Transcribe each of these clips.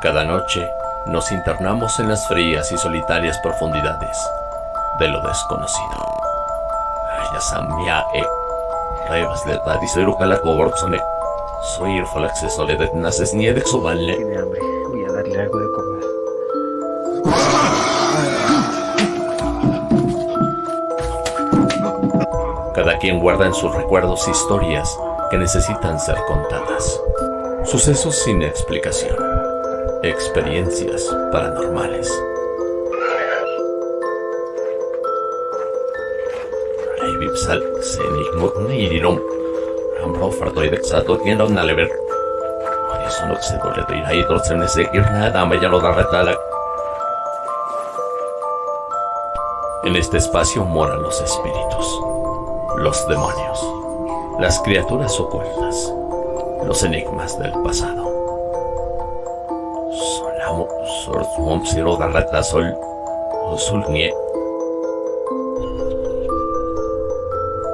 Cada noche nos internamos en las frías y solitarias profundidades de lo desconocido. Yasamia e Revas coborzone. Soy el falaxeso le de naces de. Tiene hambre, voy a darle algo de comer. Cada quien guarda en sus recuerdos historias que necesitan ser contadas. Sucesos sin explicación. Experiencias paranormales. Vipsal, Senik Nirirom. Ambro Fardoid Sato tiene una lever. Eso no se dole de ir ahí, entonces no sé qué nada, me ya lo da retala. En este espacio moran los espíritus, los demonios, las criaturas ocultas, los enigmas del pasado.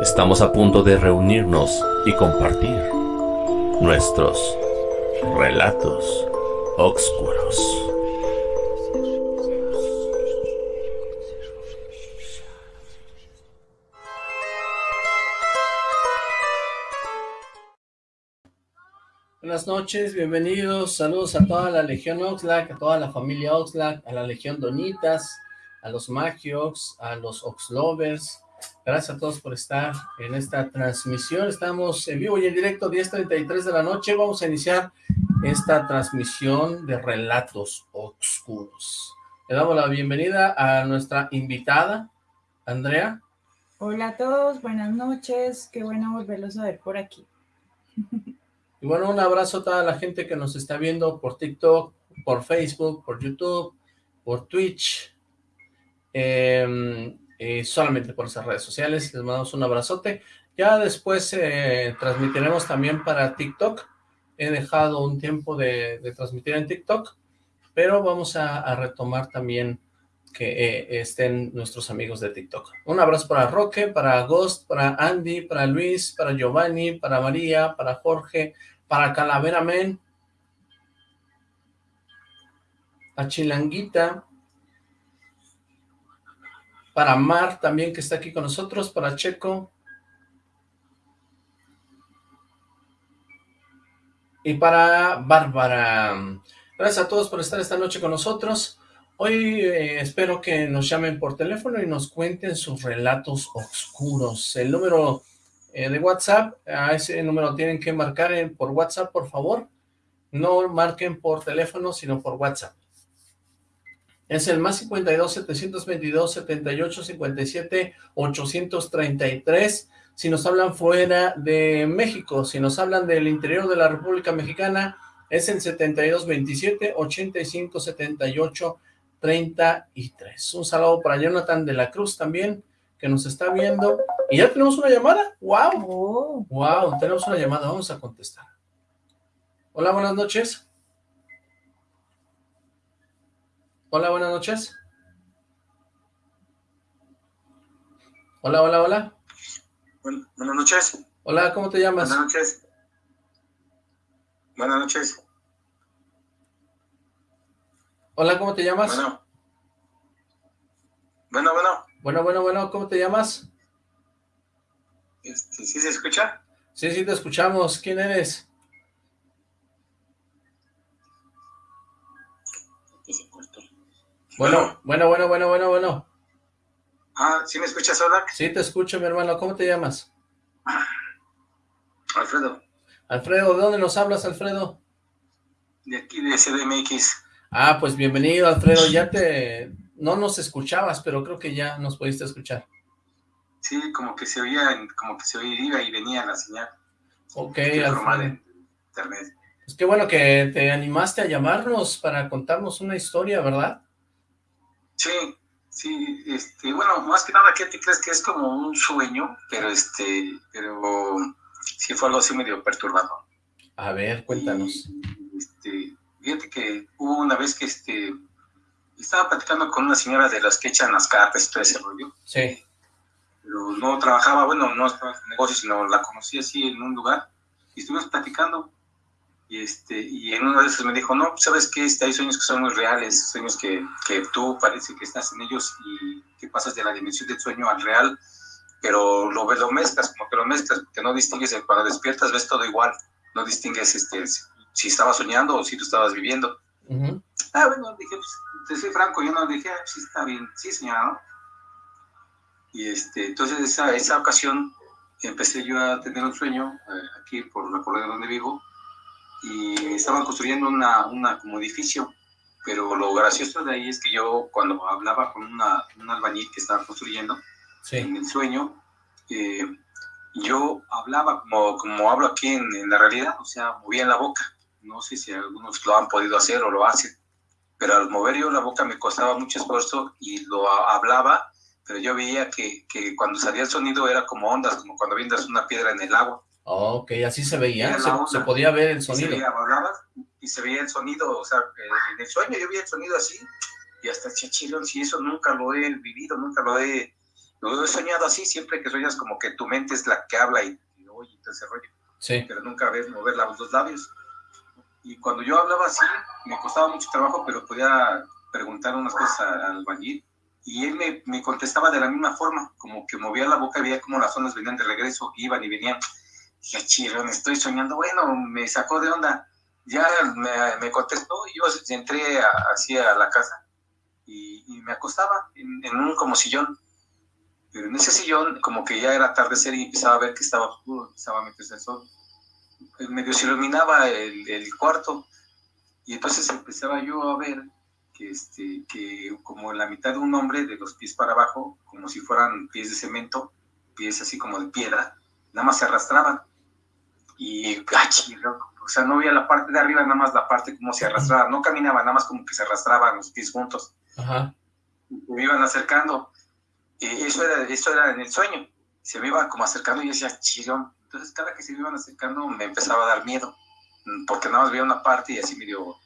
Estamos a punto de reunirnos y compartir nuestros relatos oscuros. Buenas noches, bienvenidos, saludos a toda la Legión Oxlack, a toda la familia Oxlack, a la Legión Donitas, a los Magiox, a los Oxlovers. Gracias a todos por estar en esta transmisión. Estamos en vivo y en directo, 10.33 de la noche. Vamos a iniciar esta transmisión de relatos oscuros. Le damos la bienvenida a nuestra invitada, Andrea. Hola a todos, buenas noches. Qué bueno volverlos a ver por aquí. Y bueno, un abrazo a toda la gente que nos está viendo por TikTok, por Facebook, por YouTube, por Twitch, eh, eh, solamente por esas redes sociales. Les mandamos un abrazote. Ya después eh, transmitiremos también para TikTok. He dejado un tiempo de, transmitir en TikTok, pero vamos a retomar también que eh, estén nuestros amigos de TikTok. Un abrazo para Roque, para Ghost, para Andy, para Luis, para Giovanni, para María, para Jorge, para Calavera Men, a Chilanguita, para Mar también que está aquí con nosotros, para Checo, y para Bárbara. Gracias a todos por estar esta noche con nosotros. Hoy eh, espero que nos llamen por teléfono y nos cuenten sus relatos oscuros. El número eh, de WhatsApp, a ese número tienen que marcar en, por WhatsApp, por favor. No marquen por teléfono, sino por WhatsApp. Es el más 52 722 78 57 833. Si nos hablan fuera de México, si nos hablan del interior de la República Mexicana, es el 72 27 85 78 33. Un saludo para Jonathan de la Cruz también, que nos está viendo. Y ya tenemos una llamada. ¡Wow! ¡Wow! Tenemos una llamada. Vamos a contestar. Hola, buenas noches. Hola, buenas noches. Hola, hola, hola. Bueno, buenas noches. Hola, ¿cómo te llamas? Buenas noches. Buenas noches. Hola, ¿cómo te llamas? Bueno. Bueno, bueno. Bueno, bueno, bueno, ¿cómo te llamas? Este, ¿Sí se escucha? Sí, sí, te escuchamos. ¿Quién eres? Bueno, bueno, bueno, bueno, bueno, bueno. Ah, ¿sí me escuchas, Odak? Sí, te escucho, mi hermano. ¿Cómo te llamas? Alfredo, Alfredo, ¿de dónde nos hablas, Alfredo? de aquí de CDMX. Ah, pues bienvenido, Alfredo. Ya te... No nos escuchabas, pero creo que ya nos pudiste escuchar. Sí, como que se oía, como que se oía y venía la señal. Ok, Alfredo. en internet. Pues qué bueno que te animaste a llamarnos para contarnos una historia, ¿verdad? Sí, sí, este, bueno, más que nada, ¿qué te crees que es como un sueño? Pero este, pero sí fue algo así medio perturbador. A ver, cuéntanos. Y, fíjate que hubo una vez que este, estaba platicando con una señora de las que echan las cartas y todo ese rollo. Sí, Pero no trabajaba, bueno, no estaba en negocio, sino la conocí así en un lugar. Y estuvimos platicando. Y, este, y en uno de esos me dijo, no, pues, ¿sabes qué? Este, hay sueños que son muy reales, sueños que, que tú parece que estás en ellos y que pasas de la dimensión del sueño al real, pero lo, lo mezclas, como que lo mezclas, porque no distingues, cuando despiertas ves todo igual, no distingues este, si estabas soñando o si tú estabas viviendo. Ah, bueno, dije, pues, te soy franco, yo no dije, ah, sí, está bien, sí, señora, Y este, entonces esa, esa ocasión empecé yo a tener un sueño eh, aquí por la colonia donde vivo y estaban construyendo una, una, como edificio, pero lo gracioso de ahí es que yo cuando hablaba con una, un albañil que estaba construyendo en el sueño, eh, yo hablaba como, como hablo aquí en, en, la realidad, o sea, movía la boca. No sé si algunos lo han podido hacer o lo hacen, pero al mover yo la boca me costaba mucho esfuerzo y lo hablaba pero yo veía que, que, cuando salía el sonido era como ondas, como cuando vienes una piedra en el agua. ok, así se veía, se, podía ver el sonido. Y se, veía, y se veía el sonido, o sea, en el sueño yo veía el sonido así, y hasta chachirón, si eso nunca lo he vivido, nunca lo he, lo he soñado así, siempre que sueñas como que tu mente es la que habla y, y oye, todo ese rollo. Sí. Pero nunca ves mover los labios. Y cuando yo hablaba así, me costaba mucho trabajo, pero podía preguntar unas cosas al bañil y él me, me, contestaba de la misma forma, como que movía la boca y veía como las ondas venían de regreso, iban y venían. Dije, chirón, estoy soñando. Bueno, me sacó de onda. Ya me, me contestó y yo entré así a la casa y, me acostaba en, un como sillón. Pero en ese sillón, como que ya era atardecer y empezaba a ver que estaba oscuro, empezaba a meterse el sol. Medio se iluminaba el, el cuarto y entonces empezaba yo a ver que, este, que como en la mitad de un hombre, de los pies para abajo, como si fueran pies de cemento, pies así como de piedra, nada más se arrastraban. Y, o sea, no veía la parte de arriba, nada más la parte como se arrastraba, no caminaba, nada más como que se arrastraban los pies juntos. Ajá. Me iban acercando. eso, era, eso era en el sueño. Se me iban como acercando y yo decía, chirón. Entonces, cada que se me iban acercando, me empezaba a dar miedo, porque nada más veía una parte y así me dio.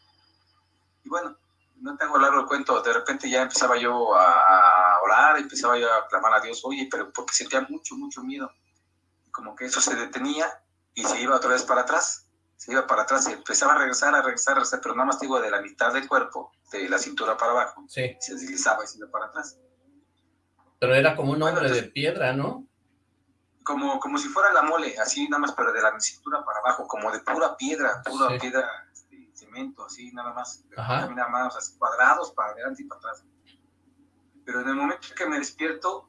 Y bueno, no tengo largo el cuento, de repente ya empezaba yo a, orar, empezaba yo a clamar a Dios, oye, pero porque sentía mucho, mucho miedo. Como que eso se detenía y se iba otra vez para atrás, se iba para atrás y empezaba a regresar, a regresar, a regresar, pero nada más digo de la mitad del cuerpo, de la cintura para abajo, sí. se deslizaba y se iba para atrás. Pero era como un hombre de piedra, ¿no? Como, como si fuera la mole, así nada más, pero de la cintura para abajo, como de pura piedra, pura piedra cemento, así nada más, caminar más así cuadrados para adelante y para atrás. Pero en el momento que me despierto,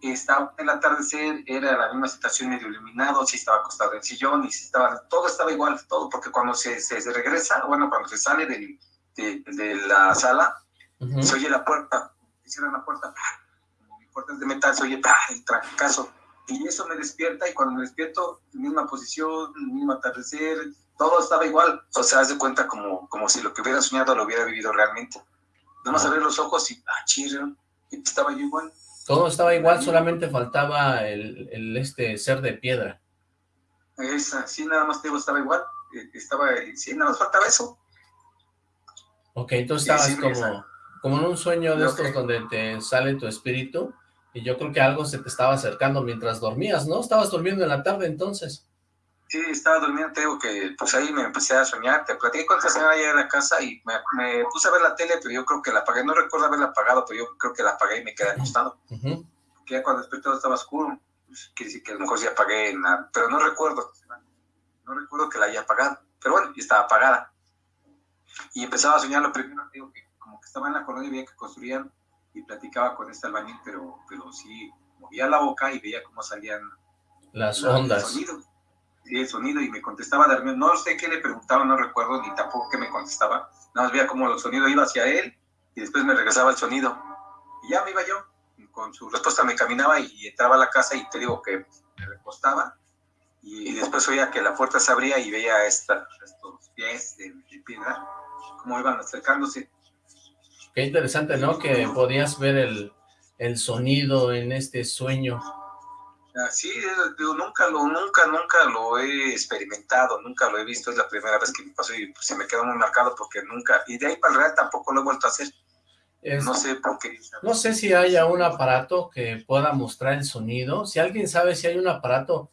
estaba el atardecer, era la misma situación medio iluminado, si estaba acostado en el sillón y si estaba, todo estaba igual, todo, porque cuando se, se, regresa, bueno, cuando se sale de, de, la sala, se oye la puerta, se cierra la puerta, como mi puerta es de metal, se oye el trancazo. Y eso me despierta y cuando me despierto, misma posición, mismo atardecer, todo estaba igual. O sea, haz de cuenta como, como si lo que hubiera soñado lo hubiera vivido realmente. Nada más abrir los ojos y, ah, chido, estaba yo igual. Todo estaba igual, solamente faltaba el, el, este ser de piedra. Esa, sí, nada más digo, estaba igual. Eh, estaba, sí, nada más faltaba eso. Ok, entonces estabas como, como en un sueño de estos donde te sale tu espíritu y yo creo que algo se te estaba acercando mientras dormías, ¿no? Estabas durmiendo en la tarde entonces. Sí, estaba durmiendo, te digo que pues ahí me empecé a soñar, te platiqué con esta señora allá en la casa y me, puse a ver la tele, pero yo creo que la apagué, no recuerdo haberla apagado, pero yo creo que la apagué y me quedé acostado. Uh Que ya cuando desperté estaba oscuro, pues, quiere decir que a lo mejor sí apagué, pero no recuerdo, no recuerdo que la haya apagado, pero bueno, y estaba apagada. Y empezaba a soñar lo primero, digo que como que estaba en la colonia y veía que construían y platicaba con este albañil, pero, pero sí movía la boca y veía cómo salían las ondas. el sonido y me contestaba de no sé qué le preguntaba, no recuerdo ni tampoco qué me contestaba, nada más veía cómo el sonido iba hacia él y después me regresaba el sonido. Y ya me iba yo, con su respuesta me caminaba y, entraba a la casa y te digo que me recostaba. Y, después oía que la puerta se abría y veía esta, estos pies de, piedra, cómo iban acercándose. Qué interesante, ¿no? Que podías ver el, el sonido en este sueño. Sí, digo, nunca lo, nunca, nunca lo he experimentado, nunca lo he visto, es la primera vez que me pasó y se me quedó muy marcado porque nunca, y de ahí para el real tampoco lo he vuelto a hacer. no sé por qué. No sé si haya un aparato que pueda mostrar el sonido, si alguien sabe si hay un aparato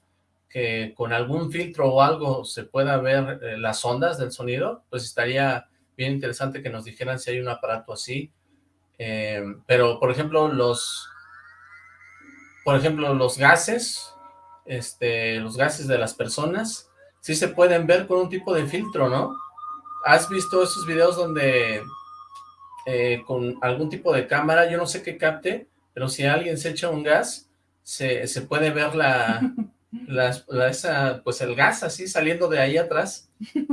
que con algún filtro o algo se pueda ver eh, las ondas del sonido, pues estaría bien interesante que nos dijeran si hay un aparato así. Eh, pero, por ejemplo, los por ejemplo, los gases, este, los gases de las personas, sí se pueden ver con un tipo de filtro, ¿no? ¿Has visto esos videos donde eh, con algún tipo de cámara, yo no sé qué capte, pero si alguien se echa un gas, se, se puede ver la, la, esa, pues el gas así saliendo de ahí atrás.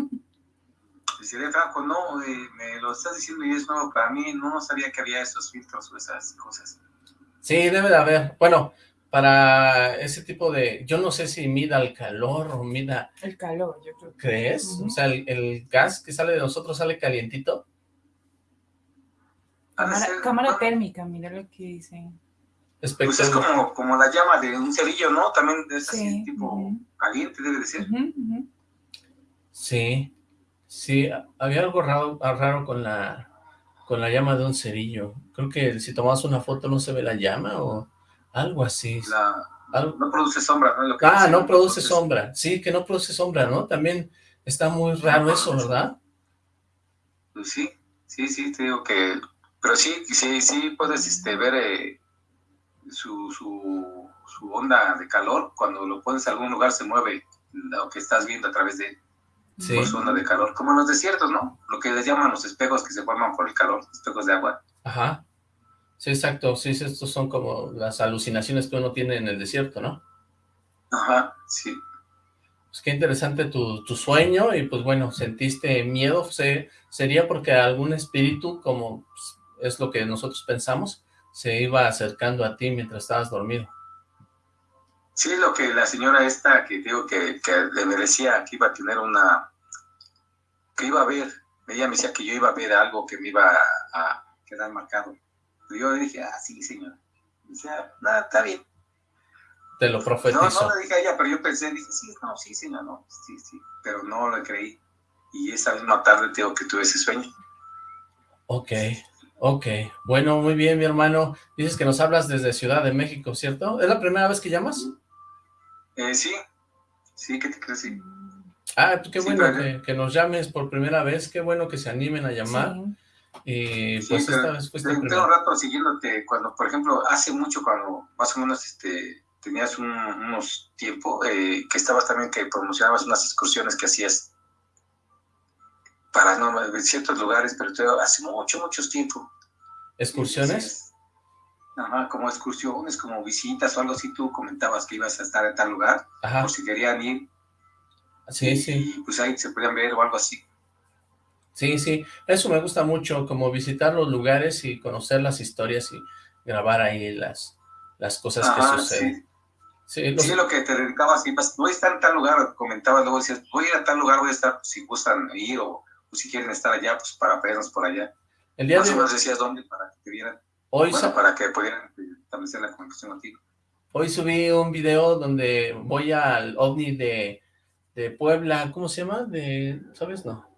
Decirle, Franco, no, eh, me lo estás diciendo y es nuevo para mí, no sabía que había esos filtros o esas cosas. Sí, debe de haber. Bueno, para ese tipo de... Yo no sé si mida el calor o mida... El calor, yo creo. ¿Crees? O sea, el, gas que sale de nosotros sale calientito. Cámara, térmica, mira lo que dicen. Pues es como, como la llama de un cerillo, ¿no? También es así, tipo caliente, debe de ser. Sí, sí, había algo raro, raro con la con la llama de un cerillo. Creo que si tomas una foto no se ve la llama o algo así. No produce sombra, ¿no? ah, no produce sombra. Sí, que no produce sombra, ¿no? También está muy raro eso, ¿verdad? Pues sí, sí, sí, te digo que... Pero sí, sí, sí puedes este, ver eh, su, su, su, onda de calor. Cuando lo pones en algún lugar se mueve lo que estás viendo a través de su onda de calor. Como en los desiertos, ¿no? Lo que les llaman los espejos que se forman por el calor, espejos de agua. Ajá. Sí, exacto. Sí, estos son como las alucinaciones que uno tiene en el desierto, ¿no? Ajá, sí. Pues qué interesante tu, tu sueño y pues bueno, sentiste miedo. ¿Sería porque algún espíritu, como pues, es lo que nosotros pensamos, se iba acercando a ti mientras estabas dormido? Sí, lo que la señora esta que digo que, que le merecía que iba a tener una... que iba a ver. Ella me decía que yo iba a ver algo que me iba a quedar marcado. Yo dije, ah, sí, señor. Dice, nada, está bien. Te lo profetizó. No, no le dije a ella, pero yo pensé, dije, sí, no, sí, señor, no, sí, sí. Pero no lo creí. Y esa misma tarde tengo que tuve ese sueño. Ok, ok. Bueno, muy bien, mi hermano. Dices que nos hablas desde Ciudad de México, ¿cierto? ¿Es la primera vez que llamas? Eh, sí, sí, ¿qué te crees? Sí. Ah, qué bueno que, que, nos llames por primera vez, qué bueno que se animen a llamar. Sí. Y pues esta vez fuiste Tengo un rato siguiéndote cuando, por ejemplo, hace mucho cuando más o menos este tenías unos tiempos eh, que estabas también que promocionabas unas excursiones que hacías para no, ciertos lugares, pero hace mucho, muchos tiempo. ¿Excursiones? Ajá, como excursiones, como visitas o algo así, tú comentabas que ibas a estar en tal lugar, ajá. por si querían ir. Sí, sí. Y pues ahí se podían ver o algo así. Sí, sí, eso me gusta mucho, como visitar los lugares y conocer las historias y grabar ahí las, las cosas que suceden. Sí, sí, lo que te dedicabas, voy a estar en tal lugar, comentabas, luego decías, voy a ir a tal lugar, voy a estar, si gustan ir o, si quieren estar allá, pues para vernos por allá. El día Más de... o menos decías dónde para que te vieran. Hoy bueno, para que pudieran establecer la comunicación contigo. Hoy subí un video donde voy al OVNI de, de Puebla, ¿cómo se llama? De, ¿sabes? No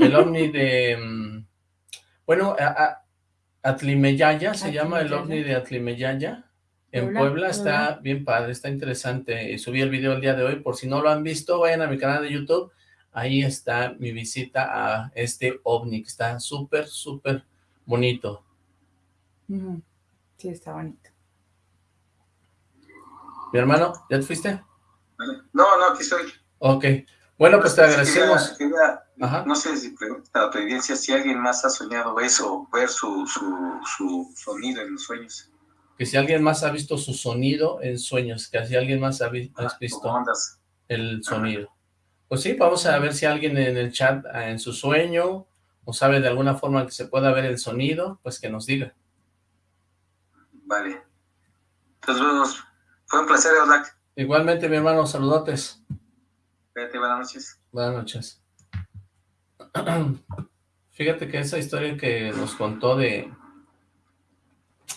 el ovni de... Mm, bueno, Atlimeyaya, se llama el ovni de Atlimeyaya. En Puebla, está bien padre, está interesante. Y subí el video el día de hoy, por si no lo han visto, vayan a mi canal de YouTube. Ahí está mi visita a este ovni, que está súper, súper bonito. Sí, está bonito. Mi hermano, ¿ya te fuiste? No, no, aquí estoy. Ok. Bueno, pues te agradecemos. no sé si pregunta a tu audiencia si alguien más ha soñado eso, ver su, su, sonido en los sueños. Que si alguien más ha visto su sonido en sueños, que si alguien más ha, ah, visto el sonido. Pues sí, vamos a ver si alguien en el chat, ah, en su sueño, o sabe de alguna forma que se pueda ver el sonido, pues que nos diga. Vale. Entonces, fue un placer, Odak. Igualmente, mi hermano, saludotes buenas noches. Buenas noches. Fíjate que esa historia que nos contó de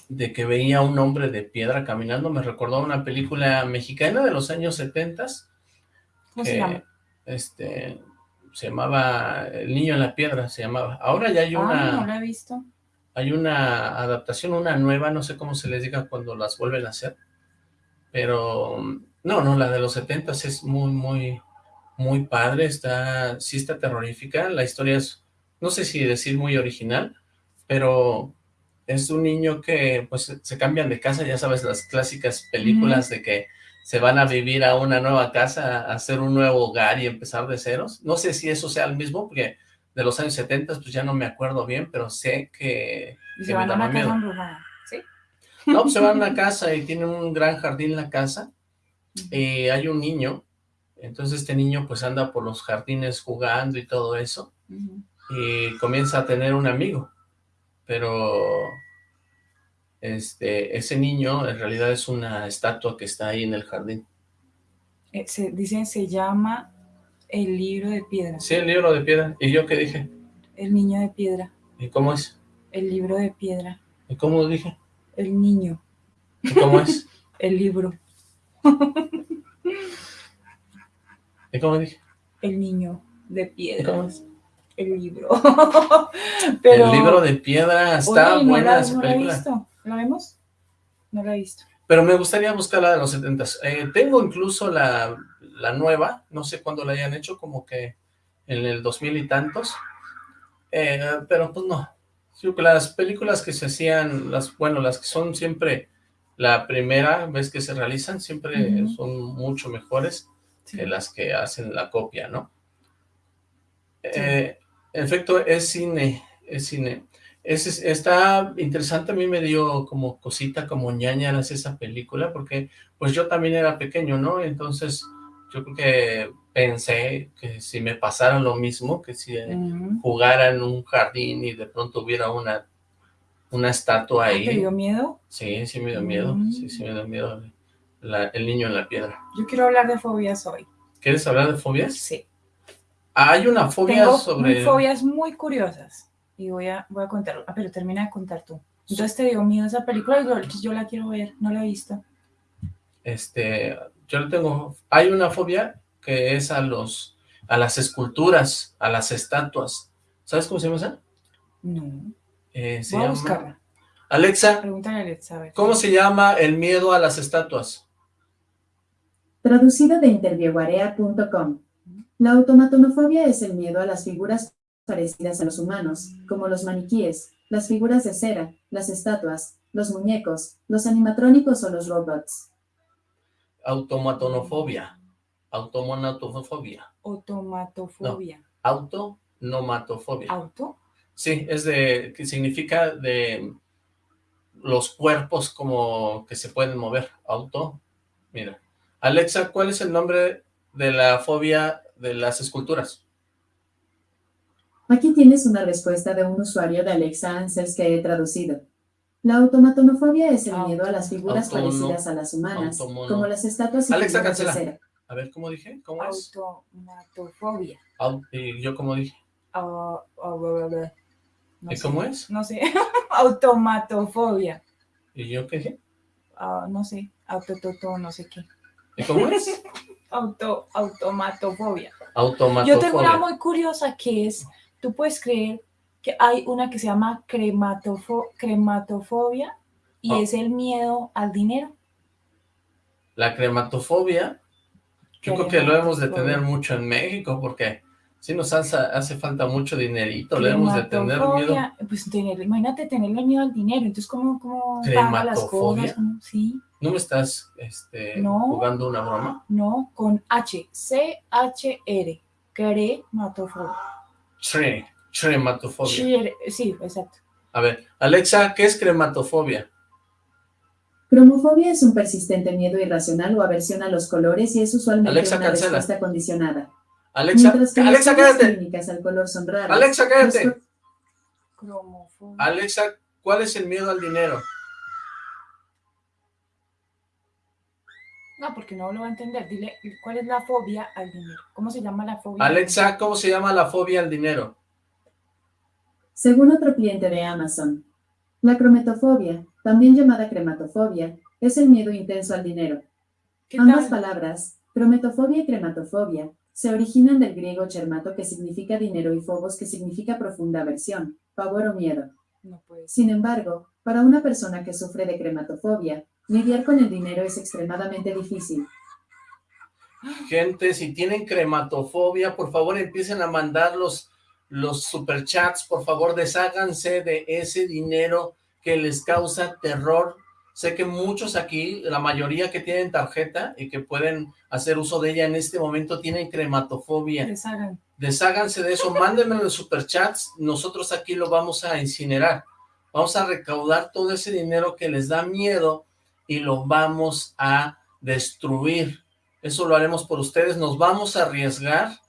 de que veía un hombre de piedra caminando me recordó a una película mexicana de los años 70 ¿Cómo se llama? Este, se llamaba El Niño en la Piedra, se llamaba. Ahora ya hay ah, una... no la he visto. Hay una adaptación, una nueva, no sé cómo se les diga cuando las vuelven a hacer, pero No, no, la de los 70 es muy, muy, muy padre, está, sí está terrorífica, la historia es, no sé si decir muy original, pero es un niño que pues se cambian de casa, ya sabes, las clásicas películas de que se van a vivir a una nueva casa, a hacer un nuevo hogar y empezar de ceros. No sé si eso sea el mismo, porque de los años 70 pues ya no me acuerdo bien, pero sé que... Y se van a una casa embrujada, ¿sí? No, pues se van a una casa y tienen un gran jardín en la casa, y hay un niño, entonces este niño pues anda por los jardines jugando y todo eso, y comienza a tener un amigo, pero este, ese niño en realidad es una estatua que está ahí en el jardín. Eh, se, dicen, se llama El Libro de Piedra. Sí, el Libro de Piedra. ¿Y yo qué dije? El Niño de Piedra. ¿Y cómo es? El Libro de Piedra. ¿Y cómo dije? El Niño. ¿Y cómo es? el Libro. ¿Y cómo dije? El Niño de Piedra. ¿Y cómo es? El libro. Pero, el libro de piedra está oye, buena no la, no la he visto. ¿La vemos? No la he visto. Pero me gustaría buscar la de los 70 eh, Tengo incluso la, la nueva, no sé cuándo la hayan hecho, como que en el 2000 y tantos. Eh, pero pues no. Las películas que se hacían, las bueno, las que son siempre la primera vez que se realizan, siempre son mucho mejores Sí. que las que hacen la copia, ¿no? Eh, en efecto, es cine, es cine. Es, es- está interesante, a mí me dio como cosita, como ñañaras esa película, porque pues yo también era pequeño, ¿no? Entonces yo creo que pensé que si me pasara lo mismo, que si Ujú. jugara en un jardín y de pronto hubiera una, una estatua Ay, ¿Te ahí. dio miedo? Sí, sí me dio miedo, Mm. sí, sí me dio miedo la- el niño en la piedra. Yo quiero hablar de fobias hoy. ¿Quieres hablar de fobias? Sí. Hay una fobia Tengo sobre... fobias muy curiosas. Y voy a, voy a contarlo. Ah, pero termina de contar tú. Entonces te dio miedo esa película yo la quiero ver. No la he visto. Este, yo le tengo, hay una fobia que es a los, a las esculturas, a las estatuas. ¿Sabes cómo se llama esa? No. Eh, se Voy a llama- buscarla. Alexa, Pregúntale a Alexa, a ver. ¿cómo se llama el miedo a las estatuas? Traducido de interviewarea.com. La automatonofobia es el miedo a las figuras parecidas a los humanos, como los maniquíes, las figuras de cera, las estatuas, los muñecos, los animatrónicos o los robots. Automatonofobia. Automonatofobia. Automatofobia. Autonomatofobia. ¿Auto? Sí, es de, que significa de los cuerpos como que se pueden mover. Auto, mira. Alexa, ¿cuál es el nombre de la fobia de las esculturas? Aquí tienes una respuesta de un usuario de Alexa Answers que he traducido. La automatonofobia es el Auto- miedo a las figuras autono- parecidas a las humanas, automono- como las estatuas y Alexa, figuras de cancela. cera. A ver, ¿cómo dije? ¿Cómo es? Automatofobia. Au- ¿Y yo cómo dije? Ah, ah, bla, bla. No ¿Y sé. cómo es? No sé. Automatofobia. ¿Y yo qué dije? Ah, no sé. Autototo, no sé qué. ¿Y cómo es? Auto, automatofobia. Automatofobia. Yo tengo una muy curiosa que es, tú puedes creer que hay una que se llama crematofo- crematofobia y Ah. es el miedo al dinero. La crematofobia, yo creo que lo debemos de tener mucho en México porque sí nos hace, hace falta mucho dinerito, le debemos de tener miedo. Pues tener, imagínate tenerle miedo al dinero, entonces cómo, cómo paga las cosas, ¿Cómo? sí, ¿No me estás este, No. jugando una broma? no, con H, C-H-R, crematofobia. Tre, crematofobia. Sí, exacto. A ver, Alexa, ¿qué es crematofobia? Cromofobia es un persistente miedo irracional o aversión a los colores y es usualmente Alexa, una cancela. respuesta condicionada. Alexa, que Alexa, cállate. al color son raras. Alexa, los cállate. co- Cromofobia. Alexa, ¿cuál es el miedo al dinero? No, porque no lo va a entender. Dile, ¿cuál es la fobia al dinero? ¿Cómo se llama la fobia? al Alexa, ¿cómo se llama la fobia al dinero? Según otro cliente de Amazon, la crometofobia, también llamada crematofobia, es el miedo intenso al dinero. ¿Qué Ambas tal? palabras, crometofobia y crematofobia, se originan del griego chermato que significa dinero y phobos que significa profunda aversión, pavor o miedo. No. Sin embargo, para una persona que sufre de crematofobia, lidiar con el dinero es extremadamente difícil. Gente, si tienen crematofobia, por favor empiecen a mandar los, los superchats, por favor desháganse de ese dinero que les causa terror. Sé que muchos aquí, la mayoría que tienen tarjeta y que pueden hacer uso de ella en este momento, tienen crematofobia. Deshagan. Desháganse de eso, mándenme los superchats, nosotros aquí lo vamos a incinerar. Vamos a recaudar todo ese dinero que les da miedo y lo vamos a destruir. Eso lo haremos por ustedes, nos vamos a arriesgar,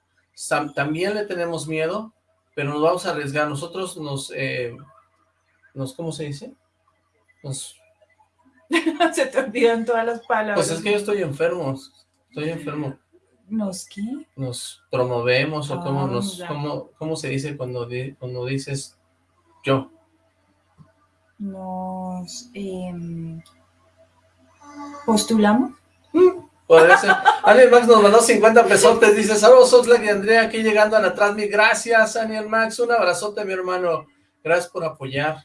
también le tenemos miedo, pero nos vamos a arriesgar. Nosotros nos, eh, nos ¿cómo se dice? Nos... se te olvidan todas las palabras. Pues es que yo estoy enfermo, estoy enfermo. ¿Nos qué? Nos promovemos, o Ah, cómo, nos, ya. cómo, cómo se dice cuando, di- cuando dices yo. Nos em, postulamos. Podría ser. Aniel Max nos mandó 50 pesotes, dice, saludos Oxlack y Andrea aquí llegando a la Transmi, gracias Aniel Max, un abrazote mi hermano, gracias por apoyar,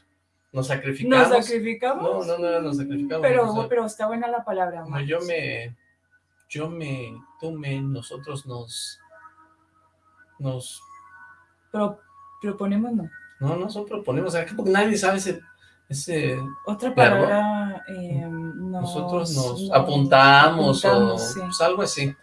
nos sacrificamos. ¿Nos sacrificamos? No, no, no, nos sacrificamos. Pero, pero está buena la palabra, no, yo me, yo me, tú me, nosotros nos, nos, Pro- proponemos no. no, no, solo proponemos, porque nadie sabe ese, ese, Otra palabra, nos, nosotros nos nos apuntamos, apuntamos, o sí. pues, algo así.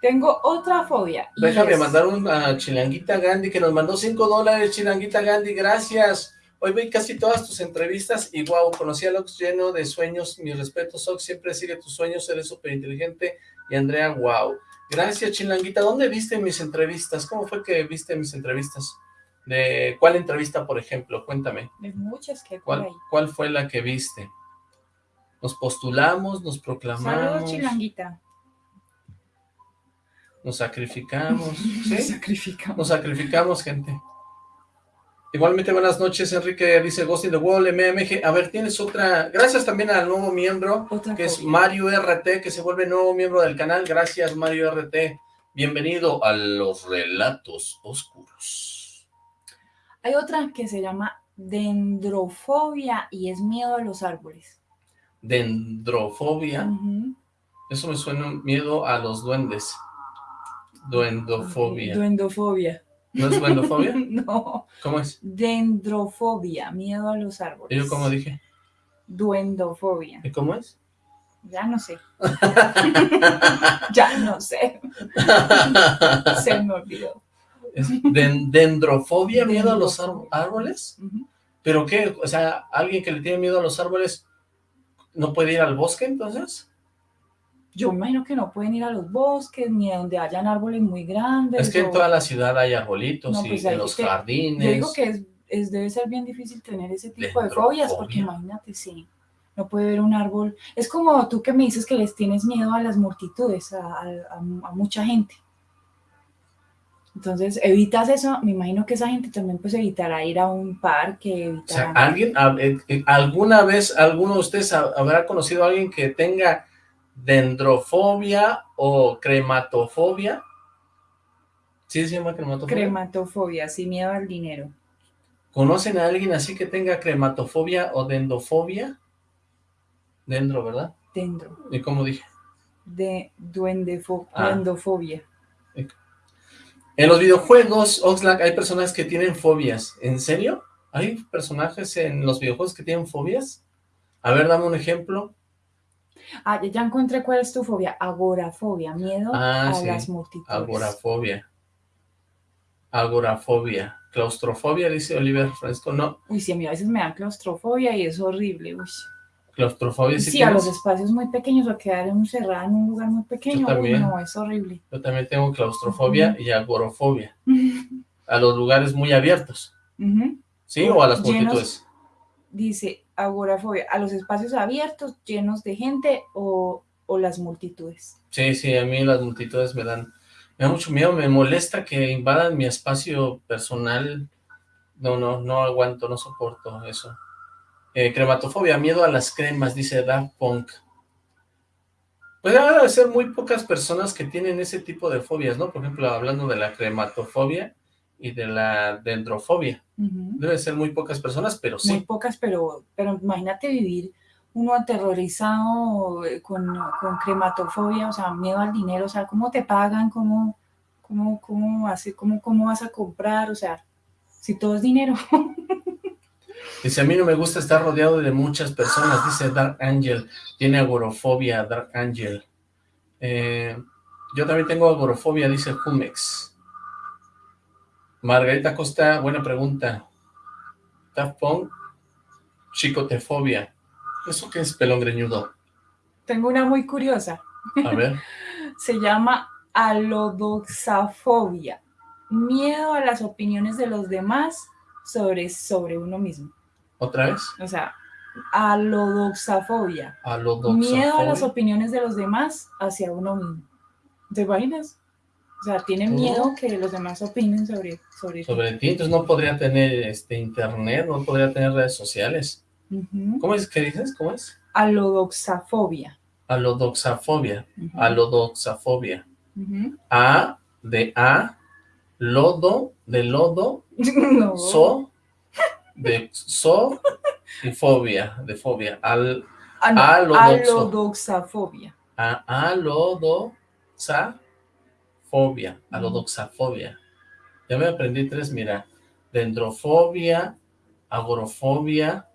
Tengo otra fobia. Déjame es- mandar una Chilanguita Gandhi que nos mandó 5 dólares, Chilanguita Gandhi, gracias. Hoy vi casi todas tus entrevistas y wow, conocí a Ox lleno de sueños, mis respetos Ox, siempre sigue tus sueños, eres súper inteligente y Andrea, wow. Gracias Chilanguita, ¿dónde viste mis entrevistas? ¿Cómo fue que viste mis entrevistas? ¿De cuál entrevista, por ejemplo? Cuéntame, De muchas que hay ¿cuál, ahí. cuál fue la que viste? Nos postulamos, nos proclamamos, Saludos, chilanguita. nos sacrificamos, Nos ¿sí? sacrificamos. Nos sacrificamos, gente. Igualmente, buenas noches, Enrique, dice Ghost in the Wall, MMG. A ver, tienes otra... Gracias también al nuevo miembro, Otra que es. Mario RT, que se vuelve nuevo miembro del canal. Gracias, Mario RT. Bienvenido a los relatos oscuros. Hay otra que se llama dendrofobia y es miedo a los árboles. Dendrofobia. Eso me suena miedo a los duendes. Duendofobia. Duendofobia. ¿No es duendofobia? no, ¿Cómo es? dendrofobia, miedo a los árboles. ¿Y yo cómo dije? Duendofobia. ¿Y cómo es? Ya no sé. ya no sé. Se me olvidó. Es dendrofobia, miedo a los árboles. ¿Pero qué? O sea, alguien que le tiene miedo a los árboles, ¿no puede ir al bosque entonces? Yo imagino que no pueden ir a los bosques ni a donde hayan árboles muy grandes. Es que en toda la ciudad hay arbolitos No, y pues en los te- jardines. Yo digo que es, es- debe ser bien difícil tener ese tipo de fobias, porque imagínate, sí, no puede ver un árbol. Es como tú que me dices que les tienes miedo a las multitudes, a, a- a- a mucha gente. Entonces, evitas eso, me imagino que esa gente también pues evitará ir a un parque, O sea, evitará... ¿alguien, eh, eh, alguna vez, alguno de ustedes ha- habrá conocido a alguien que tenga dendrofobia o crematofobia? ¿Sí se llama crematofobia? Crematofobia, sí, miedo al dinero. ¿Conocen a alguien así que tenga crematofobia o dendofobia? Dendro, ¿verdad? Dendro, ¿Y cómo dije? de duendefo- Ah. duendofobia. En los videojuegos, Oxlack, hay personas que tienen fobias. ¿En serio? ¿Hay personajes en los videojuegos que tienen fobias? A ver, dame un ejemplo. Ah, ya- encontré cuál es tu fobia, agorafobia, miedo Ah, a sí, las multitudes. Agorafobia. Agorafobia. Claustrofobia, dice Oliver Fresco. No, Uy, sí, a mí a veces me dan claustrofobia y es horrible. Uy. Claustrofobia Sí, sí, a los espacios muy pequeños o quedar encerrada en un lugar muy pequeño. Uy, también. no, es horrible. Yo también tengo claustrofobia y agorofobia. A los lugares muy abiertos. ¿Sí? ¿O a las Llenos. multitudes? Dice agorafobia, a los espacios abiertos, llenos de gente o, o las multitudes. Sí, sí, a mí las multitudes me dan, me da mucho miedo, me molesta que invadan mi espacio personal. No, no, no aguanto, no soporto eso. Eh, crematofobia, miedo a las cremas, dice Daft Punk. Pues debe ser muy pocas personas que tienen ese tipo de fobias, ¿no? Por ejemplo, hablando de la crematofobia y de la dendrofobia. Ujú. Debe ser muy pocas personas, pero Muy sí. pocas, pero, pero imagínate vivir uno aterrorizado eh, con, con crematofobia, o sea, miedo al dinero, o sea, ¿cómo te pagan? ¿Cómo, cómo, cómo, hace, cómo, cómo vas a comprar? O sea, si todo es dinero. Dice, a mí no me gusta estar rodeado de muchas personas, dice Dark Angel. Tiene agorofobia, Dark Angel. Eh, yo también tengo agorofobia, dice Jumex. Margarita Costa, buena pregunta. Daft Punk, chicotefobia. ¿Eso qué es pelón greñudo? Tengo una muy curiosa. A ver. Se llama alodoxafobia. Miedo a las opiniones de los demás sobre, sobre uno mismo. ¿Otra vez? O sea, alodoxafobia. Alodoxafobia. Miedo a las opiniones de los demás hacia uno mismo. ¿Te imaginas? O sea, tiene miedo que los demás opinen sobre, sobre, sobre ti. Entonces no podría tener este internet, no podría tener redes sociales. ¿Cómo es que dices? ¿Cómo es? Alodoxafobia. Alodoxafobia. Alodoxafobia. A de A, lodo de lodo, No. so de so y fobia, de fobia. Al, Ah, no. Alodoxafobia. a, alodoxafobia, alodoxafobia. Ya me aprendí tres, mira. Dendrofobia, agorofobia,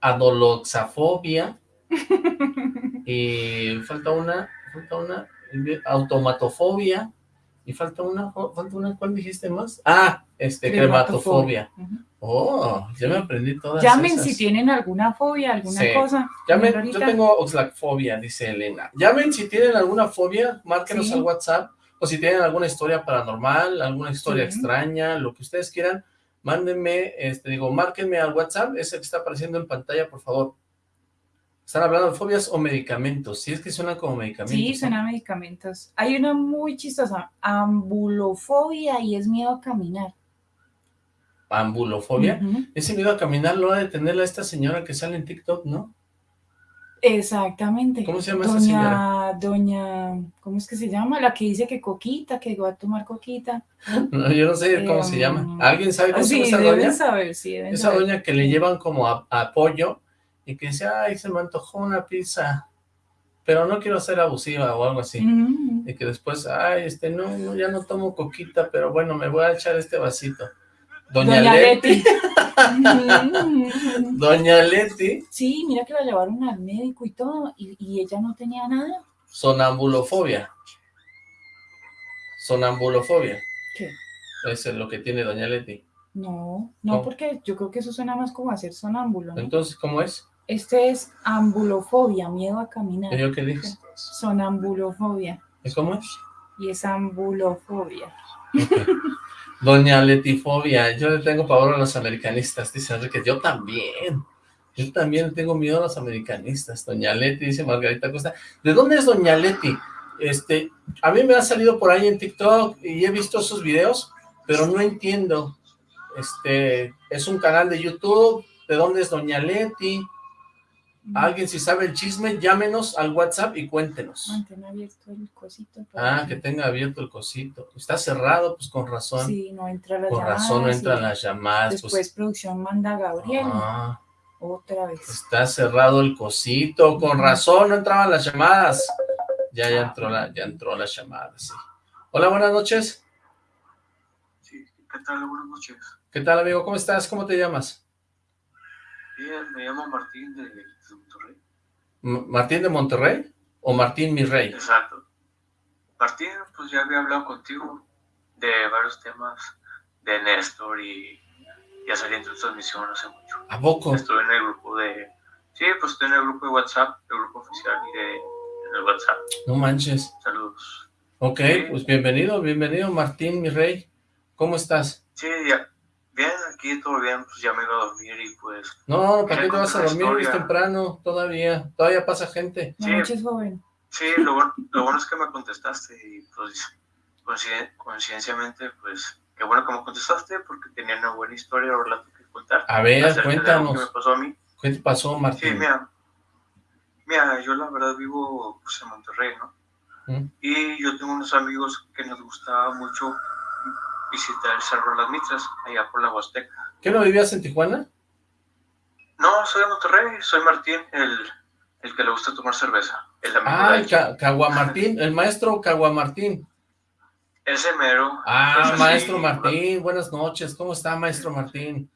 adoloxafobia y falta una, falta una, automatofobia y falta una, falta una, ¿cuál dijiste más? Ah, este, crematofobia. Oh, ya me aprendí todas Llamen esas. si tienen alguna fobia, alguna Sí. cosa. Llamen, yo tengo oxlacfobia, dice Elena. Llamen si tienen alguna fobia, márquenos Sí. al WhatsApp, o si tienen alguna historia paranormal, alguna historia Sí. extraña, lo que ustedes quieran, mándenme, este, digo, márquenme al WhatsApp, ese que está apareciendo en pantalla, por favor. ¿Están hablando de fobias o medicamentos? Si es que suenan como medicamentos. Sí, suena a medicamentos. Hay una muy chistosa, ambulofobia y es miedo a caminar. Ambulofobia. Ese miedo a caminar lo ha de tener a esta señora que sale en TikTok, ¿no? Exactamente. ¿Cómo se llama esa señora? Doña, ¿cómo es que se llama? La que dice que coquita, que va a tomar coquita. No, yo no sé cómo se llama. ¿Alguien sabe cómo se Sí, llama esa deben doña? saber, sí, deben Esa saber. doña que le llevan como a, a apoyo y que dice, ay, se me antojó una pizza, pero no quiero ser abusiva o algo así. Ujú. Y que después, ay, este, no, no, ya no tomo coquita, pero bueno, me voy a echar este vasito. Doña, Doña Leti. Leti. Ujú. Doña Leti, Sí, mira que la llevaron al médico y todo, y, y ella no tenía nada. sonambulofobia. Sonambulofobia. ¿Qué? Eso es lo que tiene Doña Leti. No, no, ¿Cómo? porque yo creo que eso suena más como a ser sonámbulo, ¿no? Entonces, ¿cómo es? Este es ambulofobia, miedo a caminar. ¿Y yo qué dije? Sonambulofobia. ¿Y cómo es? Y es ambulofobia. Doña Letifobia, yo le tengo pavor a los americanistas, dice Enrique, yo también, yo también le tengo miedo a los americanistas, Doña Leti, dice Margarita Costa, ¿de dónde es Doña Leti? Este, a mí me ha salido por ahí en TikTok y he visto sus videos, pero no entiendo, este, es un canal de YouTube, ¿de dónde es Doña Leti? Alguien si sabe el chisme, llámenos al WhatsApp y cuéntenos. Mantén abierto el cosito. Ah, que tenga abierto el cosito, está cerrado, pues con razón. Sí, no entra las Con llamadas. razón no entran las llamadas. Después pues, producción manda a Gabriel. ah, Otra vez. está cerrado el cosito. Con razón no entraban las llamadas. Ya, ya entró la, ya entró la llamada, sí. Hola, buenas noches. Sí, ¿qué tal? Buenas noches. ¿Qué tal, amigo? ¿Cómo estás? ¿Cómo te llamas? Bien, me llamo Martín de, de Monterrey. ¿Martín de Monterrey o Martín mi rey? Exacto. Martín, pues ya había hablado contigo de varios temas de Néstor y ya salí en tu transmisión hace mucho. ¿A poco? Estuve en el grupo de... Sí, pues estoy en el grupo de WhatsApp, el grupo oficial y de, en el WhatsApp. No manches. Saludos. Ok, pues bienvenido, bienvenido, Martín mi rey. ¿Cómo estás? Sí, ya. Bien, aquí todo bien, pues ya me iba a dormir y pues... No, ¿para qué te vas a dormir? Es temprano, todavía. Todavía pasa gente. Sí. noche es joven. Sí, lo, bueno- lo bueno es que me contestaste y pues coinciden- coincidencialmente, pues qué bueno que me contestaste porque tenía una buena historia o relato que contar. A ver, me cuéntanos. pasó a mí. ¿Qué te pasó, Sí, Martín? mira, mira, yo la verdad vivo pues, en Monterrey, ¿no? ¿Mm? Y yo tengo unos amigos que nos gustaba mucho visitar el Cerro de las Mitras, allá por la Huasteca. ¿Qué no vivías en Tijuana? No, soy de Monterrey, soy Martín, el, el que le gusta tomar cerveza. El Ah, el Ca- Caguamartín, el maestro Caguamartín. Ese mero. Ah, Pues, maestro sí, Martín, buenas noches. ¿Cómo está, maestro Martín?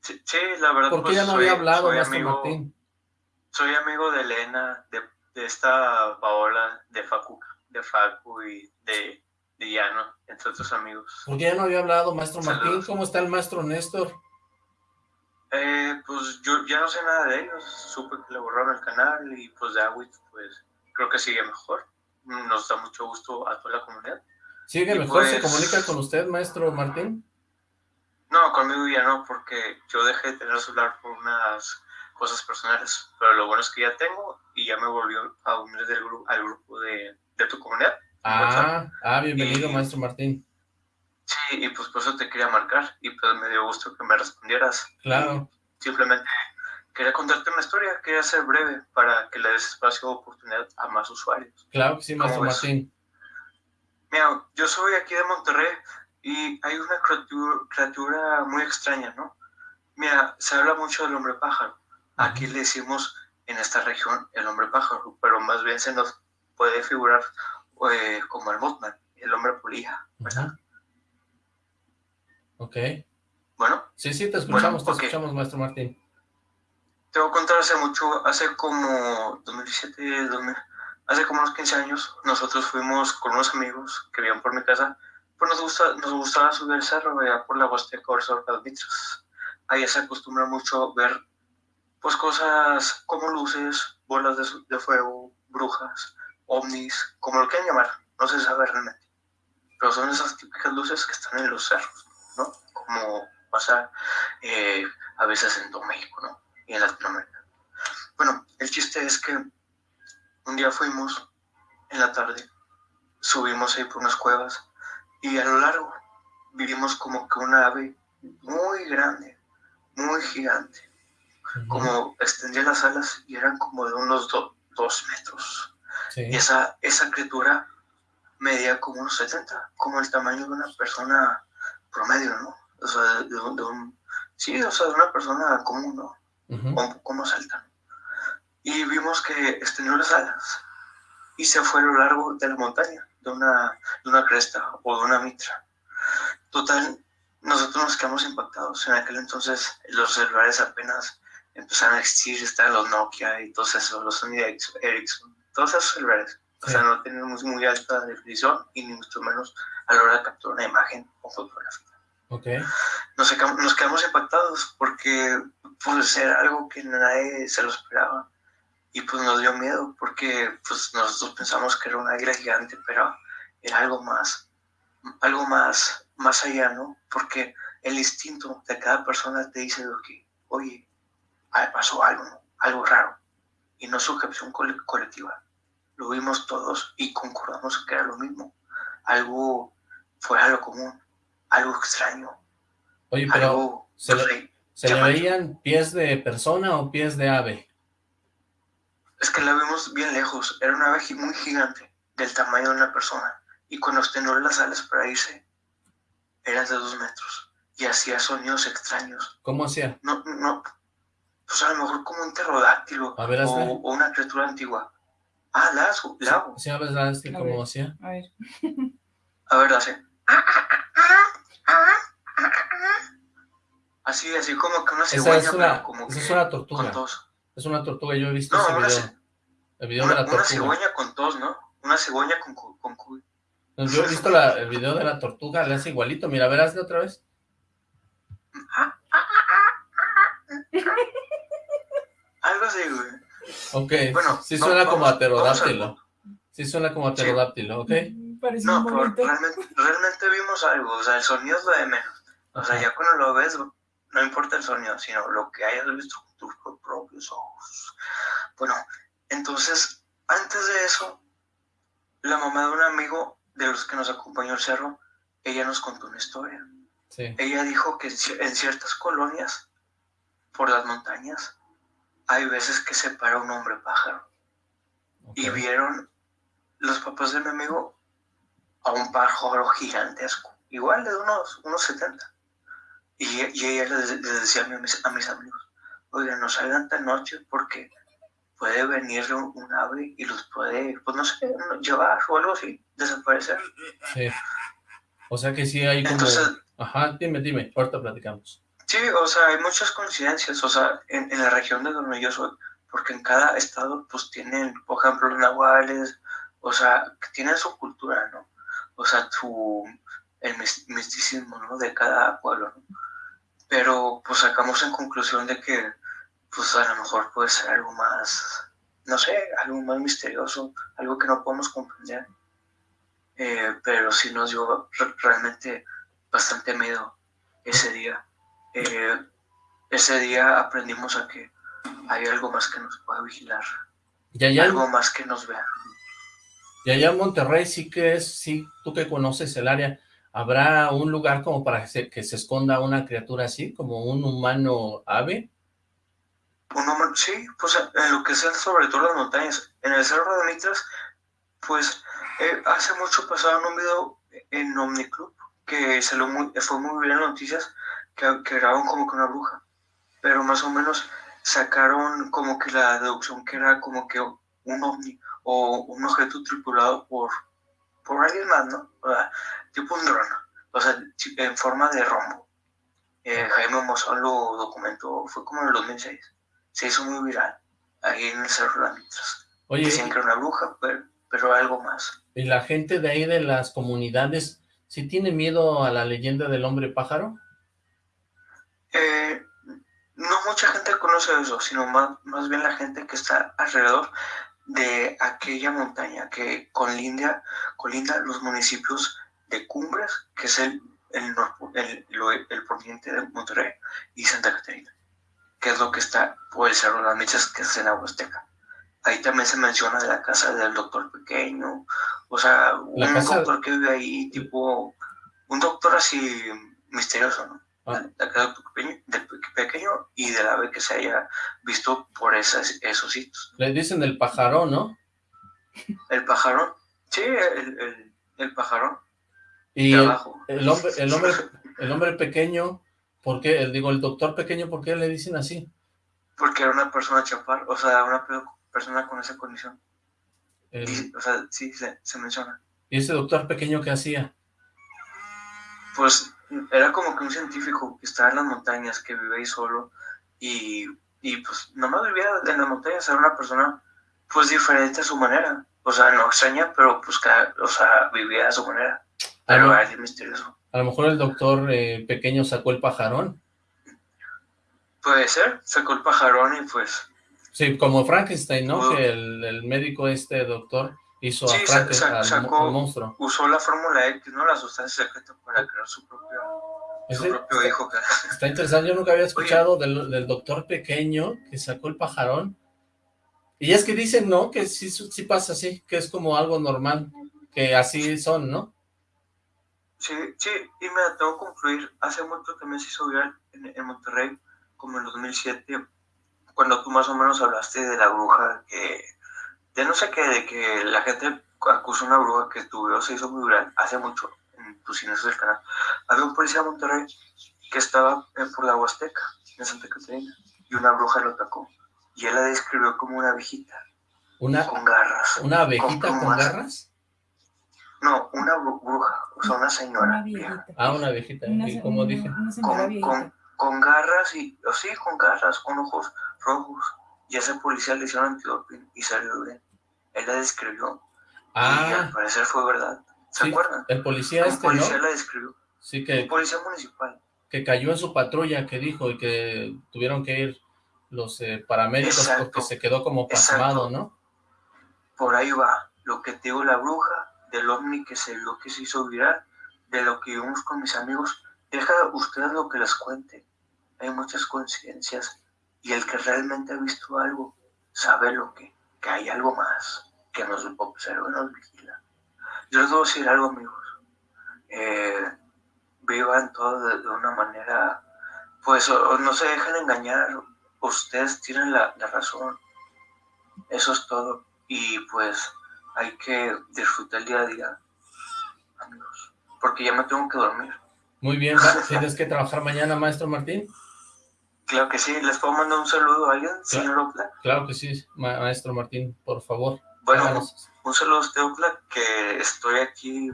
Sí, sí, la verdad. ¿Por qué pues, ya no soy- había hablado, maestro amigo, Martín? Soy amigo de Elena, de, de esta Paola, de Facu, de Facu y de, de Llano, entre otros amigos. ¿Por qué ya no había hablado, maestro Martín? ¿Cómo está el maestro Néstor? Eh, pues yo ya no sé nada de ellos, supe que le borraron el canal y pues de Awit, pues creo que sigue mejor. Nos da mucho gusto a toda la comunidad. ¿Sigue Y mejor? ¿Se pues- comunica con usted, maestro Martín? No, conmigo ya no, porque yo dejé de tener celular por unas cosas personales, pero lo bueno es que ya tengo y ya me volvió a unir del gru- al grupo de, de tu comunidad. Ah, ah, bienvenido, Y- maestro Martín. Sí, y pues por eso te quería marcar y pues me dio gusto que me respondieras. Claro. Simplemente quería contarte una historia, quería ser breve para que le des espacio o oportunidad a más usuarios. Claro que sí, maestro. Martín. Mira, yo soy aquí de Monterrey y hay una criatura, criatura muy extraña, ¿no? Mira, se habla mucho del hombre pájaro. Aquí le decimos en esta región el hombre pájaro, pero más bien se nos puede figurar eh, como el Mothman, el hombre polilla, ¿verdad? Ujú. Ok. Bueno, Sí, sí, te escuchamos, Bueno, te escuchamos, maestro Martín. te voy a contar hace mucho, hace como 2017, 2000, hace como unos 15 años, nosotros fuimos con unos amigos que vivían por mi casa, pues nos, gusta, nos gustaba subir el cerro allá por la Huasteca o las Mitras. Allá se acostumbra mucho ver pues cosas como luces, bolas de, de fuego, brujas, ovnis, como lo quieran llamar, no se sabe realmente. Pero son esas típicas luces que están en los cerros, ¿no? Como pasa eh, a veces en todo México, ¿no? Y en Latinoamérica. Bueno, el chiste es que un día fuimos en la tarde, subimos ahí por unas cuevas y a lo largo vimos como que una ave muy grande, muy gigante, como extendía las alas y eran como de unos do- dos metros. Sí. Y esa, esa criatura medía como unos 70, como el tamaño de una persona promedio, ¿no? O sea, de, de un, de un- sí, o sea, de una persona común, ¿no? Ujú. O un poco más alta. Y vimos que extendió las alas y se fue a lo largo de la montaña, de una, de una cresta o de una mitra. Total, nosotros nos quedamos impactados. En aquel entonces los celulares apenas empezaron a existir, estaban los Nokia y todos esos, los Sony Ericsson, todos esos celulares. O sea, no tenían muy, alta definición y ni mucho menos a la hora de capturar una imagen o fotografía Ok. nos, quedamos- nos quedamos impactados porque pues era algo que nadie se lo esperaba y pues nos dio miedo porque pues nosotros pensamos que era una águila gigante pero era algo más algo más más allá no porque el instinto de cada persona te dice lo que oye pasó algo ¿no? algo raro y no es sujeción cole- colectiva lo vimos todos y concordamos que era lo mismo algo fuera de lo común algo extraño Oye, pero algo se no le- sé, ¿se le llamativa. veían pies de persona o pies de ave? Es que la vimos bien lejos. Era una ave muy gigante, del tamaño de una persona. Y cuando extendió las alas para irse, eran de dos metros. Y hacía sonidos extraños. ¿Cómo hacía? No, no, pues a lo mejor como un pterodáctilo o una criatura antigua. Ah, lago, lago. Sí, a ver, ¿sabes qué? A ¿Cómo hacía? A ver. A ver, hace. Así, así como que una cigüeña, es una, pero como esa que es una con tortuga. tos. Es una tortuga, yo he visto No, ese una video. El video Una, de la una tortuga. cigüeña con tos, ¿no? Una cigüeña con, con cuy. No, Yo he visto la- el video de la tortuga, le hace igualito. Mira, verás de otra vez. Algo así, güey. Ok, Bueno, sí no, suena como vamos- a pterodáctilo. Sí suena como a Sí. pterodáctilo, ¿ok? Parece No, pero realmente, realmente vimos algo, o sea, el sonido es lo de menos. O sea, ya cuando lo ves, no importa el sonido, sino lo que hayas visto con tus pro- propios ojos. Bueno, entonces, antes de eso, la mamá de un amigo de los que nos acompañó al cerro, ella nos contó una historia. Sí. Ella dijo que en ciertas colonias, por las montañas, hay veces que se para un hombre pájaro. y vieron los papás de mi amigo a un pájaro gigantesco, igual de unos, unos 70. Y, y ella les, les decía a mis, a mis amigos, oigan, no salgan tan noche porque puede venir un, ave y los puede, pues no sé, llevar o algo así, desaparecer. Sí. O sea que sí hay como... Ajá, dime, dime, ahorita platicamos. Sí, o sea, hay muchas coincidencias, o sea, en, la región de donde yo soy, porque en cada estado, pues tienen, por ejemplo, los nahuales, o sea, que tienen su cultura, ¿no? O sea, su, el misticismo, ¿no? De cada pueblo, ¿no? Pero, pues sacamos en conclusión de que, pues a lo mejor puede ser algo más, no sé, algo más misterioso, algo que no podemos comprender. Eh, pero sí nos dio realmente bastante miedo ese día. Eh, ese día aprendimos a que hay algo más que nos pueda vigilar. Y algo más que nos vea. Y allá en Monterrey sí que es, sí, tú que conoces el área, ¿habrá un lugar como para que se, que se esconda una criatura así, como un humano ave? Un humano, sí, pues en lo que es sobre todo las montañas. En el Cerro de Mitras, pues eh, hace mucho pasaron un video en Omniclub que se lo fue muy bien en noticias, que, que grabaron como que una bruja, pero más o menos sacaron como que la deducción que era como que un ovni o un objeto tripulado por, por alguien más, ¿no? O sea, tipo un dron, o sea, en forma de rombo. Eh, Jaime Mozón lo documentó, fue como en el 2006, se hizo muy viral, ahí en el Cerro de Mitras. Oye, Dicen que era una bruja, pero, pero algo más. ¿Y la gente de ahí de las comunidades si tiene miedo a la leyenda del hombre pájaro? Eh, no mucha gente conoce eso, sino más, más bien la gente que está alrededor de aquella montaña que colinda, colinda los municipios de Cumbres, que es el, el, el, el poniente de Monterrey, y Santa Catarina, que es lo que está por el Cerro de las Michas, que es en la Huasteca. Ahí también se menciona de la casa del doctor pequeño, o sea, un doctor que vive ahí, tipo, un doctor así misterioso, ¿no? Ah. De, pequeño, pequeño, y de la vez que se haya visto por esas, esos sitios. Le dicen el pajarón, ¿no? El pajarón, sí, el, el, el pajarón. Y el, el, hombre, el hombre, el hombre pequeño, ¿por qué? Digo, el doctor pequeño, ¿por qué le dicen así? Porque era una persona chapar, o sea, una persona con esa condición. o sea, sí, se, se, menciona. ¿Y ese doctor pequeño qué hacía? Pues era como que un científico que estaba en las montañas, que vive ahí solo, y, y pues nomás vivía en las montañas, era una persona pues diferente a su manera. O sea, no extraña, pero pues cada, o sea, vivía a su manera. Pero misterioso. A lo mejor el doctor eh, pequeño sacó el pajarón. Puede ser, sacó el pajarón y pues Sí, como Frankenstein, ¿no? que el, el, médico este doctor hizo a Frankenstein, al, monstruo. Usó la fórmula X, ¿no? La sustancia secreta para crear su propio, su propio hijo. Está interesante, yo nunca había escuchado del, del, doctor pequeño que sacó el pajarón. Y es que dicen, ¿no? Que sí, sí pasa así, que es como algo normal, que así son, ¿no? Sí, sí, y me tengo que concluir, hace mucho también se hizo viral en, en Monterrey, como en 2007, cuando tú más o menos hablaste de la bruja, que de no sé qué, de que la gente acusa una bruja que tu se hizo muy viral hace mucho en tus cines del canal. Había un policía de Monterrey que estaba por la Huasteca, en Santa Catarina, y una bruja lo atacó. Y él la describió como una viejita. Una, con garras. ¿Una abejita con, garras? No, una bruja, o sea, una señora. Una Ah, una viejita, como dije. con, con, garras, y, o sí, con garras, con ojos rojos. Y ese policía le hicieron antidoping y salió bien. Él la describió. Ah. Y al parecer fue verdad. ¿Se acuerdan? El policía este, policía la describió. Sí, que... El policía municipal. Que cayó en su patrulla, que dijo, y que tuvieron que ir los eh, paramédicos porque se quedó como pasmado, ¿no? Por ahí va. Lo que te digo la bruja, del ovni que se, lo que se hizo viral, de lo que vimos con mis amigos. Deja ustedes lo que les cuente. Hay muchas coincidencias y el que realmente ha visto algo sabe lo que, que hay algo más que nos observa y nos vigila. Yo les debo decir algo, amigos. Eh, vivan todo de, una manera, pues no se dejen engañar. Ustedes tienen la, la razón. Eso es todo. Y pues hay que disfrutar el día a día, amigos. Porque ya me tengo que dormir. Muy bien, ¿tienes que trabajar mañana, maestro Martín? Claro que sí, ¿les puedo mandar un saludo a alguien, señor Opla? Claro que sí, maestro Martín, por favor. Bueno, un saludo a usted, Opla, que estoy aquí,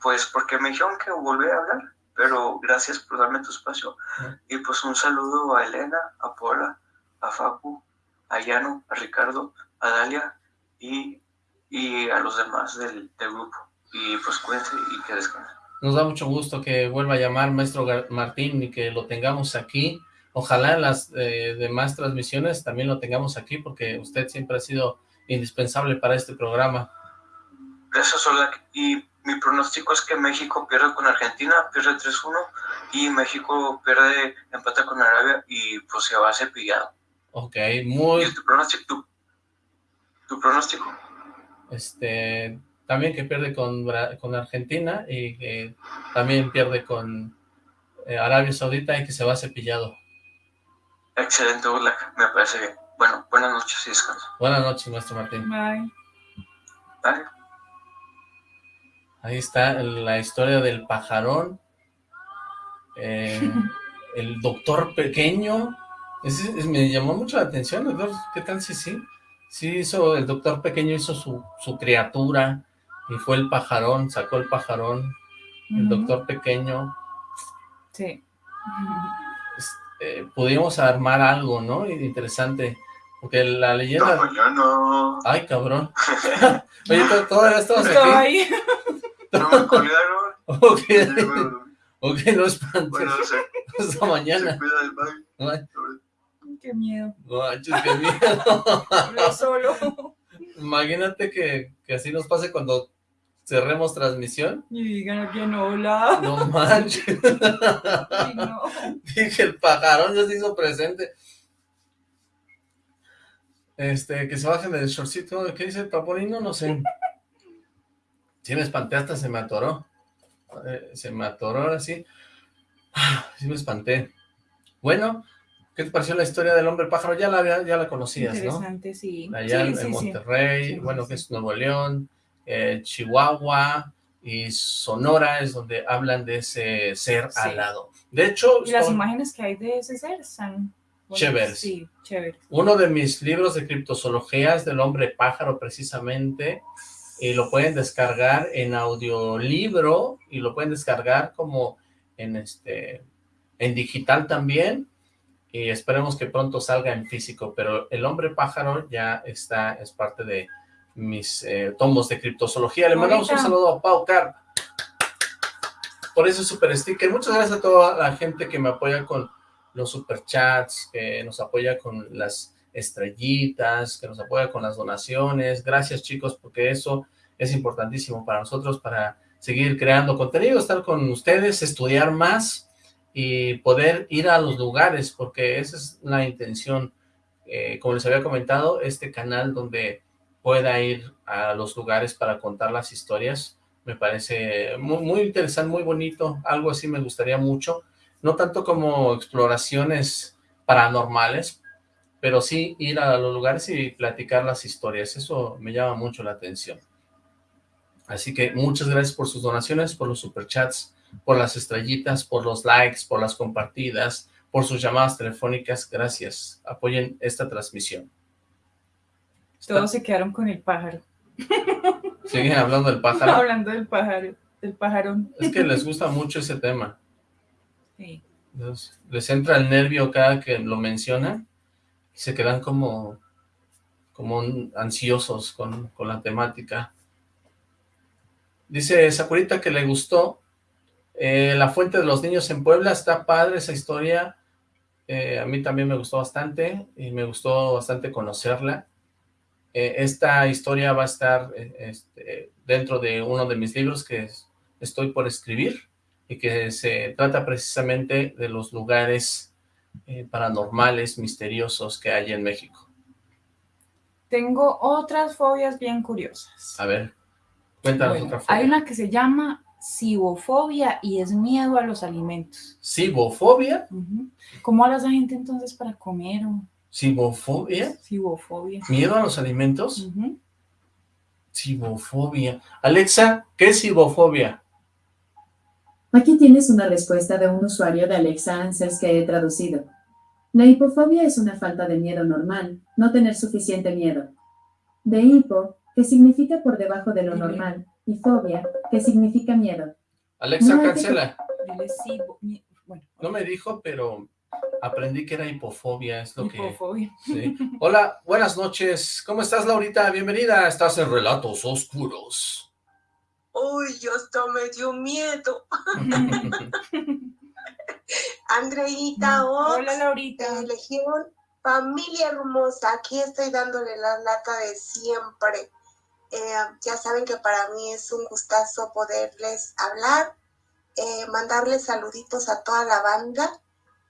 pues porque me dijeron que volví a hablar, pero gracias por darme tu espacio. Y pues un saludo a Elena, a Paula, a Facu, a Yano, a Ricardo, a Dalia y, y a los demás del, del grupo. Y pues cuídense y que descansen. Nos da mucho gusto que vuelva a llamar maestro Martín y que lo tengamos aquí Ojalá en las eh, demás transmisiones también lo tengamos aquí, porque usted siempre ha sido indispensable para este programa. Gracias, Olak. Y mi pronóstico es que México pierde con Argentina, pierde 3-1, y México pierde empate con Arabia, y pues se va a cepillado. Ok, muy... ¿Y tu pronóstico? Tu, pronóstico? Este, también que pierde con, con Argentina, y que también pierde con eh, Arabia Saudita, y que se va cepillado. Excelente, me parece bien. Bueno, buenas noches y descanso. Buenas noches, maestro Martín. Bye. Bye. Ahí está la historia del pajarón. Eh, el doctor pequeño. me llamó mucho la atención, doctor. ¿Qué tal si sí? Sí hizo, el doctor pequeño hizo su, su criatura y fue el pajarón, sacó el pajarón. El doctor pequeño. Sí. Eh, pudimos armar algo, ¿no? Interesante. Porque la leyenda... No, Ay, cabrón. Oye, todavía estamos aquí. ahí. No me colgaron. ok. ok, no espantes. Bueno, sé. Hasta mañana. Ay. Qué miedo. Manches, qué miedo. No solo. Imagínate que, que así nos pase cuando cerremos transmisión. Y digan bien hola. No manches. no. Dije, el pajarón ya se hizo presente. Este, que se bajen del shortcito. ¿Qué dice el paporino? No sé. Sí me espanté, hasta se me atoró. Eh, se me atoró ahora sí. Sí me espanté. Bueno, ¿qué te pareció la historia del hombre pájaro? Ya la, ya la conocías, ¿no? Interesante, sí. Allá en Monterrey, bueno, que es Nuevo León, eh, Chihuahua y Sonora es donde hablan de ese ser alado. De hecho... Y las imágenes que hay de ese ser están... chéveres. Sí, chéveres. Uno de mis libros de criptozoologías del hombre pájaro precisamente, y lo pueden descargar en audiolibro y lo pueden descargar como en este en digital también y esperemos que pronto salga en físico, pero el hombre pájaro ya está, es parte de mis eh, tomos de criptozoología. Le mandamos un saludo a Pau Car por ese super sticker. Muchas gracias a toda la gente que me apoya con los superchats, que nos apoya con las estrellitas, que nos apoya con las donaciones. Gracias chicos, porque eso es importantísimo para nosotros, para seguir creando contenido, estar con ustedes, estudiar más y poder ir a los lugares, porque esa es la intención. Eh, como les había comentado, este canal donde pueda ir a los lugares para contar las historias. Me parece muy, interesante, muy bonito, algo así me gustaría mucho. No tanto como exploraciones paranormales, pero sí ir a los lugares y platicar las historias. Eso me llama mucho la atención. Así que muchas gracias por sus donaciones, por los superchats, por las estrellitas, por los likes, por las compartidas, por sus llamadas telefónicas. Gracias. Apoyen esta transmisión. Todos se quedaron con el pájaro. ¿Siguen hablando del pájaro? hablando del pájaro, del pajarón. Es que les gusta mucho ese tema. Sí. les entra el nervio cada que lo mencionan y se quedan como, como ansiosos con, con la temática. Dice Sakurita que le gustó eh, La Fuente de los Niños en Puebla, está padre esa historia, eh, a mí también me gustó bastante y me gustó bastante conocerla. Eh, esta historia va a estar eh, este, dentro de uno de mis libros que estoy por escribir y que se trata precisamente de los lugares eh, paranormales, misteriosos que hay en México. Tengo otras fobias bien curiosas. A ver, cuéntanos otra fobia. Hay una que se llama cibofobia y es miedo a los alimentos. ¿Cibofobia? ¿Cómo habla esa gente entonces para comer o...? ¿Cibofobia? Cibofobia. ¿Miedo a los alimentos? Cibofobia. Alexa, ¿qué es cibofobia? Aquí tienes una respuesta de un usuario de Alexa Answers que he traducido. La hipofobia es una falta de miedo normal, no tener suficiente miedo. De hipo, que significa por debajo de lo normal, y fobia, que significa miedo. Alexa, No, es que- cancela. No me dijo, pero aprendí que era hipofobia, es lo que... hipofobia. sí. Hola, buenas noches. ¿Cómo estás, Laurita? Bienvenida. Estás en Relatos Oscuros. Uy, yo hasta me dio miedo. Andreita, Ox, Hola, Laurita. de Legión, familia hermosa, aquí estoy dándole la lata de siempre. Eh, ya saben que para mí es un gustazo poderles hablar, eh, mandarles saluditos a toda la banda,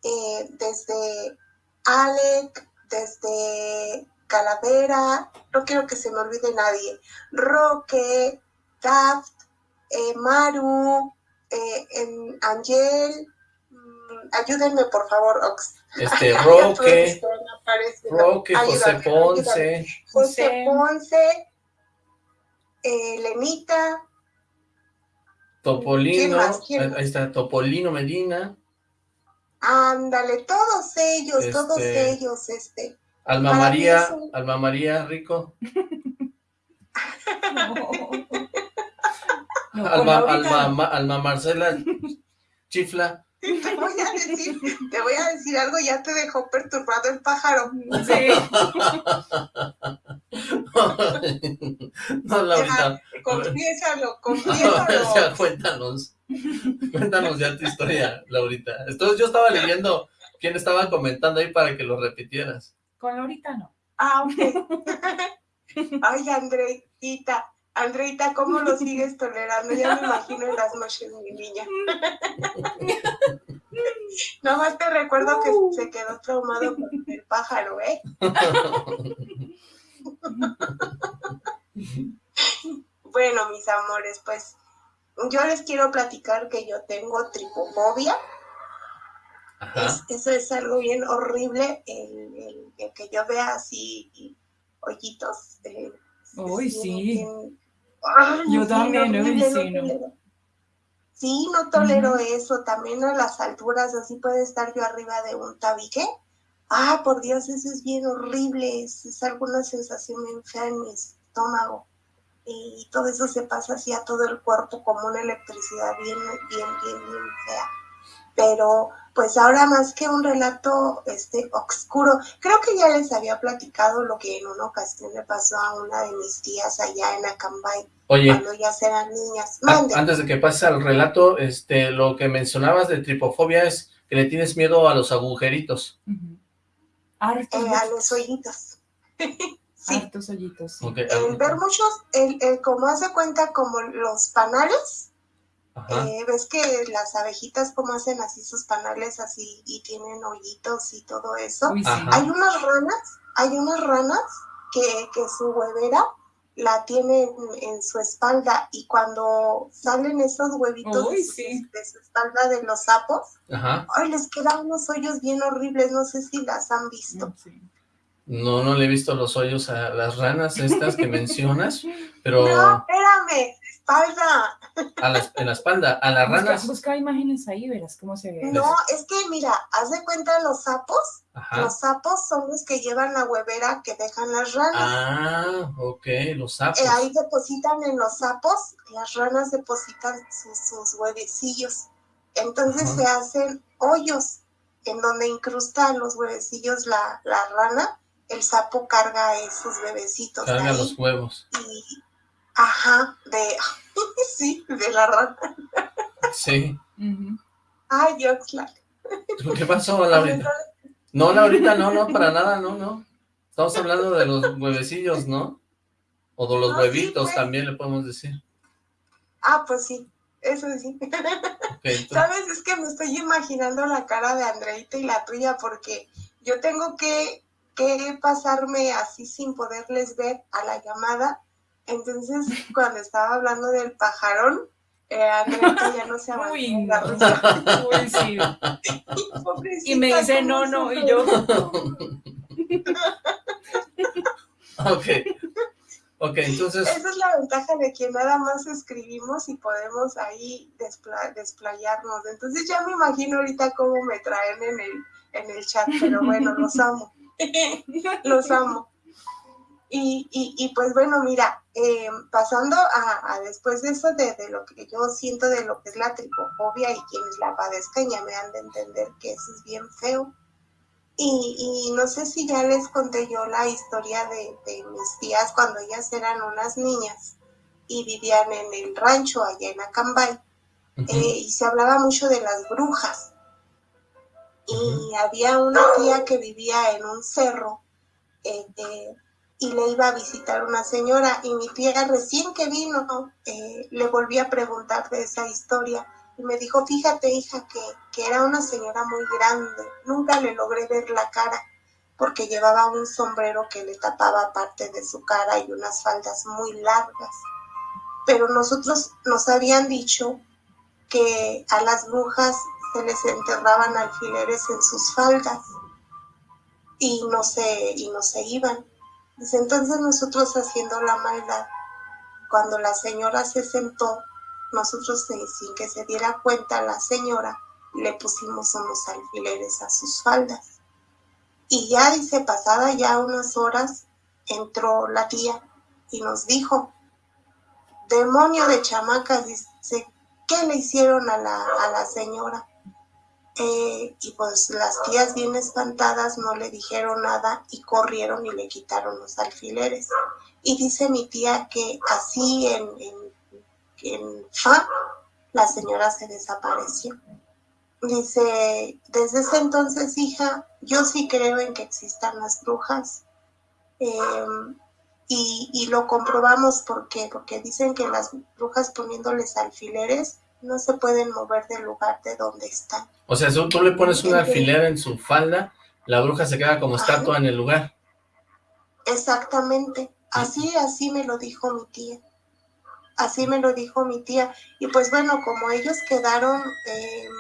eh, desde Alec, desde Calavera, no quiero que se me olvide nadie, Roque, Daft, eh, Maru, eh, en Angel, mm, ayúdenme por favor, Ox. Este, Roque. Roque, José. Ponce, José José. Ponce, eh, Lenita, Topolino, ¿Quién más? ¿Quién ahí más? ahí está, Topolino Medina, ándale, todos ellos, todos Este, ellos, este. Alma María, Alma María Rico, No. No, con Alma, Alma, Alma Marcela Chifla. Te voy a decir, te voy a decir algo, ya te dejó perturbado el pájaro. Sí. no, Laurita, Confiésalo, ya, confiésalo. cuéntanos, cuéntanos ya tu historia, Laurita. Entonces yo estaba leyendo quién estaba comentando ahí para que lo repitieras. Con Laurita no. Ah, ok. Ay, Andreita, Andreita, ¿cómo lo sigues tolerando? Ya me imagino en las noches, mi niña. Nomás te recuerdo que se quedó traumado con el pájaro, ¿eh? Bueno, mis amores, pues yo les quiero platicar que yo tengo tripofobia. Es- eso es algo bien horrible, el, el- el que yo vea así hoyitos. eh, Uy, bien- sí. bien- Ay, Yo bien también, uy, horrible, sí, no. tolero. Sí, no tolero eso. También a las alturas, así puede estar yo arriba de un tabique. Ah, por Dios, eso es bien horrible. Es, es alguna sensación bien fea en mi estómago. Y todo eso se pasa así a todo el cuerpo como una electricidad bien, bien, bien, bien fea. Pero, pues ahora más que un relato este oscuro, creo que ya les había platicado lo que en una ocasión le pasó a una de mis tías allá en Acambay, Oye, cuando ya eran niñas. Mande. antes de que pases al relato, este, lo que mencionabas de tripofobia es que le tienes miedo a los agujeritos. Eh, a los hoyitos. sí, hartos hoyitos, sí. Ok, el ver muchos, el, el- como hace cuenta como los panales. Eh, ves que las abejitas como hacen así sus panales así y tienen hoyitos y todo eso. Uy, sí. Ajá. Hay unas ranas, hay unas ranas que, que su huevera la tienen en su espalda y cuando salen esos huevitos Uy, de, su, sí. de su espalda de los sapos, Ajá. ay, les quedan unos hoyos bien horribles, no sé si las han visto. Sí. No, no le he visto los hoyos a las ranas estas que mencionas, pero No, espérame, espalda. a la, en la espalda, a las Busca, ranas. busca imágenes ahí, verás cómo se ve. No, es que mira, haz de cuenta los sapos, Ajá. los sapos son los que llevan la huevera que dejan las ranas. Ah, ok, los sapos. Eh, ahí depositan en los sapos, las ranas depositan sus, sus huevecillos. Entonces Ajá. se hacen hoyos en donde incrustan los huevecillos la, la rana. El sapo carga esos bebecitos Carga ahí. los huevos. Y, ajá, de, sí, de la rana. Sí. Ujú. Ay, Oxlack. ¿Qué pasó, Laurita? No, Laurita, no, no, para nada, no, no. Estamos hablando de los huevecillos, ¿no? O de los No, sí, huevitos pues. también le podemos decir. Ah, pues sí, eso sí. ¿Sabes? Es que me estoy imaginando la cara de Andreita y la tuya porque yo tengo que, que pasarme así sin poderles ver a la llamada. Entonces, cuando estaba hablando del pajarón, eh, Andreita ya no se aguantó Uy, la no. Uy, sí. Pobrecita, Y me dice ¿cómo no, no, y yo. Ok. Ok, entonces... Esa es la ventaja de que nada más escribimos y podemos ahí desplayarnos. Entonces ya me imagino ahorita cómo me traen en el, en el chat, pero bueno, los amo. los amo. Y, y, pues bueno, mira, eh, pasando a, después de eso, de, de, lo que yo siento de lo que es la tripofobia y quienes la padezcan ya me han de entender que eso es bien feo. Y, y no sé si ya les conté yo la historia de, de, mis tías cuando ellas eran unas niñas y vivían en el rancho allá en Acambay. Eh, y se hablaba mucho de las brujas. Y había una tía que vivía en un cerro. Eh, eh y le iba a visitar una señora y mi tía recién que vino eh, le volví a preguntar de esa historia y me dijo, fíjate hija que, que era una señora muy grande, nunca le logré ver la cara porque llevaba un sombrero que le tapaba parte de su cara y unas faldas muy largas. Pero nosotros nos habían dicho que a las brujas se les enterraban alfileres en sus faldas y no se, y no se iban entonces nosotros haciendo la maldad, cuando la señora se sentó, nosotros sin que se diera cuenta la señora, le pusimos unos alfileres a sus faldas. Y ya dice, pasada ya unas horas, entró la tía y nos dijo, demonio de chamacas, dice, ¿qué le hicieron a la, a la señora? Eh, y pues las tías bien espantadas no le dijeron nada y corrieron y le quitaron los alfileres. Y dice mi tía que así en, en, fa, la señora se desapareció. Dice, desde ese entonces, hija, yo sí creo en que existan las brujas. Em, y, y, lo comprobamos porque, porque dicen que las brujas poniéndoles alfileres no se pueden mover del lugar de donde están. O sea, si tú le pones un alfiler en su falda, la bruja se queda como estatua en el lugar. Exactamente, así, así me lo dijo mi tía. Así me lo dijo mi tía. Y pues bueno, como ellos quedaron, em,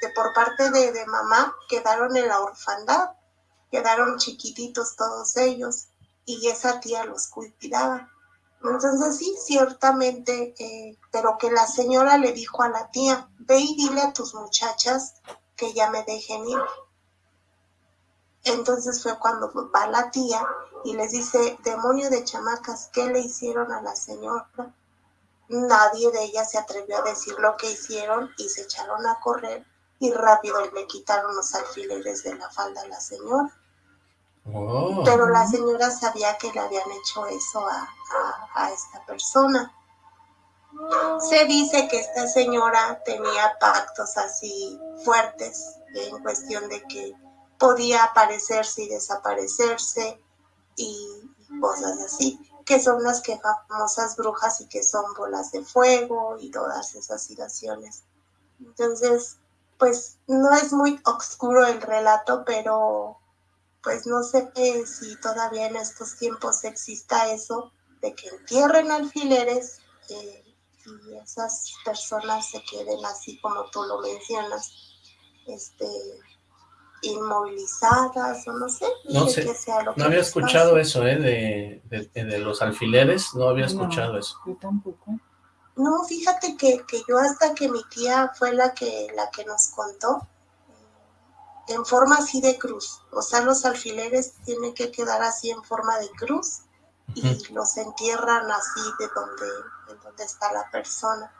de, por parte de, de mamá, quedaron en la orfandad, quedaron chiquititos todos ellos, y esa tía los cuidaba. Entonces sí, ciertamente, eh, pero que la señora le dijo a la tía, ve y dile a tus muchachas que ya me dejen ir. Entonces fue cuando va la tía y les dice, demonio de chamacas, ¿qué le hicieron a la señora? Nadie de ellas se atrevió a decir lo que hicieron y se echaron a correr y rápido le quitaron los alfileres de la falda a la señora. Oh. Pero la señora sabía que le habían hecho eso a, esta persona. Se dice que esta señora tenía pactos así fuertes en cuestión de que podía aparecerse y desaparecerse y cosas así, que son las que famosas brujas y que son bolas de fuego y todas esas situaciones. Entonces, pues no es muy oscuro el relato, pero pues no sé si todavía en estos tiempos exista eso de que entierren alfileres eh, y esas personas se queden así como tú lo mencionas, este, inmovilizadas o no sé. No sé, no había escuchado eso, ¿eh? De, de, los alfileres, no había escuchado eso. Yo tampoco. No, fíjate que, que, yo hasta que mi tía fue la que, la que nos contó, en forma así de cruz. O sea, los alfileres tienen que quedar así en forma de cruz y los entierran así de donde, de donde está la persona.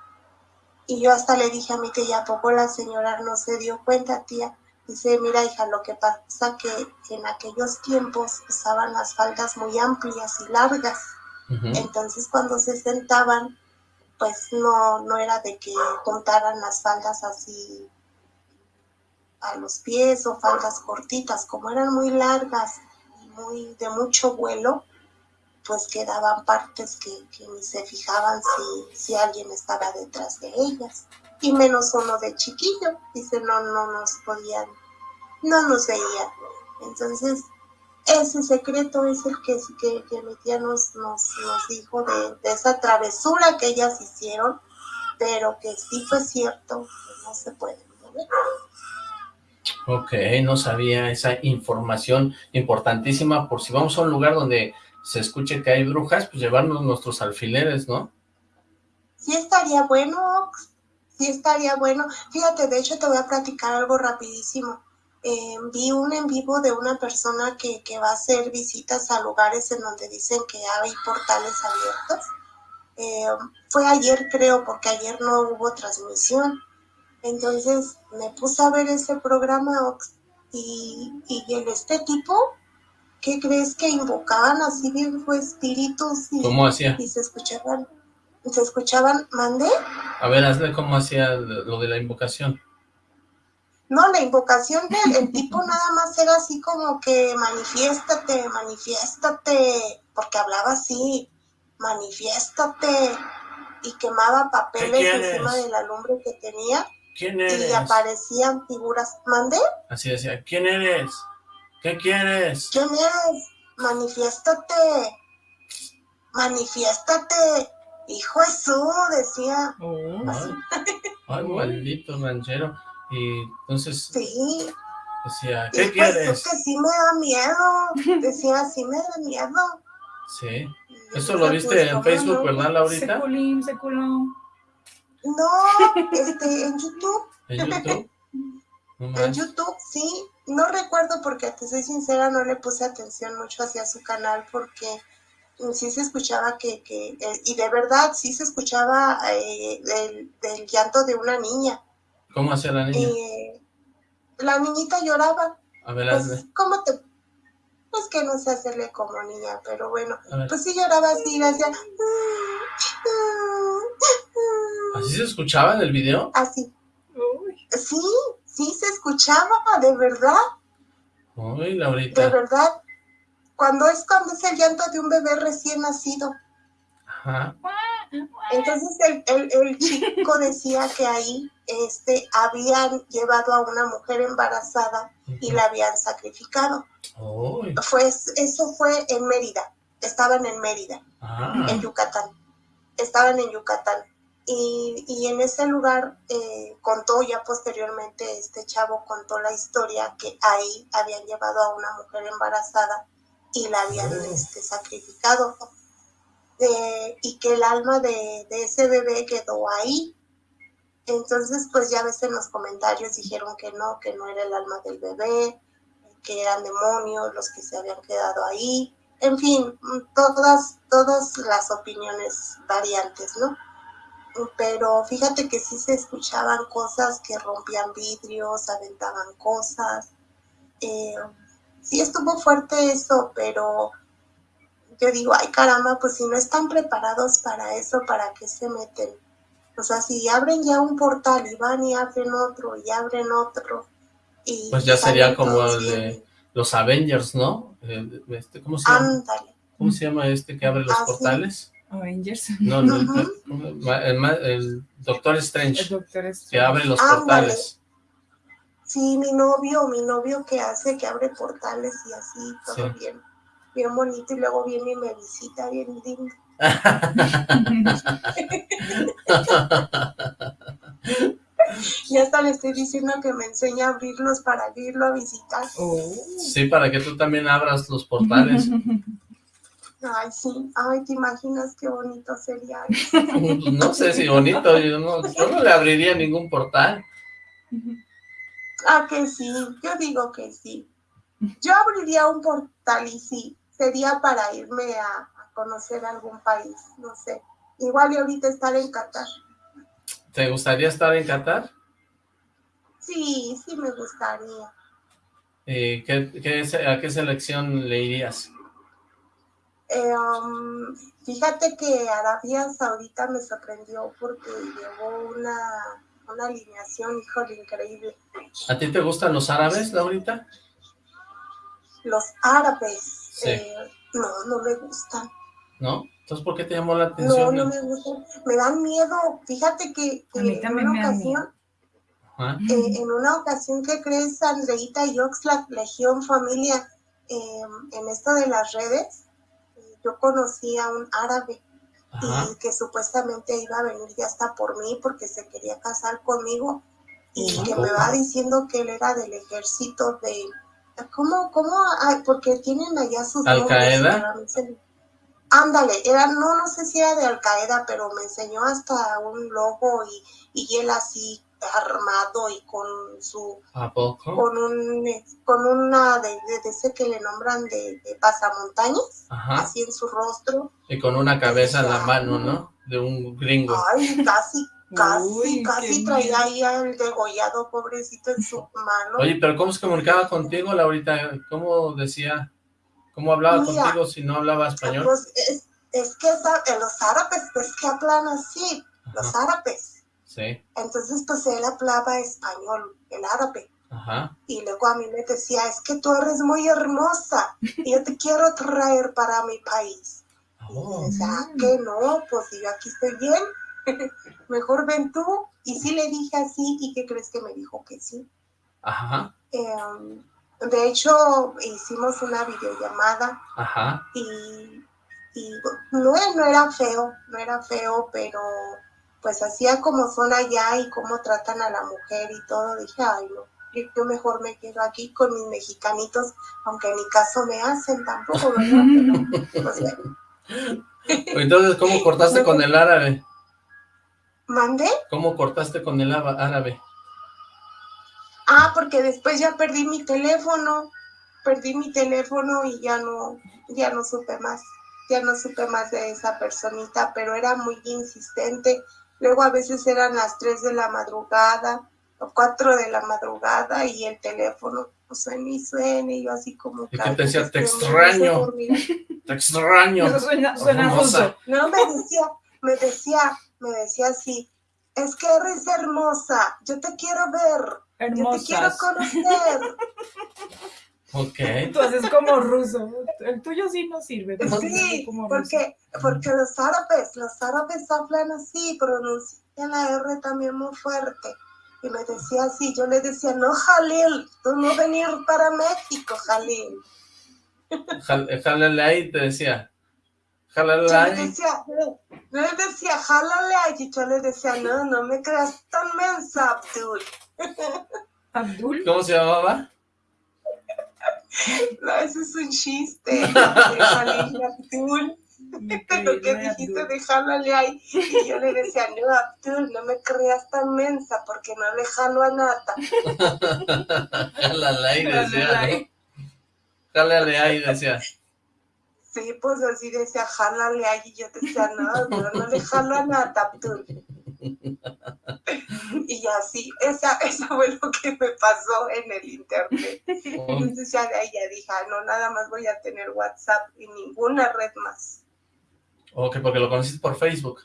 Y yo hasta le dije a mi tía, ¿a poco la señora no se dio cuenta, tía? Dice, mira hija, lo que pasa que en aquellos tiempos usaban las faldas muy amplias y largas. Entonces cuando se sentaban, pues no, no era de que contaran las faldas así a los pies o faldas cortitas, como eran muy largas y muy de mucho vuelo, pues quedaban partes que, ni se fijaban si, si alguien estaba detrás de ellas. Y menos uno de chiquillo, dice, no, no nos podían, no nos veían. Entonces, ese secreto es el que, que, mi tía nos, nos, dijo de, de, esa travesura que ellas hicieron, pero que sí fue cierto, que no se puede mover. Ok, no sabía esa información importantísima por si vamos a un lugar donde se escuche que hay brujas, pues llevarnos nuestros alfileres, ¿no? Sí estaría bueno, sí estaría bueno. Fíjate, de hecho te voy a platicar algo rapidísimo. Eh, vi un en vivo de una persona que, que va a hacer visitas a lugares en donde dicen que hay portales abiertos. Eh, fue ayer creo, porque ayer no hubo transmisión. Entonces me puse a ver ese programa Ox, y, y el, este tipo, ¿qué crees que invocaban así bien espíritus? Y, ¿Cómo hacía? Y se escuchaban, se escuchaban, ¿mandé? A ver, hazle cómo hacía lo de la invocación. No, la invocación del el tipo nada más era así como que manifiéstate, manifiéstate, porque hablaba así, manifiéstate, y quemaba papeles encima de la lumbre que tenía. ¿Quién eres? Y aparecían figuras. ¿Mandé? Así decía, ¿quién eres? ¿Qué quieres? ¿Quién eres? Manifiéstate. Manifiéstate. Hijo Jesús, decía. Oh, ay, maldito ranchero. Y entonces... Sí. Decía, ¿qué quieres? que sí me da miedo. Decía, sí me da miedo. Sí. ¿Eso lo viste pues, en Facebook, verdad, Laurita? Seculín, seculón. No, este, en YouTube. ¿En YouTube? en YouTube, sí. No recuerdo porque, te soy sincera, no le puse atención mucho hacia su canal porque sí se escuchaba que, que eh, y de verdad sí se escuchaba eh, del, llanto de una niña. ¿Cómo hacía la niña? Eh, la niñita lloraba. A ver, pues, ¿cómo te...? Pues que no sé hacerle como niña, pero bueno, pues sí lloraba así, hacía... ¿Así se escuchaba en el video? Así. Sí, sí se escuchaba, de verdad. Uy, Laurita. De verdad. Cuando es cuando es el llanto de un bebé recién nacido. Ajá. Entonces el, el, el, chico decía que ahí este, habían llevado a una mujer embarazada y la habían sacrificado. Fue, eso fue en Mérida, estaban en Mérida, ah. en Yucatán. Estaban en Yucatán. Y, y en ese lugar eh, contó ya posteriormente, este chavo contó la historia que ahí habían llevado a una mujer embarazada y la habían oh. este, sacrificado. y que el alma de, de, ese bebé quedó ahí. Entonces, pues ya ves en los comentarios dijeron que no, que no era el alma del bebé, que eran demonios los que se habían quedado ahí. En fin, todas, todas las opiniones variantes, ¿no? pero fíjate que sí se escuchaban cosas que rompían vidrios, aventaban cosas. Eh, sí estuvo fuerte eso, pero yo digo, ay caramba, pues si no están preparados para eso, ¿para qué se meten? O sea, si abren ya un portal y van y abren otro y abren otro. Y pues ya sería como el de los Avengers, ¿no? Este, ¿Cómo se llama? ¿Cómo se llama este que abre los ah, portales? Avengers. No, no, el, Doctor Strange. El Doctor Strange. Que abre los portales. Sí, mi novio, mi novio que hace, que abre portales y así, todo bien, bien bonito, y luego viene y me visita, bien lindo. ya hasta le estoy diciendo que me enseñe a abrirlos para irlo a visitar. Sí, para que tú también abras los portales. Ay, sí. Ay, ¿te imaginas qué bonito sería? no sé si bonito, yo no, yo no le abriría ningún portal. Ah, que sí, yo digo que sí. Yo abriría un portal y sí, sería para irme a, conocer algún país, no sé. Igual y ahorita estar en Qatar. ¿Te gustaría estar en Qatar? Sí, sí me gustaría. ¿Y qué, qué, a qué selección le irías? Eh, um, fíjate que Arabia Saudita me sorprendió porque llevó una, una alineación, híjole, increíble. ¿A ti te gustan los árabes, Laurita? Los árabes, eh, no, no me gustan. ¿No? Entonces, ¿por qué te llamó la atención? No, no me gustan, me dan miedo. Fíjate que, en una ocasión, eh, en una ocasión que crees Andreita y Oxlack, Legión Familia, en esto de las redes, yo conocí a un árabe y que supuestamente iba a venir ya hasta por mí porque se quería casar conmigo y que me va diciendo que él era del ejército de... ¿Cómo? ¿Cómo? porque tienen allá sus ¿Al Qaeda? Ándale, era, no, no sé si era de Al Qaeda, pero me enseñó hasta un logo y, y él así armado y con su ¿A poco? con un con una de, de, de ese que le nombran de, de pasamontañas Ajá. así en su rostro Y con una cabeza en la mano, ¿no? De un gringo. ay casi casi Uy, casi traía ahí al degollado pobrecito en su mano Oye, pero ¿cómo se comunicaba contigo, Laurita? ¿Cómo decía? ¿Cómo hablaba Mira, contigo si no hablaba español? pues es, es que los árabes pues que hablan así los árabes Sí, entonces pues él hablaba español el árabe ajá. Y luego a mí me decía, es que tú eres muy hermosa y yo te quiero traer para mi país. Oh, decía, "Ah, que no, pues si yo aquí estoy bien, mejor ven tú. Y sí le dije así, ¿y qué crees que me dijo que sí? ajá, Em, de hecho, hicimos una videollamada ajá. y, y no, no era feo, no era feo, pero pues hacía como son allá y cómo tratan a la mujer y todo, dije, ay no, yo, mejor me quedo aquí con mis mexicanitos, aunque ni caso me hacen tampoco, ¿verdad? Pero, pues bueno. Entonces, ¿cómo cortaste con el árabe? ¿Mandé? ¿Cómo cortaste con el árabe? Ah, porque después ya perdí mi teléfono, perdí mi teléfono y ya no, ya no supe más, ya no supe más de esa personita, pero era muy insistente. Luego a veces eran las 3 de la madrugada o 4 de la madrugada y el teléfono pues, suena y suena y yo así como... ¿Y qué te decía? "Cállate, Te extraño. dormir". Te extraño. Eso suena, suena Hermosa. No, me decía, me decía, me decía así, es que eres hermosa, yo te quiero ver, yo te quiero Hermosas. conocer. Ok. Tú haces como ruso. El tuyo sí no sirve. Sí, como porque, porque los árabes, los árabes hablan así, pronuncian la R también muy fuerte. Y me decía así, yo le decía, no, Jalil, tú no venir para México, Jalil. Jal- Jálale ahí, te decía. Jálale Yo le ahí. decía, no, yo le decía, jálale yo le decía, no, no me creas tan mensa, Abdul. Abdul. ¿Cómo se llamaba? No, ese es un chiste. Abdul. Lo que dijiste de jálale ahí. Y yo le decía, no, Abdul, no me creas tan mensa porque no le jalo a nata. Jálale ahí, decía. ¿no? Jálale ahí, decía. Sí, pues así decía, jálale ahí. Y yo decía, no, no, no le jalo a nata, Abdul. Y así, esa, eso fue lo que me pasó en el internet. Oh, Entonces ya de ahí ya dije, ah, no, nada más voy a tener WhatsApp y ninguna red más. Ok, porque lo conociste por Facebook.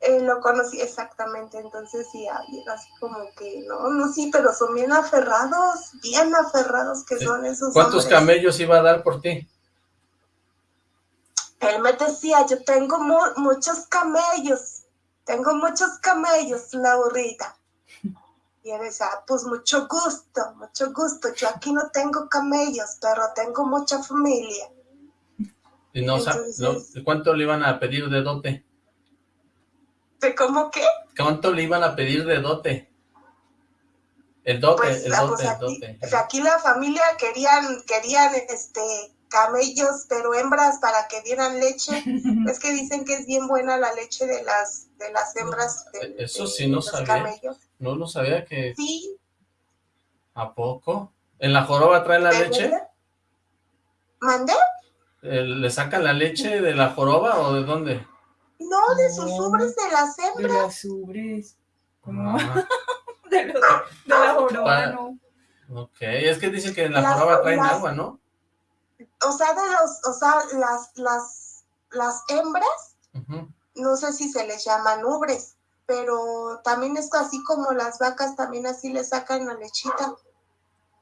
Eh, lo conocí exactamente, entonces sí, así como que, no, no, sí, pero son bien aferrados, bien aferrados que Sí. son esos ¿Cuántos hombres. camellos iba a dar por ti? Él me decía, yo tengo mu- muchos camellos, tengo muchos camellos, Laurita. Y él decía, "Ah, pues mucho gusto, mucho gusto, yo aquí no tengo camellos, pero tengo mucha familia. Y no, Entonces- no- ¿Cuánto le iban a pedir de dote? ¿De cómo qué? ¿Cuánto le iban a pedir de dote? El dote, Pues, el ah, dote, pues el dote. pues aquí la familia querían, querían este camellos, pero hembras para que dieran leche. es que dicen que es bien buena la leche de las de las hembras de, Eso de sí no los sabía. camellos. No lo sabía que... Sí, ¿A poco? ¿En la joroba trae la ¿de leche? verdad? ¿Mandé? Eh, ¿Le sacan la leche de la joroba o de dónde? No, de sus ubres de las De hembras. las ubres. Como Ah, de, los- de la joroba, Para- no. ok, es que dicen que en la joroba traen las- agua, ¿no? O sea, de los, o sea, las, las, las hembras, no sé si se les llaman ubres, pero también es así como las vacas, también así le sacan la lechita.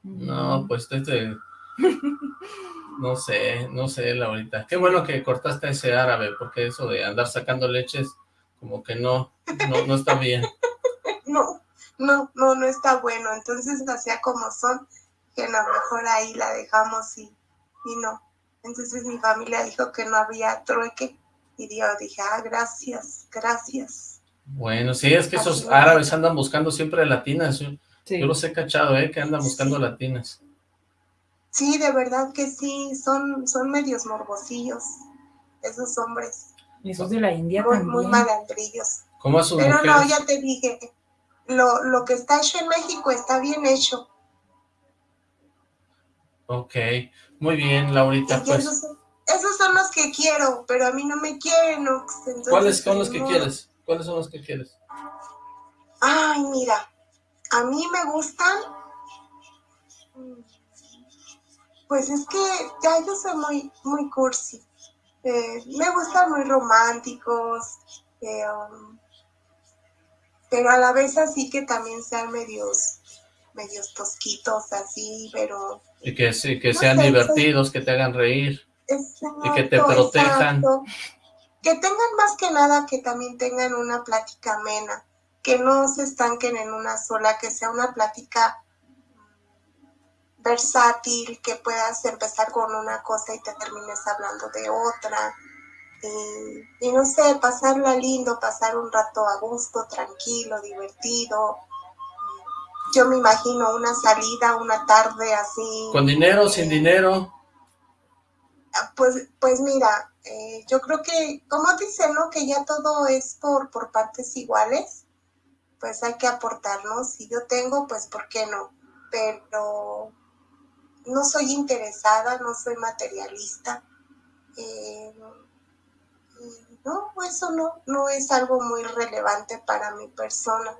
No, pues este... No sé, no sé, Laurita. Qué bueno que cortaste ese árabe, porque eso de andar sacando leches, como que no, no, no está bien. No, no, no, no está bueno. Entonces hacía como son, que a lo mejor ahí la dejamos y, y no. Entonces mi familia dijo que no había trueque y yo dije, ah, gracias, gracias. Bueno, sí, es que esos Así árabes andan buscando siempre latinas. Yo, Sí. yo los he cachado, ¿eh? Que andan buscando Sí. latinas. Sí, de verdad que sí, son, son medios morbosillos. esos hombres. Esos de la India muy, también. muy malandrillos. ¿Cómo a sus Pero mujeres? no, ya te dije, lo, lo que está hecho en México está bien hecho. Ok, muy bien, Laurita, pues. esos, son- esos son los que quiero, pero a mí no me quieren. Entonces, ¿Cuáles son los que quieres? ¿Cuáles son los que quieres? Ay, mira, a mí me gustan. Pues es que ya yo soy muy, muy cursi. Eh, me gustan muy románticos, eh, um, pero a la vez así que también sean medios, medios tosquitos así, pero Y que, sí, que No sean sé, soy- divertidos, que te hagan reír. Exacto, que te protejan. exacto. Que tengan más que nada, que también tengan una plática amena, que no se estanquen en una sola, que sea una plática versátil, que puedas empezar con una cosa y te termines hablando de otra. Y, y no sé, pasarla lindo, pasar un rato a gusto, tranquilo, divertido. Yo me imagino una salida, una tarde así. ¿Con dinero, sin dinero? pues, pues mira, eh, yo creo que, como dicen, ¿no? Que ya todo es por, por partes iguales, pues hay que aportarnos. Si yo tengo, pues ¿por qué no? Pero no soy interesada, no soy materialista. eh, no, eso no, no es algo muy relevante para mi persona.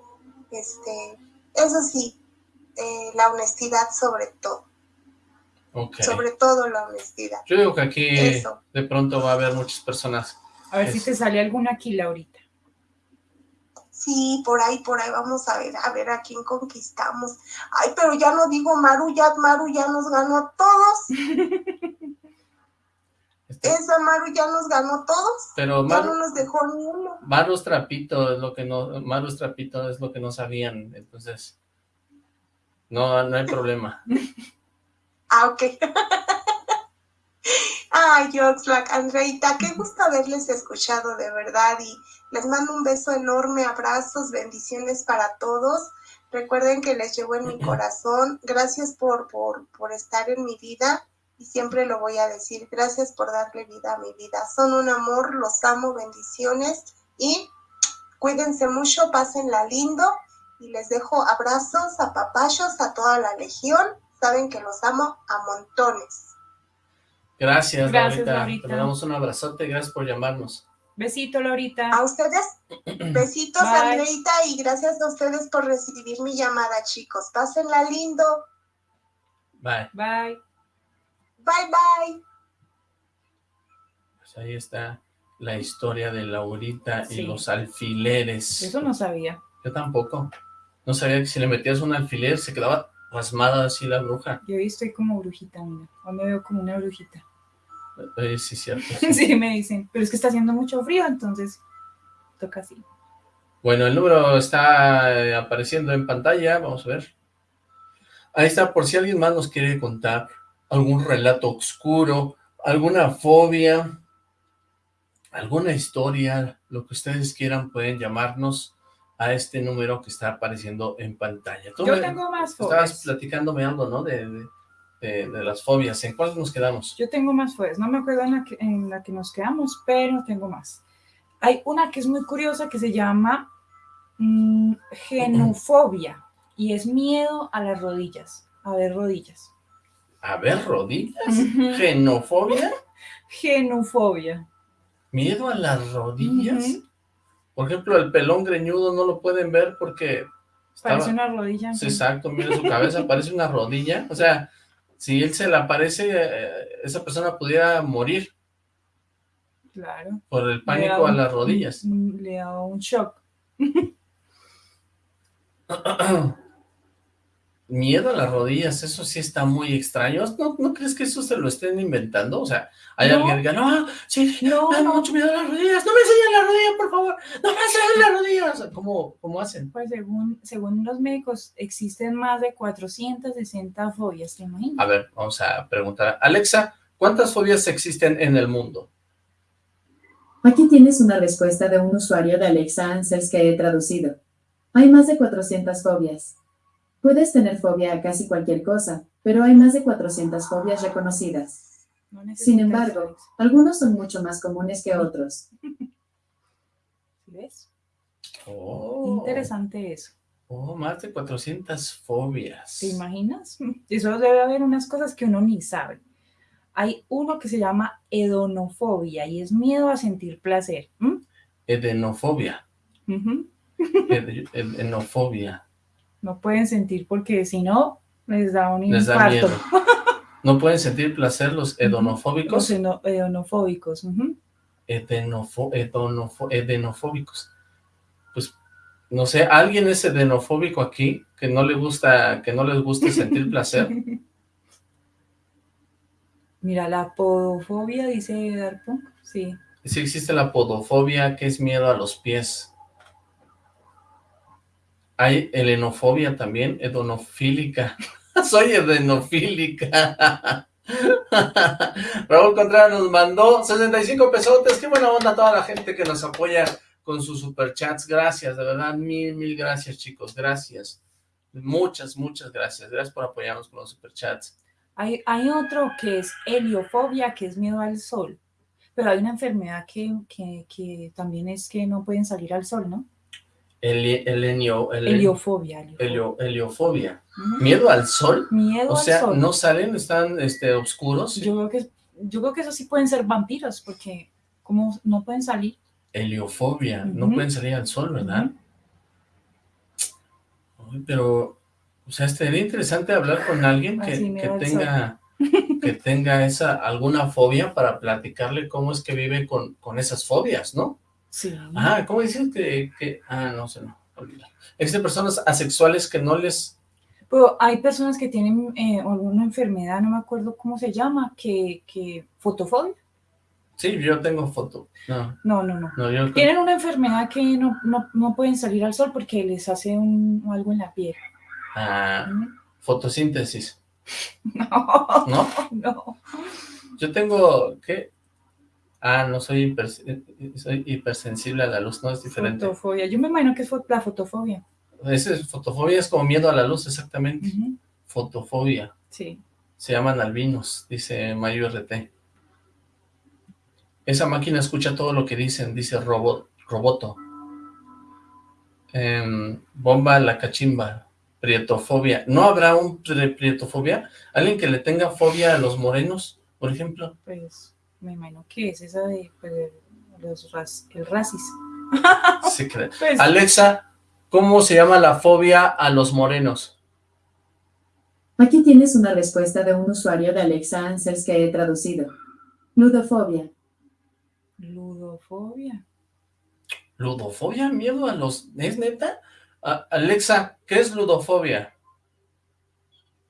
Este, eso sí, eh, la honestidad sobre todo, sobre todo la honestidad. Yo digo que aquí Eso. de pronto va a haber muchas personas. A ver si te sale alguna aquí, Laurita. Sí, por ahí, por ahí vamos a ver, a ver a quién conquistamos. Ay, pero ya no digo Maru, ya Maru ya nos ganó a todos. Esa Maru ya nos ganó todos. pero Ya Maru, no nos dejó ni uno. Maru trapito, es lo que no, Maru trapito es lo que no sabían, entonces no, no hay problema. Ah, ok. Ay, Oxlack, Andreita, qué gusto haberles escuchado de verdad y les mando un beso enorme, abrazos, bendiciones para todos. Recuerden que les llevo en mi corazón. Gracias por, por, por estar en mi vida y siempre lo voy a decir. Gracias por darle vida a mi vida. Son un amor, los amo, bendiciones y cuídense mucho, pásenla lindo y les dejo abrazos, apapachos a toda la legión. Saben que los amo a montones. Gracias, Gracias, Laurita. Laurita. Te damos un abrazote, gracias por llamarnos. Besito, Laurita. A ustedes, besitos. Andreita, y gracias a ustedes por recibir mi llamada, chicos. Pásenla lindo. Bye. Bye. Bye, bye. Pues ahí está la historia de Laurita y Sí. los alfileres. Eso no sabía. Yo tampoco. No sabía que si le metías un alfiler se quedaba pasmada así la bruja. Yo hoy estoy como brujita, mira. Hoy me veo como una brujita. Eh, sí, cierto. sí. Sí, me dicen. Pero es que está haciendo mucho frío, entonces toca así. Bueno, el número está eh, apareciendo en pantalla, vamos a ver. Ahí está, por si alguien más nos quiere contar algún relato oscuro, alguna fobia, alguna historia, lo que ustedes quieran, pueden llamarnos a este número que está apareciendo en pantalla. Tú Yo me- tengo más estabas fobias. platicándome algo, ¿no? De, de- de- de las fobias. ¿En cuál nos quedamos? Yo tengo más fobias. No me acuerdo en la, que, en la que nos quedamos, pero tengo más. Hay una que es muy curiosa que se llama mm, genufobia y es miedo a las rodillas, a ver rodillas. A ver, rodillas, genofobia, Genufobia. miedo a las rodillas. Por ejemplo, el pelón greñudo no lo pueden ver porque estaba- Parece una rodilla. Sí, exacto, mira su cabeza, parece una rodilla. O sea, si él se le aparece, eh, esa persona pudiera morir Claro. por el pánico a las rodillas. Le da un shock. Miedo a las rodillas, eso sí está muy extraño. ¿No, no crees que eso se lo estén inventando? O sea, hay No. alguien que diga, no, sí, No, me da mucho miedo a las rodillas, no me enseñen las rodillas, por favor, no me enseñen las rodillas. O sea, ¿Cómo, cómo hacen? Pues según, según los médicos, existen más de 460 fobias, ¿te imaginas? A ver, vamos a preguntar. Alexa, ¿cuántas fobias existen en el mundo? Aquí tienes una respuesta de un usuario de Alexa Answers que he traducido. Hay más de 400 fobias. Puedes tener fobia a casi cualquier cosa, pero hay más de 400 fobias reconocidas. No Sin embargo, algunos son mucho más comunes que otros. ¿Ves? Oh, Interesante eso. Oh, más de 400 fobias. ¿Te imaginas? Eso debe haber unas cosas que uno ni sabe. Hay uno que se llama hedonofobia y es miedo a sentir placer. ¿m? Edenofobia. Ed- Edenofobia. No pueden sentir porque si no, les da un Les da infarto. ¿No pueden sentir placer los Los edonofóbicos? hedonofóbicos. ujú. Edenofo- edonofo- edenofóbicos. Pues, no sé, ¿alguien es edenofóbico aquí? Que no le gusta, que no les guste sentir placer. Mira, la podofobia, dice Darpunk. Sí. Sí existe la podofobia, que es miedo a los pies. Hay helenofobia también, edonofílica. Soy edenofílica. Raúl Contreras nos mandó 65 pesotes. Qué buena onda toda la gente que nos apoya con sus superchats. Gracias, de verdad, mil, mil gracias, chicos. Gracias. Muchas, muchas gracias. Gracias por apoyarnos con los superchats. Hay, hay otro que es heliofobia, que es miedo al sol. Pero hay una enfermedad que, que, que también es que no pueden salir al sol, ¿no? Helenio- helen- Heliofobia. helio- heliofobia. ¿Miedo al sol? Miedo O al sea, sol. ¿no salen? ¿Están este, oscuros? Yo creo que yo creo que eso sí pueden ser vampiros, porque como no pueden salir. Heliofobia, no pueden salir al sol, ¿verdad? Ay, Pero, o sea, estaría interesante hablar con alguien que, Así que tenga que tenga esa alguna fobia para platicarle cómo es que vive con, con esas fobias, ¿no? Sí. Ah, ¿cómo dices que, que- ah, no sé, no. Existen personas asexuales que no les, Pero hay personas que tienen eh, alguna enfermedad, no me acuerdo cómo se llama, que, que fotofobia. sí, yo tengo foto, no, No, no, no. no, yo, Tienen una enfermedad que no, no, no pueden salir al sol porque les hace un, algo en la piel. ah, Ujú. fotosíntesis, No, ¿no? no. Yo tengo, ¿qué? Ah, no, soy, hiper- soy hipersensible a la luz, no, es diferente. Fotofobia. Yo me imagino que es la fotofobia. Ese es- fotofobia es como miedo a la luz, exactamente. Fotofobia. Sí. Se llaman albinos, dice Mayo RT. Esa máquina escucha todo lo que dicen, dice Robot, Roboto. Em, bomba la cachimba. Prietofobia. ¿No habrá un pri- prietofobia? ¿Alguien que le tenga fobia a los morenos, por ejemplo? Pues me imagino que es esa de, pues, los ras- el racismo. Sí, creo. Pues, Alexa, ¿cómo se llama la fobia a los morenos? Aquí tienes una respuesta de un usuario de Alexa Answers que he traducido. Ludofobia. ludofobia. ¿Ludofobia? ¿Miedo a los...? ¿Es neta? A- Alexa, ¿qué es ludofobia?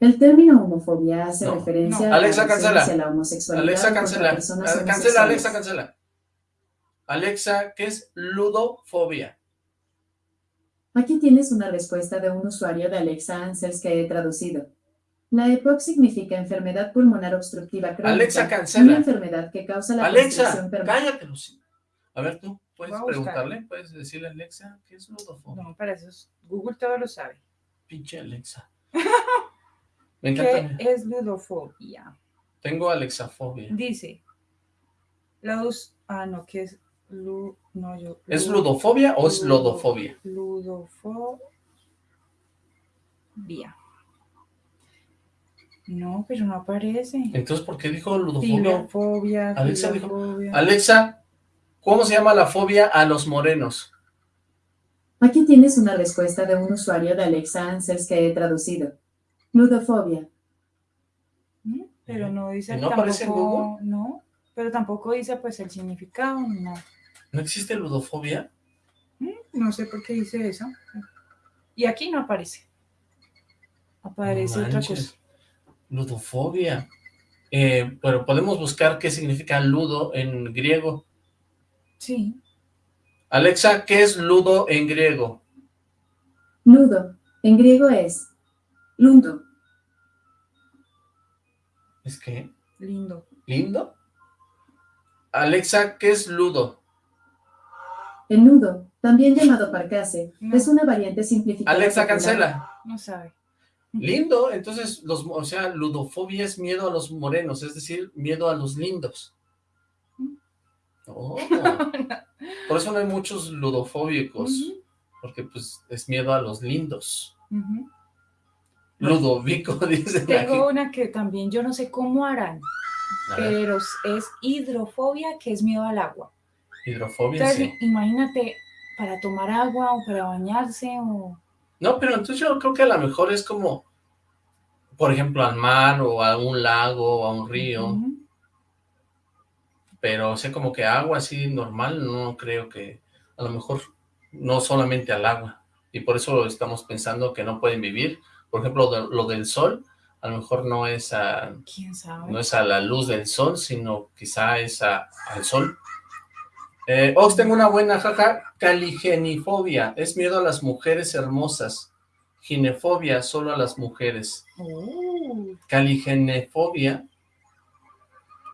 El término homofobia hace No, referencia no. a la cancela. hacia la homosexualidad Alexa, cancela. personas Cancela. Alexa, cancela. Alexa, ¿qué es ludofobia? Aquí tienes una respuesta de un usuario de Alexa Answers que he traducido. La EPOC significa enfermedad pulmonar obstructiva crónica. Alexa, cancela. Una enfermedad que causa la Alexa, cállate, Lucy. A ver, tú, ¿puedes a preguntarle? ¿Puedes decirle a Alexa qué es ludofobia? No, para eso es- Google todo lo sabe. Pinche Alexa. Me encanta. ¿Qué es ludofobia? Tengo alexafobia. Dice, la dos, ah, no, ¿qué es? Lu, no, yo. ¿Es lu- ludofobia o es lodofobia? Ludofobia. No, pero no aparece. Entonces, ¿por qué dijo ludofobia? Filofobia, Alexa dijo- filofobia. Alexa, ¿cómo se llama la fobia a los morenos? Aquí tienes una respuesta de un usuario de Alexa Answers que he traducido. Ludofobia. ¿Mm? Pero no dice ¿Y no aparece en tampoco, no, pero tampoco dice pues el significado, no. ¿No existe ludofobia? ¿Mm? No sé por qué dice eso. Y aquí no aparece. Aparece No otra cosa. Ludofobia. Eh, pero podemos buscar qué significa ludo en griego. Sí, Alexa, ¿qué es ludo en griego? Ludo. En griego es lundo. ¿Es que lindo. lindo? Alexa, ¿qué es ludo? El nudo, también llamado parcase, No. es una variante simplificada. Alexa, popular. cancela. No sabe. Lindo, entonces, los, o sea, ludofobia es miedo a los morenos, es decir, miedo a los lindos. Oh, por eso no hay muchos ludofóbicos, porque pues es miedo a los lindos. Ludovico, dice. Tengo una que también yo no sé cómo harán, pero es hidrofobia, que es miedo al agua. Hidrofobia, sí. imagínate, para tomar agua o para bañarse o... No, pero entonces yo creo que a lo mejor es como, por ejemplo, al mar o a un lago o a un río. Pero, o sea, como que agua así normal, no creo que, a lo mejor, no solamente al agua. Y por eso estamos pensando que no pueden vivir. Por ejemplo, lo del sol, a lo mejor no es a, No es a la luz del sol, sino quizá es a, al sol. Eh, Ox, tengo una buena, jaja, caligenifobia, es miedo a las mujeres hermosas. Ginefobia, solo a las mujeres. Oh. Caligenefobia.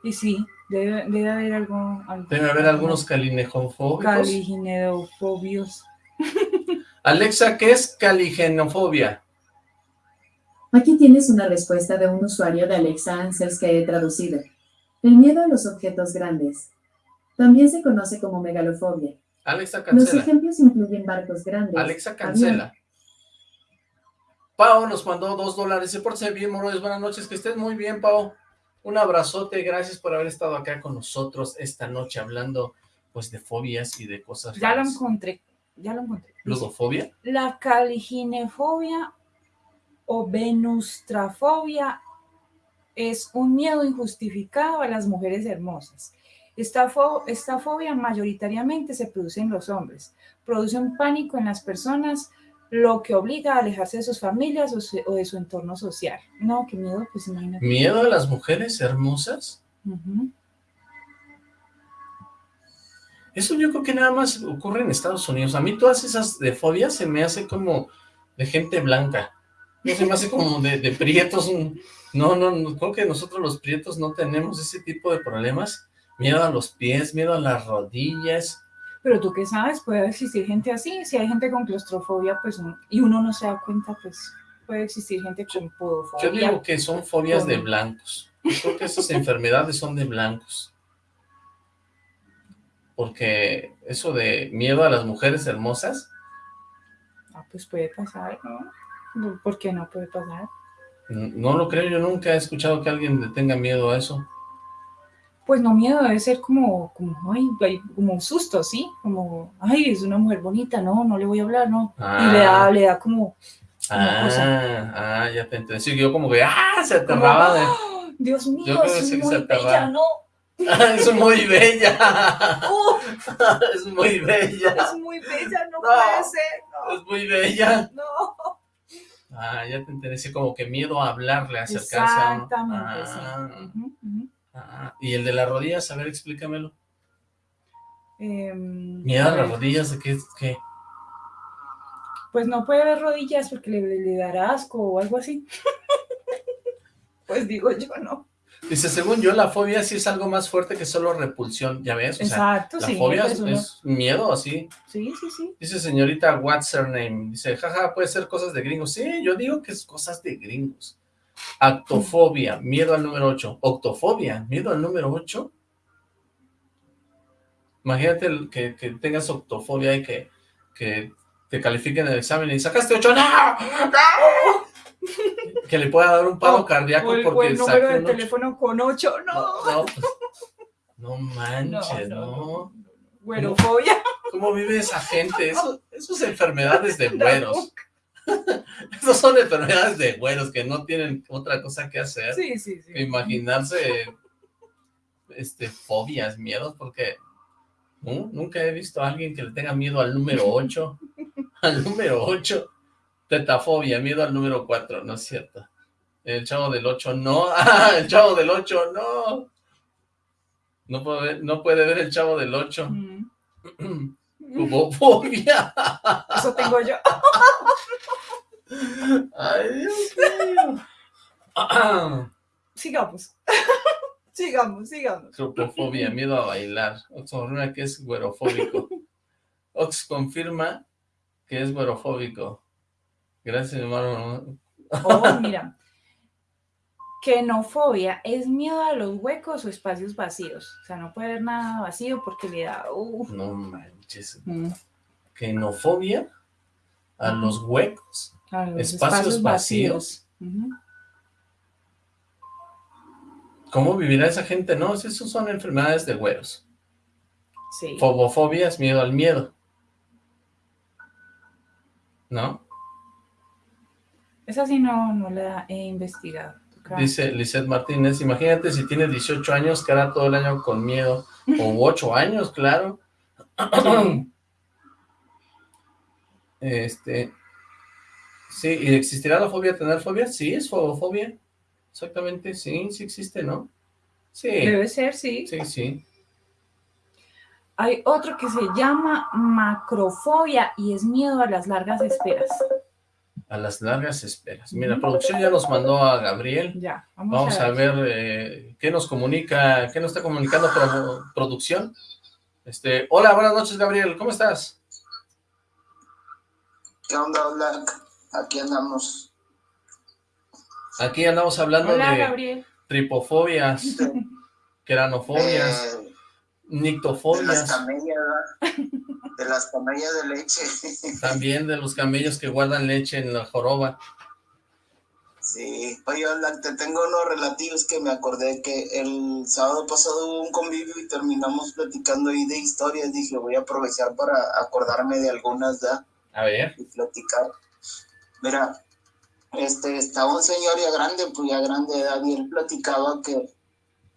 Y sí, debe, haber algo, Debe haber algunos calinejofóbicos. Caligenefobios. Alexa, ¿qué es caligenofobia? Aquí tienes una respuesta de un usuario de Alexa Answers que he traducido. El miedo a los objetos grandes. También se conoce como megalofobia. Alexa cancela. Los ejemplos incluyen barcos grandes. Alexa cancela. Pau nos mandó dos dólares. Se porte bien, Morones. Buenas noches. Que estés muy bien, Pau. Un abrazote. Gracias por haber estado acá con nosotros esta noche hablando pues de fobias y de cosas Ya lo encontré. Ya lo encontré. ¿Ludofobia? La caliginefobia o venustrafobia es un miedo injustificado a las mujeres hermosas. Esta, fobia mayoritariamente se produce en los hombres, produce un pánico en las personas, lo que obliga a alejarse de sus familias o, de su entorno social. No, qué miedo, pues imagínate. ¿Miedo a las mujeres hermosas? Eso yo creo que nada más ocurre en Estados Unidos. A mí todas esas de fobias se me hace como de gente blanca. No se me hace como de, de prietos. No, no, no, creo que nosotros los prietos no tenemos ese tipo de problemas miedo a los pies, miedo a las rodillas. Pero tú qué sabes, puede existir gente así, si hay gente con claustrofobia, pues, y uno no se da cuenta, pues, puede existir gente con podofobia. Yo digo que son fobias de blancos. Yo creo que esas enfermedades son de blancos. Porque eso de miedo a las mujeres hermosas... Ah, pues puede pasar, ¿no? ¿Por qué no puede pasar? No lo creo, yo nunca he escuchado que alguien le tenga miedo a eso pues no miedo, debe ser como, como, ay, como un susto, ¿sí? Como, ay, es una mujer bonita, no, no le voy a hablar, no. Y le da, ah. le da como, ah, ah, ya te entendí. Sí, yo como que, ah, se aterraba de... ¡Ah! Dios mío, es muy bella, ¿no? es muy bella. es muy bella. Es muy bella, no, puede ser, no. Es muy bella. No. Ah, ya te sí, como que miedo a hablarle, acercarse Exactamente, sí. Ah, ¿Y el de las rodillas? A ver, explícamelo. Em, Mira, las rodillas, ¿de qué, qué? Pues no puede ver rodillas porque le, dará asco o algo así. pues digo yo, no. Dice, según yo, la fobia sí es algo más fuerte que solo repulsión, ¿ya ves? Exacto, la fobia es, miedo, así. Sí, sí, sí. Dice señorita, what's her name? Dice, jaja, puede ser cosas de gringos. Sí, yo digo que es cosas de gringos. Actofobia, miedo al número 8. Octofobia, miedo al número 8. Imagínate que, tengas octofobia y que, que te califiquen el examen y sacaste 8. ¡No! Que le pueda dar un paro cardíaco el, porque el número de teléfono con 8. No. No, manches, no. Güerofobia. ¿Cómo vive esa gente? Eso, eso es enfermedades de güeros. Esas son enfermedades de güeros que no tienen otra cosa que hacer sí, sí, que imaginarse este, fobias, miedos, porque nunca he visto a alguien que le tenga miedo al número 8, al número 8, tetafobia, miedo al número 4, no es cierto. El chavo del 8, no, ah, el chavo del 8, no. No puede ver, no puede ver el chavo del 8. fobia Eso tengo yo. Ay, Dios mío. sigamos. sigamos, sigamos. Tropofobia, miedo a bailar. Oxoruna que es güerofóbico. Ox confirma que es güerofóbico. Gracias, hermano. Oh, mira. Kenofobia es miedo a los huecos o espacios vacíos. O sea, no puede haber nada vacío porque le da... Uh. No manches. Mm. Kenofobia a los huecos. A los Espacios vacíos. ¿Cómo vivirá esa gente? No, esos son enfermedades de güeros. Sí. Fobofobia es miedo al miedo. ¿No? Esa sí no, no la he investigado. Dice Lisette Martínez, imagínate si tiene 18 años, que hará todo el año con miedo. O 8 años, claro. Sí. Este... Sí, ¿y existirá la fobia tener fobia? Sí, es fobofobia. Exactamente, sí, sí existe, ¿no? Sí, Debe ser, sí. sí, sí. Hay otro que se llama macrofobia y es miedo a las largas esperas. A las largas esperas. Mira, Ujú. producción ya nos mandó a Gabriel. Ya, vamos, Vamos a ver eh, qué nos comunica, qué nos está comunicando pro- producción. Este, hola, buenas noches, Gabriel, ¿cómo estás? ¿Qué onda, Black? Aquí andamos. Aquí andamos hablando Hola, de Gabriel. tripofobias, queranofobias, Eh, de las camellas. De las camellas de leche. también de los camellos que guardan leche en la joroba. Sí. Oye, te tengo unos relativos que me acordé que el sábado pasado hubo un convivio y terminamos platicando ahí de historias. Dije, voy a aprovechar para acordarme de algunas, ¿da? A ver, y platicar. Mira, este, estaba un señor ya grande, pues ya grande de edad, y él platicaba que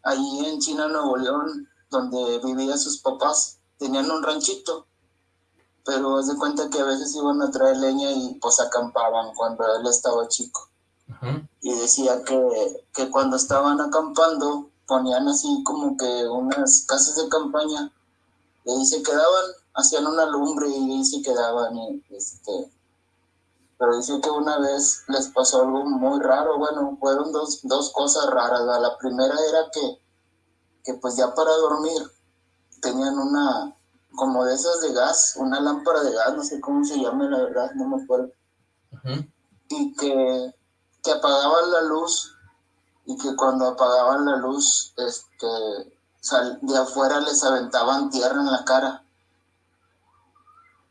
allí en China, Nuevo León, donde vivían sus papás, tenían un ranchito, pero haz de cuenta que a veces iban a traer leña y pues acampaban cuando él estaba chico. Y decía que, que cuando estaban acampando ponían así como que unas casas de campaña y ahí se quedaban, hacían una lumbre y ahí se quedaban y este pero dice que una vez les pasó algo muy raro, bueno, fueron dos, dos cosas raras, la primera era que, que pues ya para dormir tenían una, como de esas de gas, una lámpara de gas, no sé cómo se llama la verdad, no me acuerdo, y que, que apagaban la luz y que cuando apagaban la luz, este, sal- de afuera les aventaban tierra en la cara.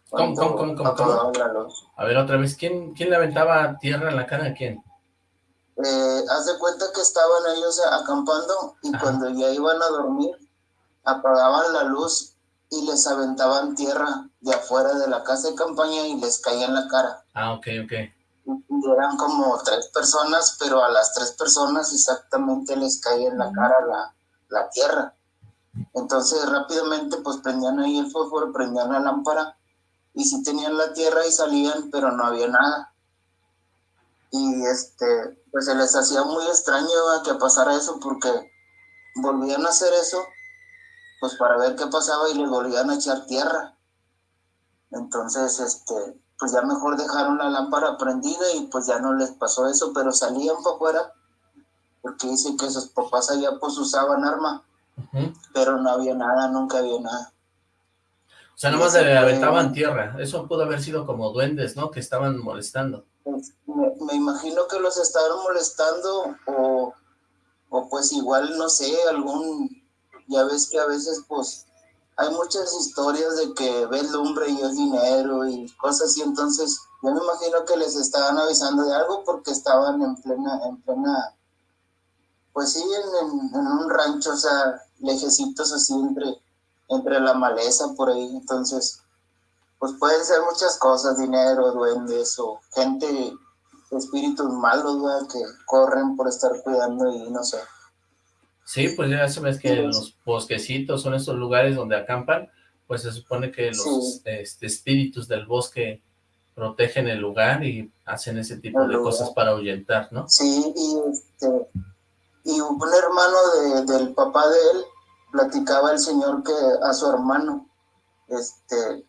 ¿Cómo, cómo, cómo, cómo, la luz. A ver, otra vez, ¿quién, quién le aventaba tierra en la cara a quién? Eh, haz de cuenta que estaban ellos acampando y Ajá. cuando ya iban a dormir, apagaban la luz y les aventaban tierra de afuera de la casa de campaña y les caía en la cara. Ah, ok, ok. Y eran como tres personas, pero a las tres personas exactamente les caía en la cara la, la tierra. Entonces rápidamente pues prendían ahí el fósforo, prendían la lámpara y sí tenían la tierra y salían, pero no había nada. Y este, pues se les hacía muy extraño ¿verdad? que pasara eso porque volvían a hacer eso pues para ver qué pasaba y les volvían a echar tierra. Entonces, este, pues ya mejor dejaron la lámpara prendida y pues ya no les pasó eso, pero salían para afuera porque dice que sus papás allá pues usaban arma, pero no había nada, nunca había nada. O sea, nada más Eso le aventaban tierra. Eso pudo haber sido como duendes, ¿no? Que estaban molestando. Pues, me, me imagino que los estaban molestando o, o pues igual, no sé, algún, ya ves que a veces pues hay muchas historias de que ves lumbre y es dinero y cosas así, entonces yo me imagino que les estaban avisando de algo porque estaban en plena, en plena, pues sí, en, en- en un rancho, o sea, lejecitos así entre, entre la maleza por ahí, entonces pues pueden ser muchas cosas, dinero, duendes o gente, espíritus malos, ¿verdad? que corren por estar cuidando y no sé. Sí, pues ya sabes que Sí. los bosquecitos son estos lugares donde acampan, pues se supone que los Sí. este, espíritus del bosque protegen el lugar y hacen ese tipo El de lugar. cosas para ahuyentar, ¿no? Sí, y, este, y un hermano de- del papá de él platicaba el señor que a su hermano, este,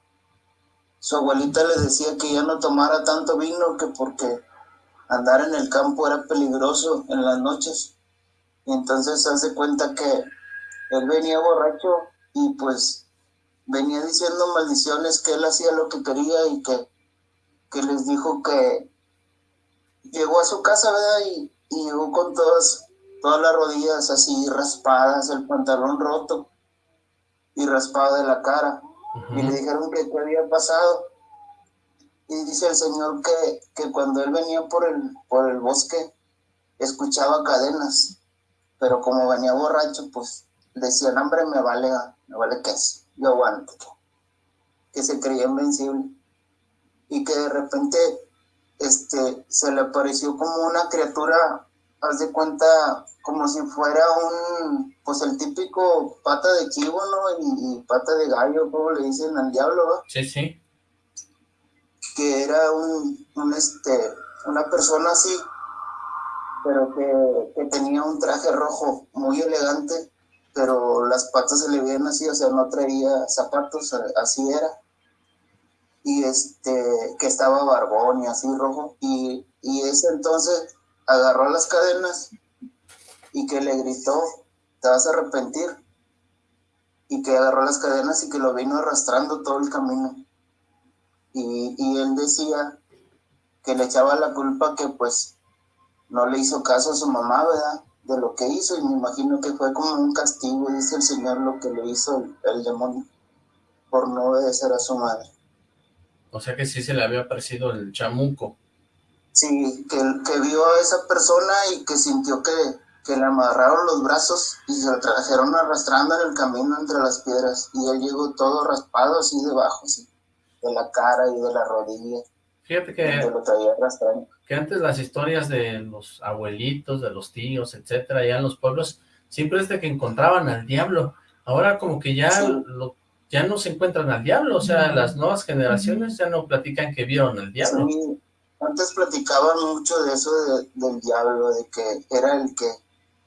su abuelita le decía que ya no tomara tanto vino que porque andar en el campo era peligroso en las noches. Y entonces se hace cuenta que él venía borracho y pues venía diciendo maldiciones que él hacía lo que quería y que, que les dijo que, llegó a su casa, ¿verdad? Y, y llegó con todas, todas las rodillas así raspadas, el pantalón roto y raspado de la cara. Y le dijeron que qué había pasado. Y dice el Señor que, que cuando él venía por el, por el bosque, escuchaba cadenas, pero como venía borracho, pues decía, hombre, me vale, me vale es yo aguanto, que se creía invencible. Y que de repente este, se le apareció como una criatura, haz de cuenta, como si fuera un, pues el típico pata de chivo, ¿no? Y, pata de gallo, como le dicen al diablo. Sí, sí. Que era un, un este, una persona así, pero que, que, tenía un traje rojo muy elegante, pero las patas se le veían así, o sea, no traía zapatos, así era y este, que estaba barbón y así rojo, y, y ese entonces agarró las cadenas y que le gritó, te vas a arrepentir, y que agarró las cadenas y que lo vino arrastrando todo el camino. Y, y él decía que le echaba la culpa que pues no le hizo caso a su mamá, ¿verdad? De lo que hizo, y me imagino que fue como un castigo, dice el Señor, lo que le hizo el, el demonio por no obedecer a su madre. O sea que sí se le había aparecido el chamuco. Sí, que, que vio a esa persona y que sintió que, que le amarraron los brazos y se lo trajeron arrastrando en el camino entre las piedras. Y él llegó todo raspado así debajo, así, de la cara y de la rodilla. Fíjate que, lo traía arrastrando. que antes las historias de los abuelitos, de los tíos, etcétera, allá en los pueblos, siempre es de que encontraban al diablo. Ahora como que ya lo ya no se encuentran al diablo, o sea, las nuevas generaciones ya no platican que vieron al diablo. Sí, antes platicaban mucho de eso del diablo, de que era el que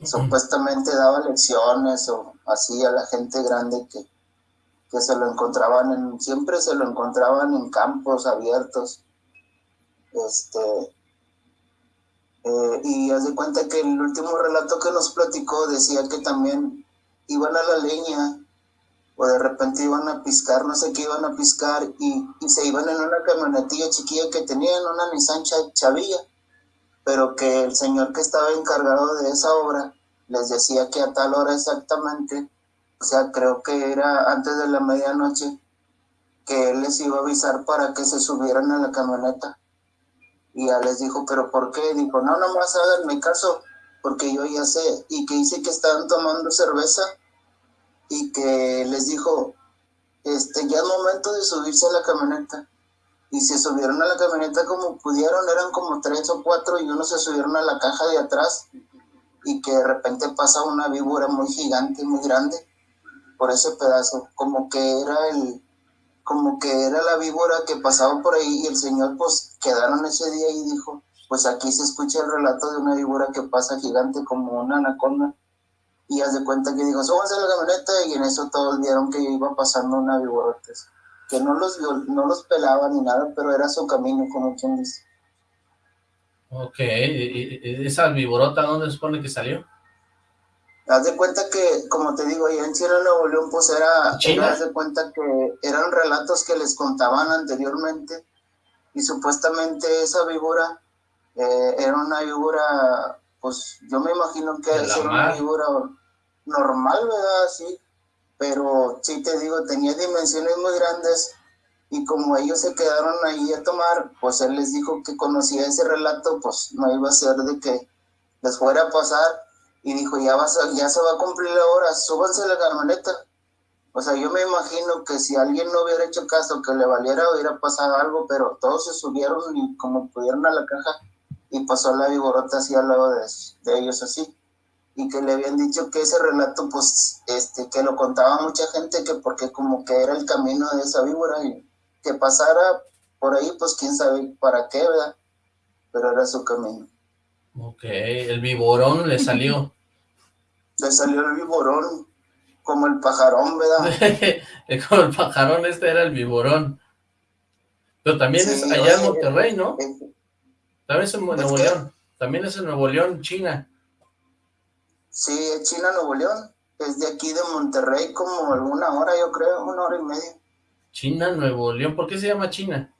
supuestamente daba lecciones o así a la gente grande que, que se lo encontraban en, siempre se lo encontraban en campos abiertos. Este, eh, y haz de cuenta que el último relato que nos platicó decía que también iban a la leña o de repente iban a piscar, no sé qué iban a piscar, y, se iban en una camionetilla chiquilla que tenían, una Nissan Chavilla, pero que el señor que estaba encargado de esa obra les decía que a tal hora exactamente, o sea, creo que era antes de la medianoche, que él les iba a avisar para que se subieran a la camioneta. Y ya les dijo, ¿pero por qué? Dijo, no, nomás háganme caso, porque yo ya sé. Y que dice que estaban tomando cerveza y que les dijo, este, ya es momento de subirse a la camioneta. Y se subieron a la camioneta como pudieron, eran como tres o cuatro y uno se subieron a la caja de atrás y que de repente pasa una víbora muy gigante, muy grande por ese pedazo, como que era el, como que era la víbora que pasaba por ahí y el señor pues quedaron ese día y dijo, pues aquí se escucha el relato de una víbora que pasa gigante como una anaconda y haz de cuenta que dijo, súbanse a la camioneta y en eso todos vieron que iba pasando una viborotes, que no los, no los pelaba ni nada, pero era su camino, como quien dice. Ok, ¿y esa viborota dónde se supone que salió? Haz de cuenta que, como te digo, allá en Chile Nuevo León, pues era, era, haz de cuenta que eran relatos que les contaban anteriormente, y supuestamente esa víbora eh, era una víbora pues yo me imagino que es una figura normal, ¿verdad? Sí, pero sí te digo, tenía dimensiones muy grandes y como ellos se quedaron ahí a tomar, pues él les dijo que conocía ese relato, pues no iba a ser de que les fuera a pasar y dijo, ya, vas ya se va a cumplir la hora, súbanse a la camioneta. O sea, yo me imagino que si alguien no hubiera hecho caso, que le valiera, hubiera pasado algo, pero todos se subieron y como pudieron a la caja, y pasó la viborota así al lado de, ellos así. Y que le habían dicho que ese relato pues este que lo contaba mucha gente que porque como que era el camino de esa víbora y que pasara por ahí pues quién sabe para qué verdad pero era su camino. Ok, el viborón le salió. Le salió el viborón como el pajarón verdad como el pajarón este era el viborón. Pero también es allá en Monterrey ¿no? También es en Nuevo León. También es en Nuevo León, China. Sí, es China, Nuevo León. Es de aquí de Monterrey como alguna hora, yo creo, una hora y media. China, Nuevo León. ¿Por qué se llama China?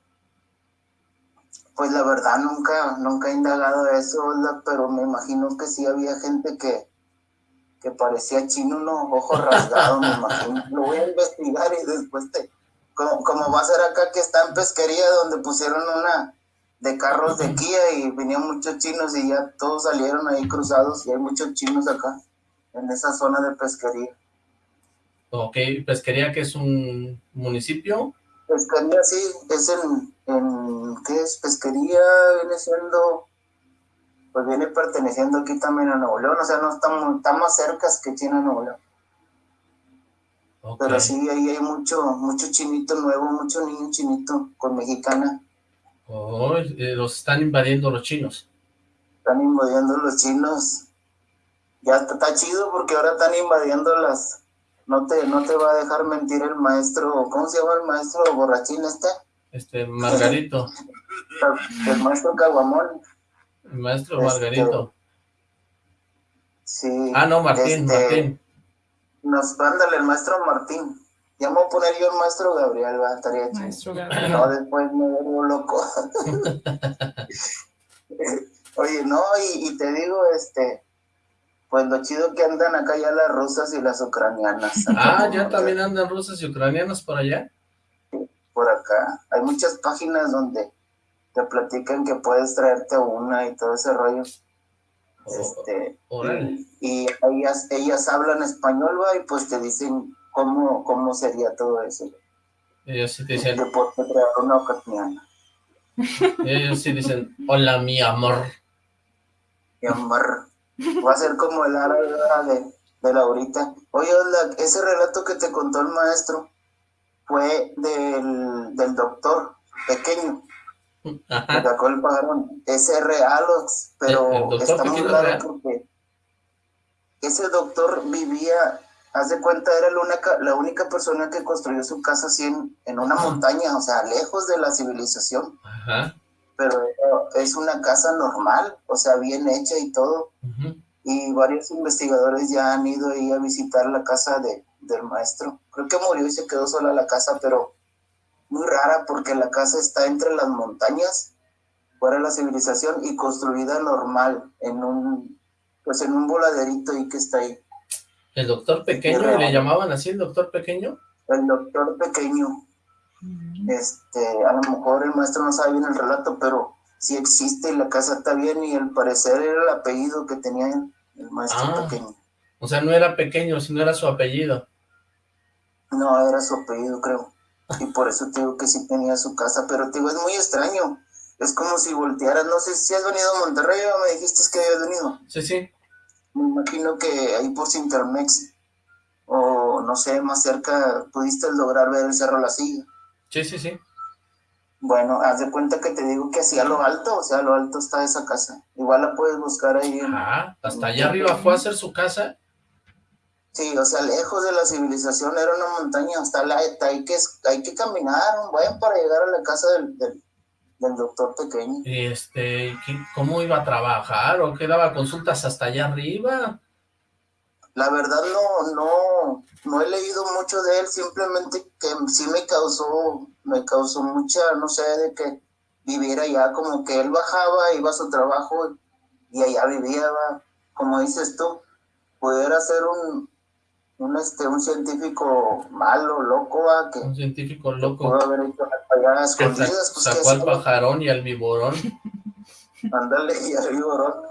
Pues la verdad nunca, nunca he indagado eso, pero me imagino que sí había gente que, que parecía chino, unos ojos rasgados, me imagino. Lo voy a investigar y después te... Como, como va a ser acá que está en pesquería donde pusieron una de carros de Kia y venían muchos chinos y ya todos salieron ahí cruzados y hay muchos chinos acá en esa zona de pesquería. Ok, ¿pesquería que es un municipio? Pesquería, sí, es en, en, ¿qué es? Pesquería viene siendo, pues viene perteneciendo aquí también a Nuevo León, o sea, no está, está más cerca que China Nuevo León. Pero sí, ahí hay mucho, mucho chinito nuevo, mucho niño chinito con mexicana. Oh, eh, los están invadiendo los chinos. Están invadiendo los chinos. Ya está, está chido porque ahora están invadiendo las, no te, no te va a dejar mentir el maestro, ¿cómo se llama el maestro borrachín este? Este, Margarito. el maestro Caguamón. El maestro Margarito. Este, sí. Ah, no, Martín, este, Martín. Nos, ándale, el maestro Martín. Ya me voy a poner yo el maestro Gabriel, va, estaría chido. Maestro Gabriel. No, después me vuelvo loco. Oye, no, y, y te digo, este, pues lo chido que andan acá ya las rusas y las ucranianas. Ah, ya también andan rusas y ucranianas por allá. Por acá. Hay muchas páginas donde te platican que puedes traerte una y todo ese rollo. Este, órale. y, y ellas, ellas hablan español, va, y pues te dicen cómo, cómo sería todo eso. Ellos sí te dicen, una ucraniana. ellos sí dicen, hola mi amor. Mi amor. Va a ser como el árabe de, de Laurita. Oye, Oxlack, ese relato que te contó el maestro fue del, del doctor pequeño. que Ajá. sacó el pajarón. Ese es real, pero ¿El- el doctor está muy real? porque ese doctor vivía, haz de cuenta, era la única, la única persona que construyó su casa así en, en una montaña, o sea, lejos de la civilización, Ajá. pero es una casa normal, o sea, bien hecha y todo. Y varios investigadores ya han ido ahí a visitar la casa de, del maestro. Creo que murió y se quedó sola la casa, pero muy rara porque la casa está entre las montañas, fuera de la civilización y construida normal, en un, pues en un voladerito ahí que está ahí. El doctor pequeño. ¿le llamaban así el doctor pequeño? El doctor pequeño, este, a lo mejor el maestro no sabe bien el relato, pero sí existe y la casa está bien y al parecer era el apellido que tenía el maestro Ah. pequeño. O sea, no era pequeño, sino era su apellido. No, era su apellido, creo. Y por eso te digo que sí tenía su casa, pero te digo, es muy extraño. Es como si voltearas, no sé si has venido a Monterrey o me dijiste que habías venido. Sí, sí. Me imagino que ahí por Cintermex, o no sé, más cerca, pudiste lograr ver el Cerro La Silla. Sí, sí, sí. Bueno, haz de cuenta que te digo que así a lo alto, o sea, a lo alto está esa casa. Igual la puedes buscar ahí. en- Ah, hasta allá arriba fue a hacer su casa. Sí, o sea, lejos de la civilización, era una montaña, hasta la, hay, que, hay que caminar un buen para llegar a la casa del, del, del doctor pequeño. Y este, ¿qué- ¿cómo iba a trabajar? ¿O qué daba consultas hasta allá arriba? La verdad no, no, no he leído mucho de él, simplemente que sí me causó, me causó mucha, no sé, de que viviera allá, como que él bajaba, iba a su trabajo y allá vivía, va. como dices tú, pudiera ser un, un, este, un científico malo, loco, va, que Un científico loco pudo haber hecho a que escondidas, pues sacó al pajarón y al viborón. ándale, y arriba, bro.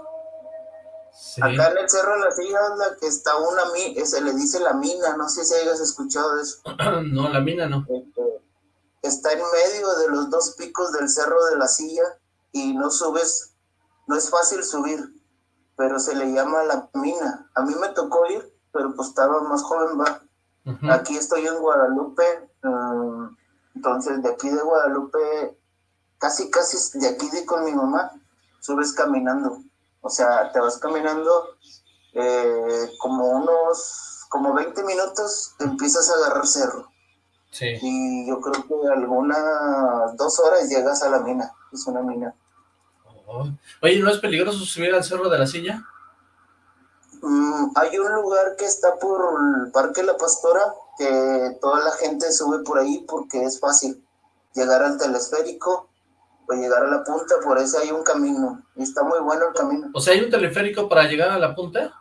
Sí. Acá en el Cerro de la Silla, anda, que está una, mi- eh, se le dice la mina, no sé si hayas escuchado de eso. No, la mina no. Este, está en medio de los dos picos del Cerro de la Silla y no subes, no es fácil subir, pero se le llama la mina. A mí me tocó ir, pero pues estaba más joven, va. Aquí estoy en Guadalupe, mm, entonces de aquí de Guadalupe, casi casi de aquí de con mi mamá, subes caminando. O sea, te vas caminando eh, como unos, como 20 minutos, empiezas a agarrar cerro. Sí. Y yo creo que algunas dos horas llegas a la mina. Es una mina. Oh. Oye, ¿no es peligroso subir al Cerro de la Silla? Mm, hay un lugar que está por el Parque La Pastora que toda la gente sube por ahí porque es fácil llegar al telesférico para llegar a la punta, por eso hay un camino, y está muy bueno el camino. O sea, ¿hay un teleférico para llegar a la punta?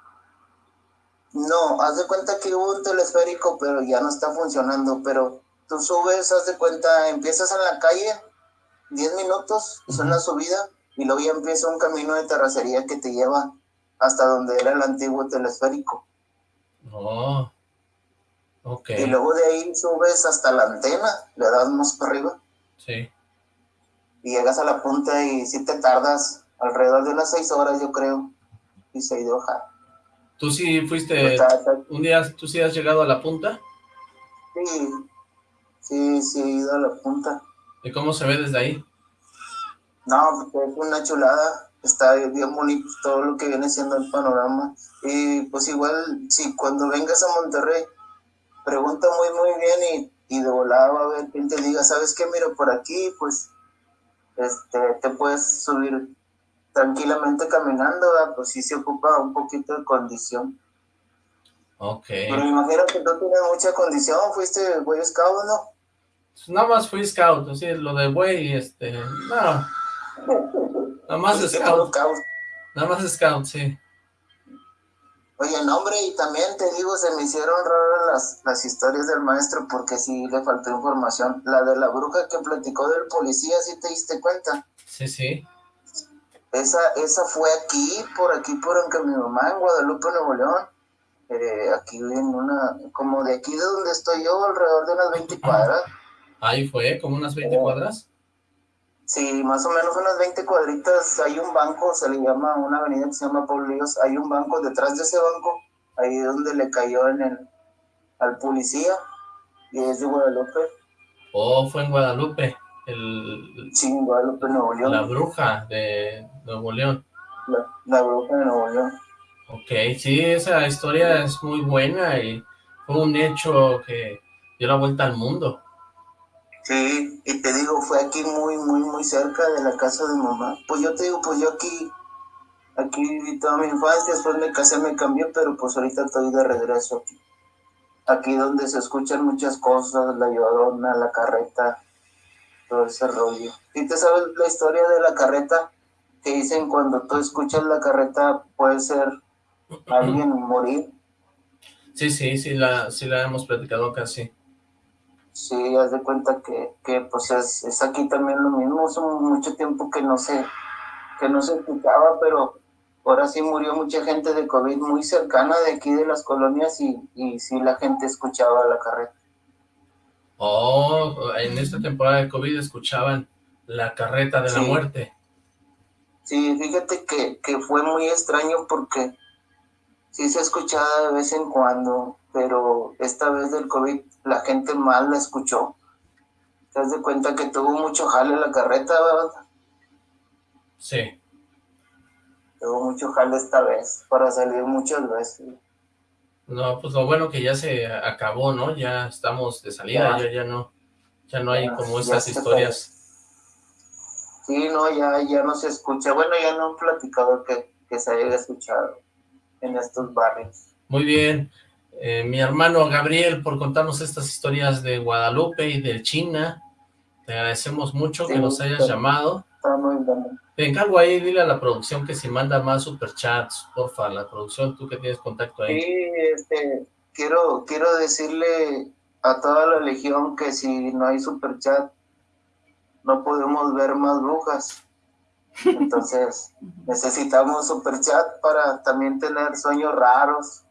No, haz de cuenta que hubo un teleférico, pero ya no está funcionando, pero tú subes, haz de cuenta, empiezas en la calle, 10 minutos, es una subida, y luego ya empieza un camino de terracería que te lleva hasta donde era el antiguo teleférico. Oh, ok. Y luego de ahí subes hasta la antena, le das más para arriba. Sí. Y llegas a la punta y si te tardas alrededor de unas seis horas, yo creo, y se de hoja. ¿Tú sí fuiste, un día, tú sí has llegado a la punta? Sí, sí, sí he ido a la punta. ¿Y cómo se ve desde ahí? No, pues es una chulada, está bien bonito todo lo que viene siendo el panorama. Y pues igual, si cuando vengas a Monterrey, pregunta muy, muy bien y, y de volada va a ver quien te diga, ¿sabes qué? Mira, por aquí, pues, este, te puedes subir tranquilamente caminando, pues sí se ocupa un poquito de condición. Ok. Pero me imagino que tú tienes mucha condición, fuiste Boy Scout, ¿no? Pues nada más fui Scout, así, lo de Boy, este, no. Nada más Scout. Nada más Scout, sí. Oye, no, hombre, y también te digo, se me hicieron raras las, las historias del maestro porque sí le faltó información. La de la bruja que platicó del policía, ¿sí te diste cuenta? Sí, sí. Esa, esa fue aquí, por aquí, por en mi mamá, en Guadalupe, Nuevo León. Eh, aquí en una, como de aquí de donde estoy yo, alrededor de unas 20 cuadras. Ahí fue, como unas 20 cuadras. Sí, más o menos unas 20 cuadritas, hay un banco, se le llama, una avenida que se llama Pablo Líos, hay un banco, detrás de ese banco, ahí donde le cayó en el, al policía, y es de Guadalupe. Oh, fue en Guadalupe, el... Sí, en Guadalupe, Nuevo León. La bruja de Nuevo León. La, la bruja de Nuevo León. Ok, sí, esa historia es muy buena y fue un hecho que dio la vuelta al mundo. Sí, y te digo, fue aquí muy, muy, muy cerca de la casa de mamá. Pues yo te digo, pues yo aquí, aquí viví toda mi infancia, después me casé, me cambié, pero pues ahorita estoy de regreso aquí. Aquí donde se escuchan muchas cosas, la llorona, la carreta, todo ese rollo. ¿Y te sabes la historia de la carreta? Que dicen cuando tú escuchas la carreta puede ser alguien morir. Sí, sí, sí la, sí la hemos platicado casi. Sí, haz de cuenta que, que pues es, es, aquí también lo mismo, hace mucho tiempo que no se, que no se escuchaba, pero ahora sí murió mucha gente de COVID muy cercana de aquí de las colonias y, y sí la gente escuchaba la carreta. Oh, en esta temporada de COVID escuchaban la carreta de sí. la muerte. Sí, fíjate que, que fue muy extraño porque sí se escuchaba de vez en cuando, pero esta vez del COVID la gente mal la escuchó. ¿Te das de cuenta que tuvo mucho jale la carreta, verdad? Sí. Tuvo mucho jale esta vez, para salir muchas veces. No, pues lo bueno que ya se acabó, ¿no? Ya estamos de salida, ya, ya, ya no, ya no hay ya, como esas historias. Sí, no, ya, ya no se escucha. Bueno, ya no han platicado que, que se haya escuchado en estos barrios. Muy bien. Eh, mi hermano Gabriel por contarnos estas historias de Guadalupe y de China. Te agradecemos mucho sí, que nos hayas está, llamado. Está muy bien. Te encargo ahí, dile a la producción que si manda más superchats, porfa, la producción, tú que tienes contacto ahí. Sí, este, quiero, quiero decirle a toda la legión que si no hay superchat, no podemos ver más brujas. Entonces, necesitamos superchat para también tener sueños raros,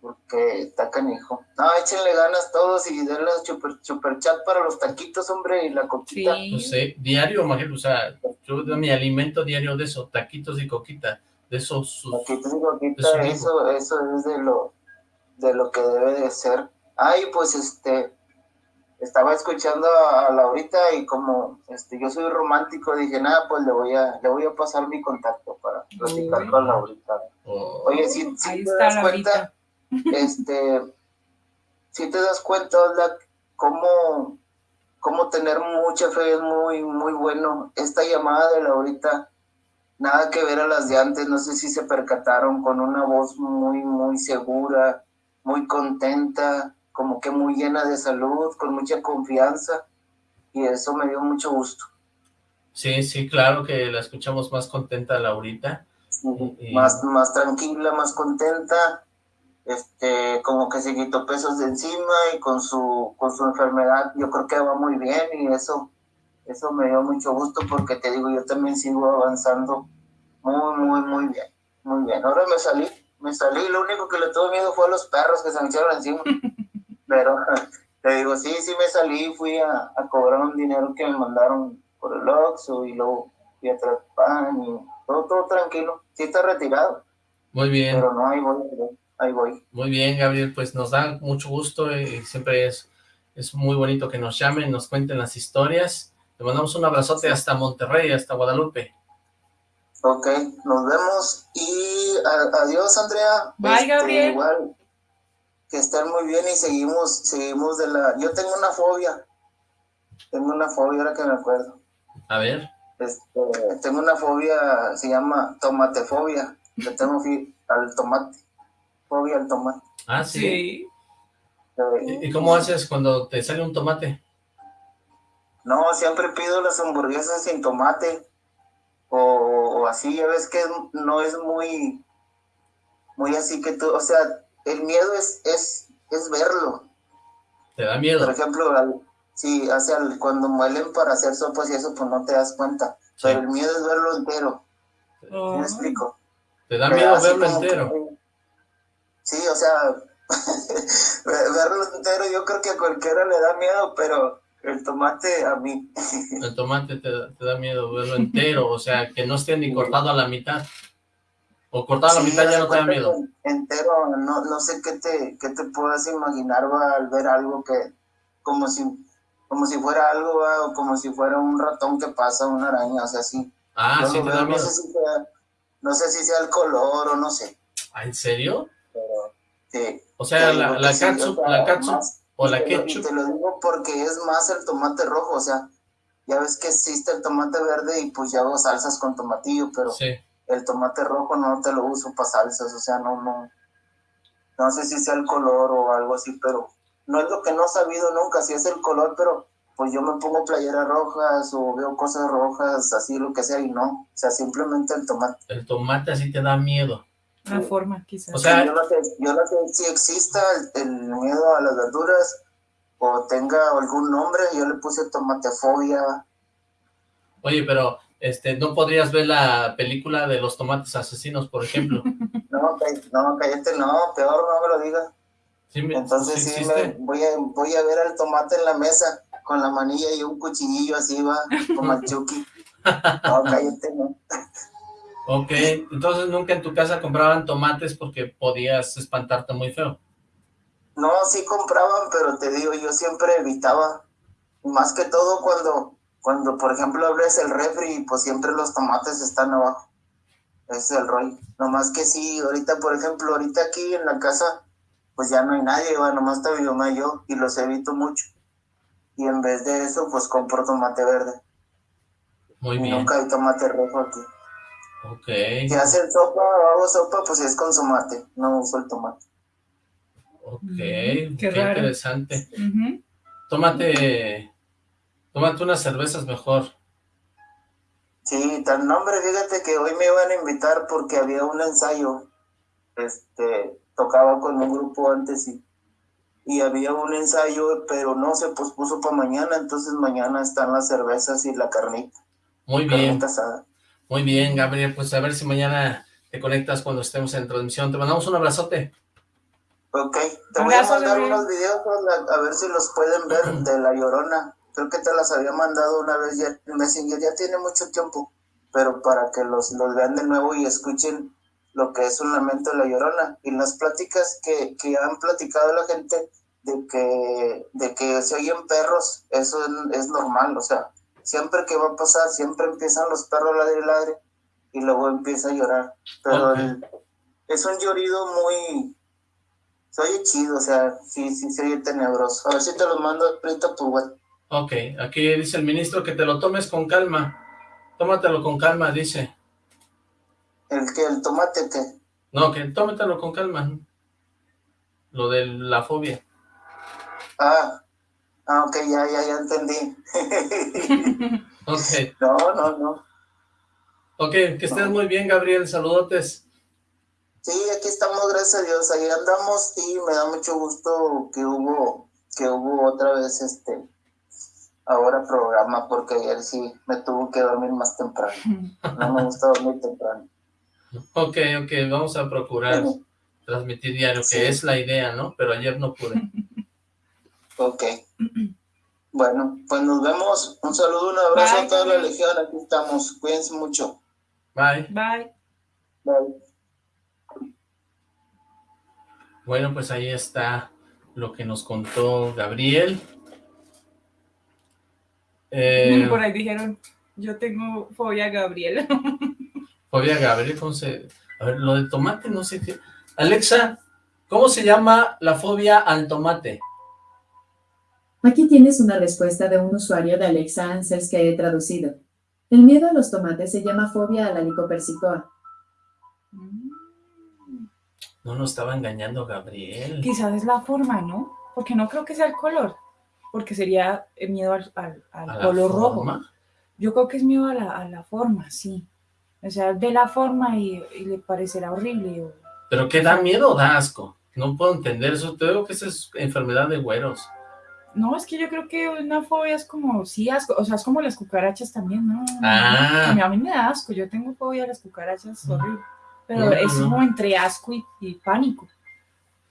porque está canijo. No, échenle ganas todos y denle super, super chat para los taquitos, hombre, y la coquita. Sí. No sé, diario, imagínate, o sea, yo mi alimento diario de eso, taquitos y coquita, de esos... Sus, taquitos y coquita, de eso, eso es de lo, de lo que debe de ser. Ay, pues, este, estaba escuchando a Laurita y como este, yo soy romántico, dije, nada, pues le voy a, le voy a pasar mi contacto para platicar con Laurita. Oh. Oye, si, si te das cuenta este, si te das cuenta, Ola, cómo, cómo tener mucha fe es muy, muy bueno. Esta llamada de Laurita, nada que ver a las de antes, no sé si se percataron con una voz muy, muy segura, muy contenta, como que muy llena de salud, con mucha confianza, y eso me dio mucho gusto. Sí, sí, claro que la escuchamos más contenta Laurita. Y... Más, más tranquila, más contenta, este, como que se quitó pesos de encima y con su, con su enfermedad yo creo que va muy bien y eso, eso me dio mucho gusto porque te digo, yo también sigo avanzando muy, muy, muy bien, muy bien. Ahora me salí, me salí, lo único que le tuve miedo fue a los perros que se me echaron encima, pero te digo, sí, sí me salí, fui a, a cobrar un dinero que me mandaron por el Oxxo y luego fui a traer pan y todo, todo tranquilo. Sí está retirado. Muy bien. Pero no, ahí voy, ahí voy. Muy bien, Gabriel, pues nos da mucho gusto y siempre es, es muy bonito que nos llamen, nos cuenten las historias. Te mandamos un abrazote hasta Monterrey, hasta Guadalupe. Ok, nos vemos y adiós, Andrea. Bye, este, Gabriel. Igual, que estén muy bien y seguimos, seguimos de la... Yo tengo una fobia, tengo una fobia ahora que me acuerdo. A ver. Este, tengo una fobia, se llama tomatefobia. Le tengo al tomate. Fobia al tomate. Ah, sí. ¿Y cómo haces cuando te sale un tomate? No, siempre pido las hamburguesas sin tomate. O, así, ya ves que no es muy, muy así que tú, o sea, el miedo es, es, es verlo. ¿Te da miedo? Por ejemplo, Sí, hacia cuando muelen para hacer sopas y eso, pues no te das cuenta. Pero el miedo es verlo entero. ¿Me oh. explico? ¿Te da miedo verlo entero? sí, o sea, verlo entero yo creo que a cualquiera le da miedo, pero el tomate a mí. el tomate te, te, da miedo verlo entero, o sea, que no esté ni cortado a la mitad. O cortado a la mitad ya no te da miedo. Entero, no, no sé qué te, qué te puedas imaginar al ver algo que, como si como si fuera algo, o como si fuera un ratón que pasa, una araña, o sea, así. Ah, sí, te da no, sé si sea, no sé si sea el color o no sé. ¿Ah, en serio? Pero, sí. O sea, la, la catsup, la catsup o la ketchup. Te lo digo porque es más el tomate rojo, o sea, ya ves que existe el tomate verde y pues ya hago salsas con tomatillo, pero sí. El tomate rojo no te lo uso para salsas, o sea, no, no, no sé si sea el color o algo así, pero no es lo que no he sabido nunca, si es el color, pero pues yo me pongo playeras rojas o veo cosas rojas, así lo que sea, y no, o sea, simplemente el tomate. El tomate así te da miedo. La forma, quizás. O sea, yo no sé, yo no sé si exista el, miedo a las verduras o tenga algún nombre, yo le puse tomatefobia. Oye, pero este, ¿no podrías ver la película de los tomates asesinos, por ejemplo? no, no, cállate, no, peor no me lo digas. Entonces sí, me, voy, a, voy a ver al tomate en la mesa con la manilla y un cuchillillo así va, como el Chucky. No, cállate, no. Ok, entonces nunca en tu casa compraban tomates porque podías espantarte muy feo. No, sí compraban, pero te digo, yo siempre evitaba. Más que todo cuando, cuando por ejemplo, abres el refri, pues siempre los tomates están abajo. Ese es el rollo. Nomás que sí, ahorita, por ejemplo, ahorita aquí en la casa pues ya no hay nadie, va, nomás está mi mamá y yo, y los evito mucho. Y en vez de eso, pues compro tomate verde. Muy y bien. nunca hay tomate rojo aquí. Ok. Si hacen sopa o hago sopa, pues es con tomate, no uso el tomate. Ok, qué, interesante. Tómate, tómate unas cervezas mejor. Sí, tal nombre, fíjate que hoy me iban a invitar porque había un ensayo, este, tocaba con un grupo antes y, y había un ensayo, pero no se pospuso para mañana, entonces mañana están las cervezas y la carnita. Muy bien. Muy bien, Gabriel, pues a ver si mañana te conectas cuando estemos en transmisión. Te mandamos un abrazote. Ok, te voy a mandar unos videos a, ver si los pueden ver de La Llorona. Creo que te las había mandado una vez ya en Messenger, ya tiene mucho tiempo, pero para que los, los vean de nuevo y escuchen lo que es un lamento de la llorona. Y las pláticas que, que han platicado la gente de que, de que se oyen perros, eso es, normal, o sea, siempre que va a pasar, siempre empiezan los perros a ladrar y ladre y luego empieza a llorar. Pero es un llorido muy, se oye chido, o sea, sí, sí, se oye tenebroso. A ver si te lo mando ahorita por web. Ok, aquí dice el ministro que te lo tomes con calma. Tómatelo con calma, dice. ¿El que ¿El tomate qué? No, que tómatelo con calma. Lo de la fobia. Ah, ah ok, ya, ya, ya entendí. Ok. No, no, no. Ok, que estés muy bien, Gabriel. Saludotes. Sí, aquí estamos, gracias a Dios. Ahí andamos y me da mucho gusto que hubo, que hubo otra vez este ahora programa, porque ayer sí me tuvo que dormir más temprano. No me gusta dormir temprano. Ok, ok, vamos a procurar transmitir diario, que Sí. es la idea, ¿no? Pero ayer no pude. Ok. Bueno, pues nos vemos. Un saludo, un abrazo Bye, a toda la legión. Aquí estamos. Cuídense mucho. Bye. Bye. Bye. Bueno, pues ahí está lo que nos contó Gabriel. Eh, Por ahí dijeron, yo tengo fobia a Gabriel. fobia Gabriel, ¿cómo se...? A ver, lo de tomate, no sé qué... Alexa, ¿cómo se llama la fobia al tomate? Aquí tienes una respuesta de un usuario de Alexa Answers que he traducido. El miedo a los tomates se llama fobia a la licopersicoa. No nos estaba engañando Gabriel. Quizás es la forma, ¿no? Porque no creo que sea el color. Porque sería el miedo al, al- al ¿A la color rojo. Yo creo que es miedo a la, a la forma, sí. O sea, ve la forma y, y le parecerá horrible. o- ¿Pero qué da miedo o da asco? No puedo entender eso. Te digo que esa es enfermedad de güeros. No, es que yo creo que una fobia es como, sí, asco. O sea, es como las cucarachas también, ¿no? Ah. A mí, a mí me da asco. Yo tengo fobia a las cucarachas, horrible. Pero No, no, es no. como entre asco y, y pánico.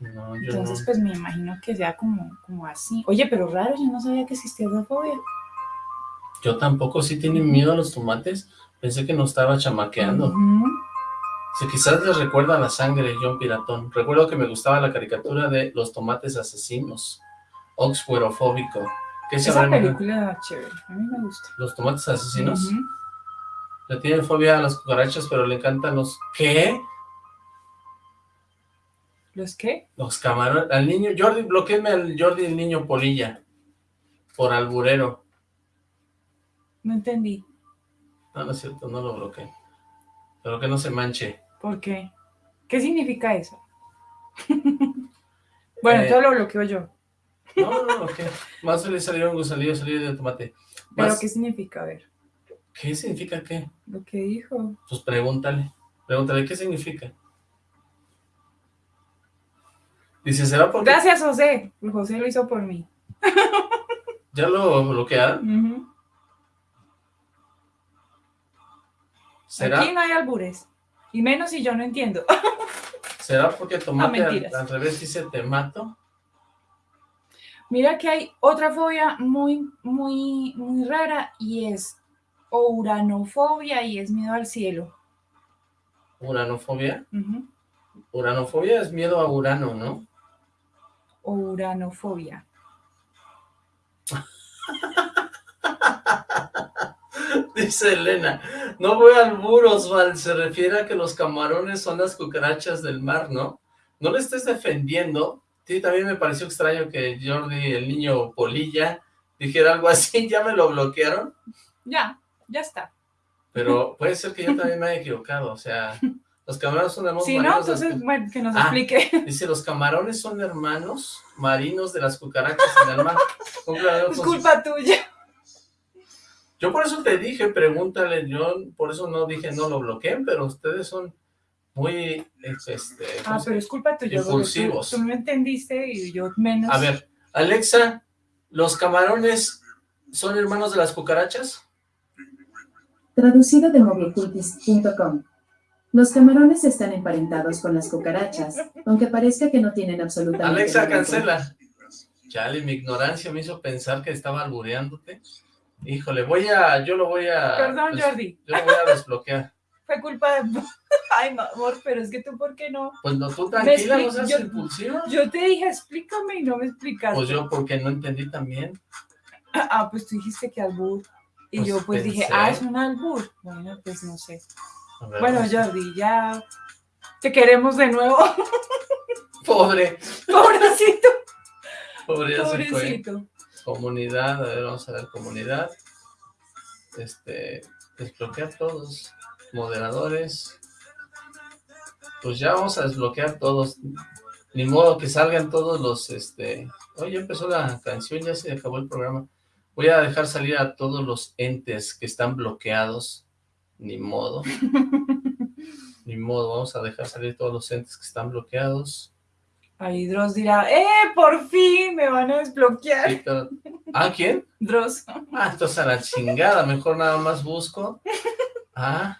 No, yo Entonces, no. pues me imagino que sea como, como así. Oye, pero raro, yo no sabía que existía esa fobia. Yo tampoco. ¿Sí tienen miedo a los tomates? Pensé que nos estaba chamaqueando. Si quizás les recuerda la sangre, John Piratón. Recuerdo que me gustaba la caricatura de los tomates asesinos. Oxfuerofóbico. ¿Qué se Esa película chévere, a mí me gusta. Los tomates asesinos. Le tiene fobia a las cucarachas, pero le encantan los... ¿Qué? ¿Los qué? Los camarones. Al niño... Jordi, bloqueeme al Jordi el niño polilla. Por alburero. No entendí. No, no es cierto, no lo bloqueé. Pero que no se manche. ¿Por qué? ¿Qué significa eso? bueno, Eh, todo lo bloqueo yo. No, no, no, bloqueé. Más le salieron gusalillos, salió de tomate. ¿Pero Más- qué significa? A ver, ¿Qué significa qué? lo que dijo. Pues pregúntale. Pregúntale, ¿qué significa? Dice, ¿será porque Gracias, José. José lo hizo por mí. ya lo bloquearon? Ujú. ¿Será, Aquí no hay albures. Y menos si yo no entiendo. ¿Será porque tomate al, al revés dice te mato? Mira que hay otra fobia muy, muy, muy rara y es uranofobia y es miedo al cielo. ¿Uranofobia? Uranofobia es miedo a Urano, ¿no? Uranofobia. Dice Elena, no voy al muro, Osval, se refiere a que los camarones son las cucarachas del mar, ¿no? No le estés defendiendo. Sí, también me pareció extraño que Jordi, el niño polilla, dijera algo así, ya me lo bloquearon, Ya, ya está. pero puede ser que yo también me haya equivocado, o sea, los camarones son hermanos Si no, de entonces, bueno, que nos Ah. explique. Dice, los camarones son hermanos marinos de las cucarachas en el mar. Es sus- culpa tuya. Yo por eso te dije, pregúntale, yo por eso no dije no lo bloqueen, pero ustedes son muy, este, Ah, ¿cómo se- pero es culpa tuya. tú- Impulsivos. Tú, no entendiste y yo menos. A ver, Alexa, ¿los camarones son hermanos de las cucarachas? Traducido de moviecultis.com. Los camarones están emparentados con las cucarachas, aunque parezca que no tienen absolutamente Alexa, nada cancela. Chale, mi ignorancia me hizo pensar que estaba albureándote. Híjole, voy a, yo lo voy a... Perdón, des- Jordi. Yo lo voy a desbloquear. Fue culpa de. Ay, amor, pero es que tú, ¿por qué no? Pues no, tú tranquila, no seas yo- impulsiva. Yo te dije, explícame y no me explicaste. Pues yo porque no entendí también. Ah, pues tú dijiste que albur. Y Pues yo pues dije, ah, es un albur. Bueno, pues no sé. Bueno. Jordi, ya te queremos de nuevo. Pobre, Pobrecito, pobre pobrecito. Comunidad, a ver, vamos a ver, comunidad. Este, desbloquear todos. Moderadores. Pues ya vamos a desbloquear todos. Ni modo que salgan todos los, este... Oye, empezó la canción, ya se acabó el programa. Voy a dejar salir a todos los entes que están bloqueados. Ni modo. Ni modo, vamos a dejar salir todos los entes que están bloqueados. Ahí Dross dirá, ¡eh, por fin me van a desbloquear! Sí, pero- ¿Ah, quién? Dross. Ah, entonces a la chingada, mejor nada más busco. Ah.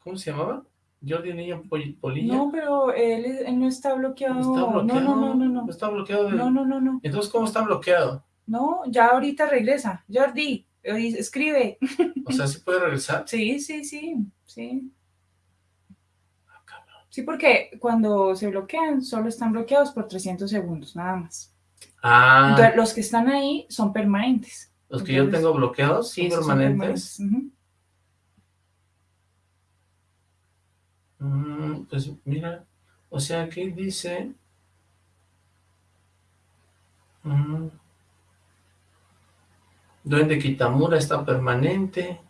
¿Cómo se llamaba? Jordi Niño Pol- Polilla. No, pero él, él no está bloqueado. Está bloqueado. No, no, no, no, no. Está bloqueado. No, no, no, no. Entonces, ¿cómo está bloqueado? No, ya ahorita regresa. Jordi, escribe. O sea, ¿sí puede regresar? Sí, sí, sí, sí. Sí, porque cuando se bloquean, solo están bloqueados por 300 segundos, nada más. Ah, Entonces, los que están ahí son permanentes. los que yo tengo bloqueados son Sí, esos son permanentes. permanentes. Mm, pues mira, o sea, aquí dice... Mm, Duende Kitamura está permanente.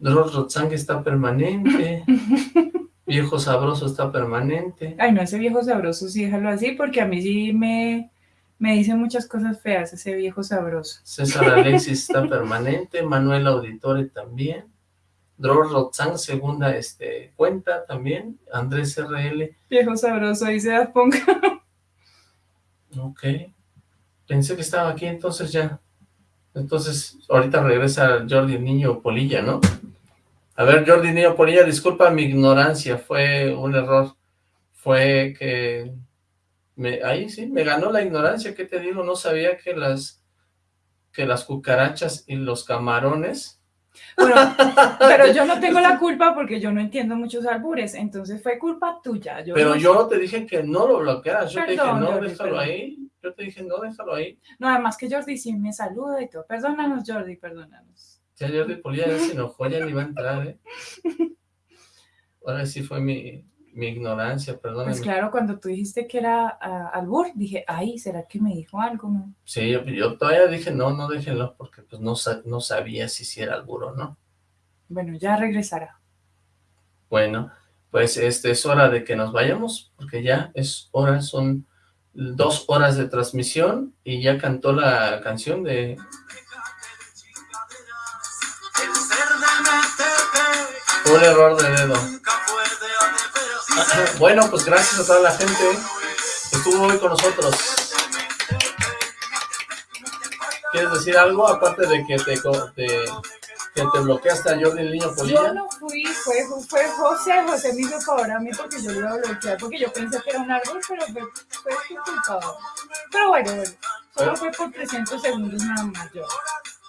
Dross Rotzang está permanente. Viejo Sabroso está permanente. Ay, no, ese viejo sabroso, sí, déjalo así, porque a mí sí me, me dice muchas cosas feas, ese viejo sabroso. César Alexis está permanente. Manuel Auditore también. Dross Rotzang, segunda este, cuenta también. Andrés RL. Viejo sabroso, dice Daft Punk. Ok. Pensé que estaba aquí, entonces ya. Entonces, ahorita regresa Jordi Niño Polilla, ¿no? A ver, Jordi Niño Polilla, disculpa mi ignorancia, fue un error. Fue que... Me, ahí sí, me ganó la ignorancia, ¿qué te digo? No sabía que las que las cucarachas y los camarones... Bueno, pero yo no tengo la culpa porque yo no entiendo muchos albures, entonces fue culpa tuya. Yo Pero no- yo te dije que no lo bloquearas, yo te dije, no, Jordi, déjalo perdón. ahí. Yo te dije, no, déjalo ahí. No, además que Jordi sí me saluda y todo. Perdónanos, Jordi, perdónanos. Ya Jordi Polilla ya se enojó, ya ni va a entrar, ¿eh? Ahora sí fue mi, mi ignorancia, perdóname. Pues claro, cuando tú dijiste que era ah, albur, dije, ay, ¿será que me dijo algo? Sí, yo, yo todavía dije, no, no déjenlo, porque pues no, no sabía si sí era albur o no. Bueno, ya regresará. Bueno, pues este es hora de que nos vayamos, porque ya es hora, son dos horas de transmisión, y ya cantó la canción de... Un error de dedo. Bueno, pues gracias a toda la gente que estuvo hoy con nosotros. ¿Quieres decir algo aparte de que te, te- que te bloqueaste a Jordi el Niño Yo Polilla? no fui, fue, fue José, José me hizo favor a mí porque yo lo iba a bloquear, porque yo pensé que era un árbol, pero fue, fue su culpa. Pero bueno, bueno, solo fue por 300 segundos nada más yo.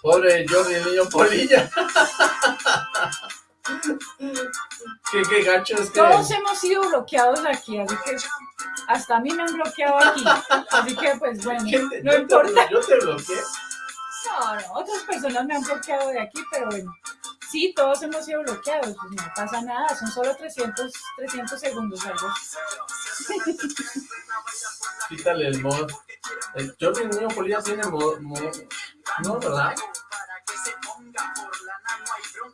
Pobre Jordi el Niño Polilla. qué, qué gacho es que... Todos hemos sido bloqueados aquí, así que hasta a mí me han bloqueado aquí. Así que, pues bueno, ¿Quién te- no yo te- importa. Yo te bloqueé. No, no, otras personas me han bloqueado de aquí, pero bueno. Sí, todos hemos sido bloqueados, pues no pasa nada, son solo 300, 300 segundos algo. Quítale el mod. Jordi el Niño Polilla tiene mod, mod- No, ¿verdad?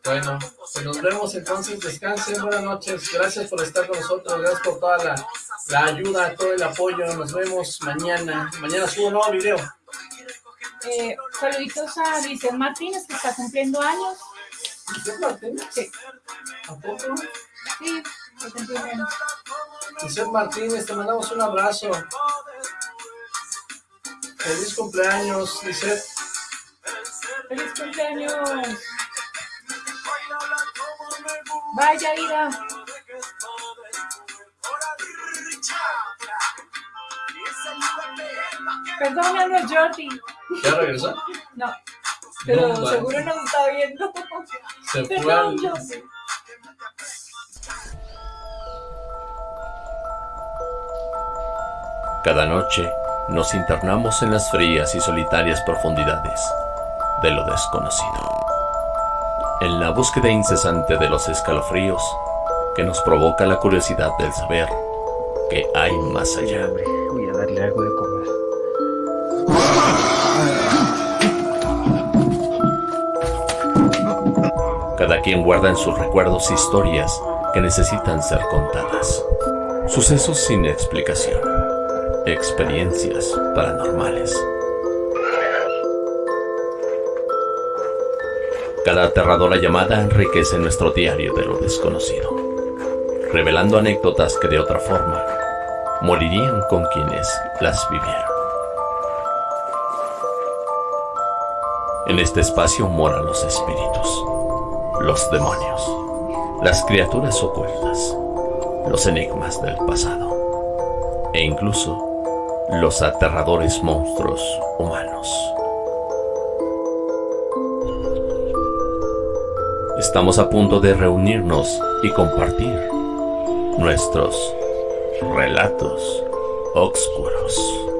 Bueno, pues nos vemos entonces, descansen, buenas noches, gracias por estar con nosotros, gracias por toda la, la ayuda, todo el apoyo, nos vemos mañana, mañana subo un nuevo video. Eh, saluditos a Lisset Martínez, que está cumpliendo años. ¿Lisset Martínez? Sí, ¿A poco? sí, está cumpliendo años. Martínez, te mandamos un abrazo. Feliz cumpleaños, Lisset. ¡Feliz cumpleaños! Vaya vida. Perdónanos, Jordi. ¿Ya regresó? No, pero No, seguro nos está viendo. Se fue Perdón, al... Jordi. Cada noche nos internamos en las frías y solitarias profundidades de lo desconocido. En la búsqueda incesante de los escalofríos que nos provoca la curiosidad del saber que hay más allá. Voy a darle algo de comer. Cada quien guarda en sus recuerdos historias que necesitan ser contadas. Sucesos sin explicación. Experiencias paranormales. Cada aterradora llamada enriquece nuestro diario de lo desconocido, revelando anécdotas que de otra forma morirían con quienes las vivieron. En este espacio moran los espíritus, los demonios, las criaturas ocultas, los enigmas del pasado e incluso los aterradores monstruos humanos. Estamos a punto de reunirnos y compartir nuestros relatos oscuros.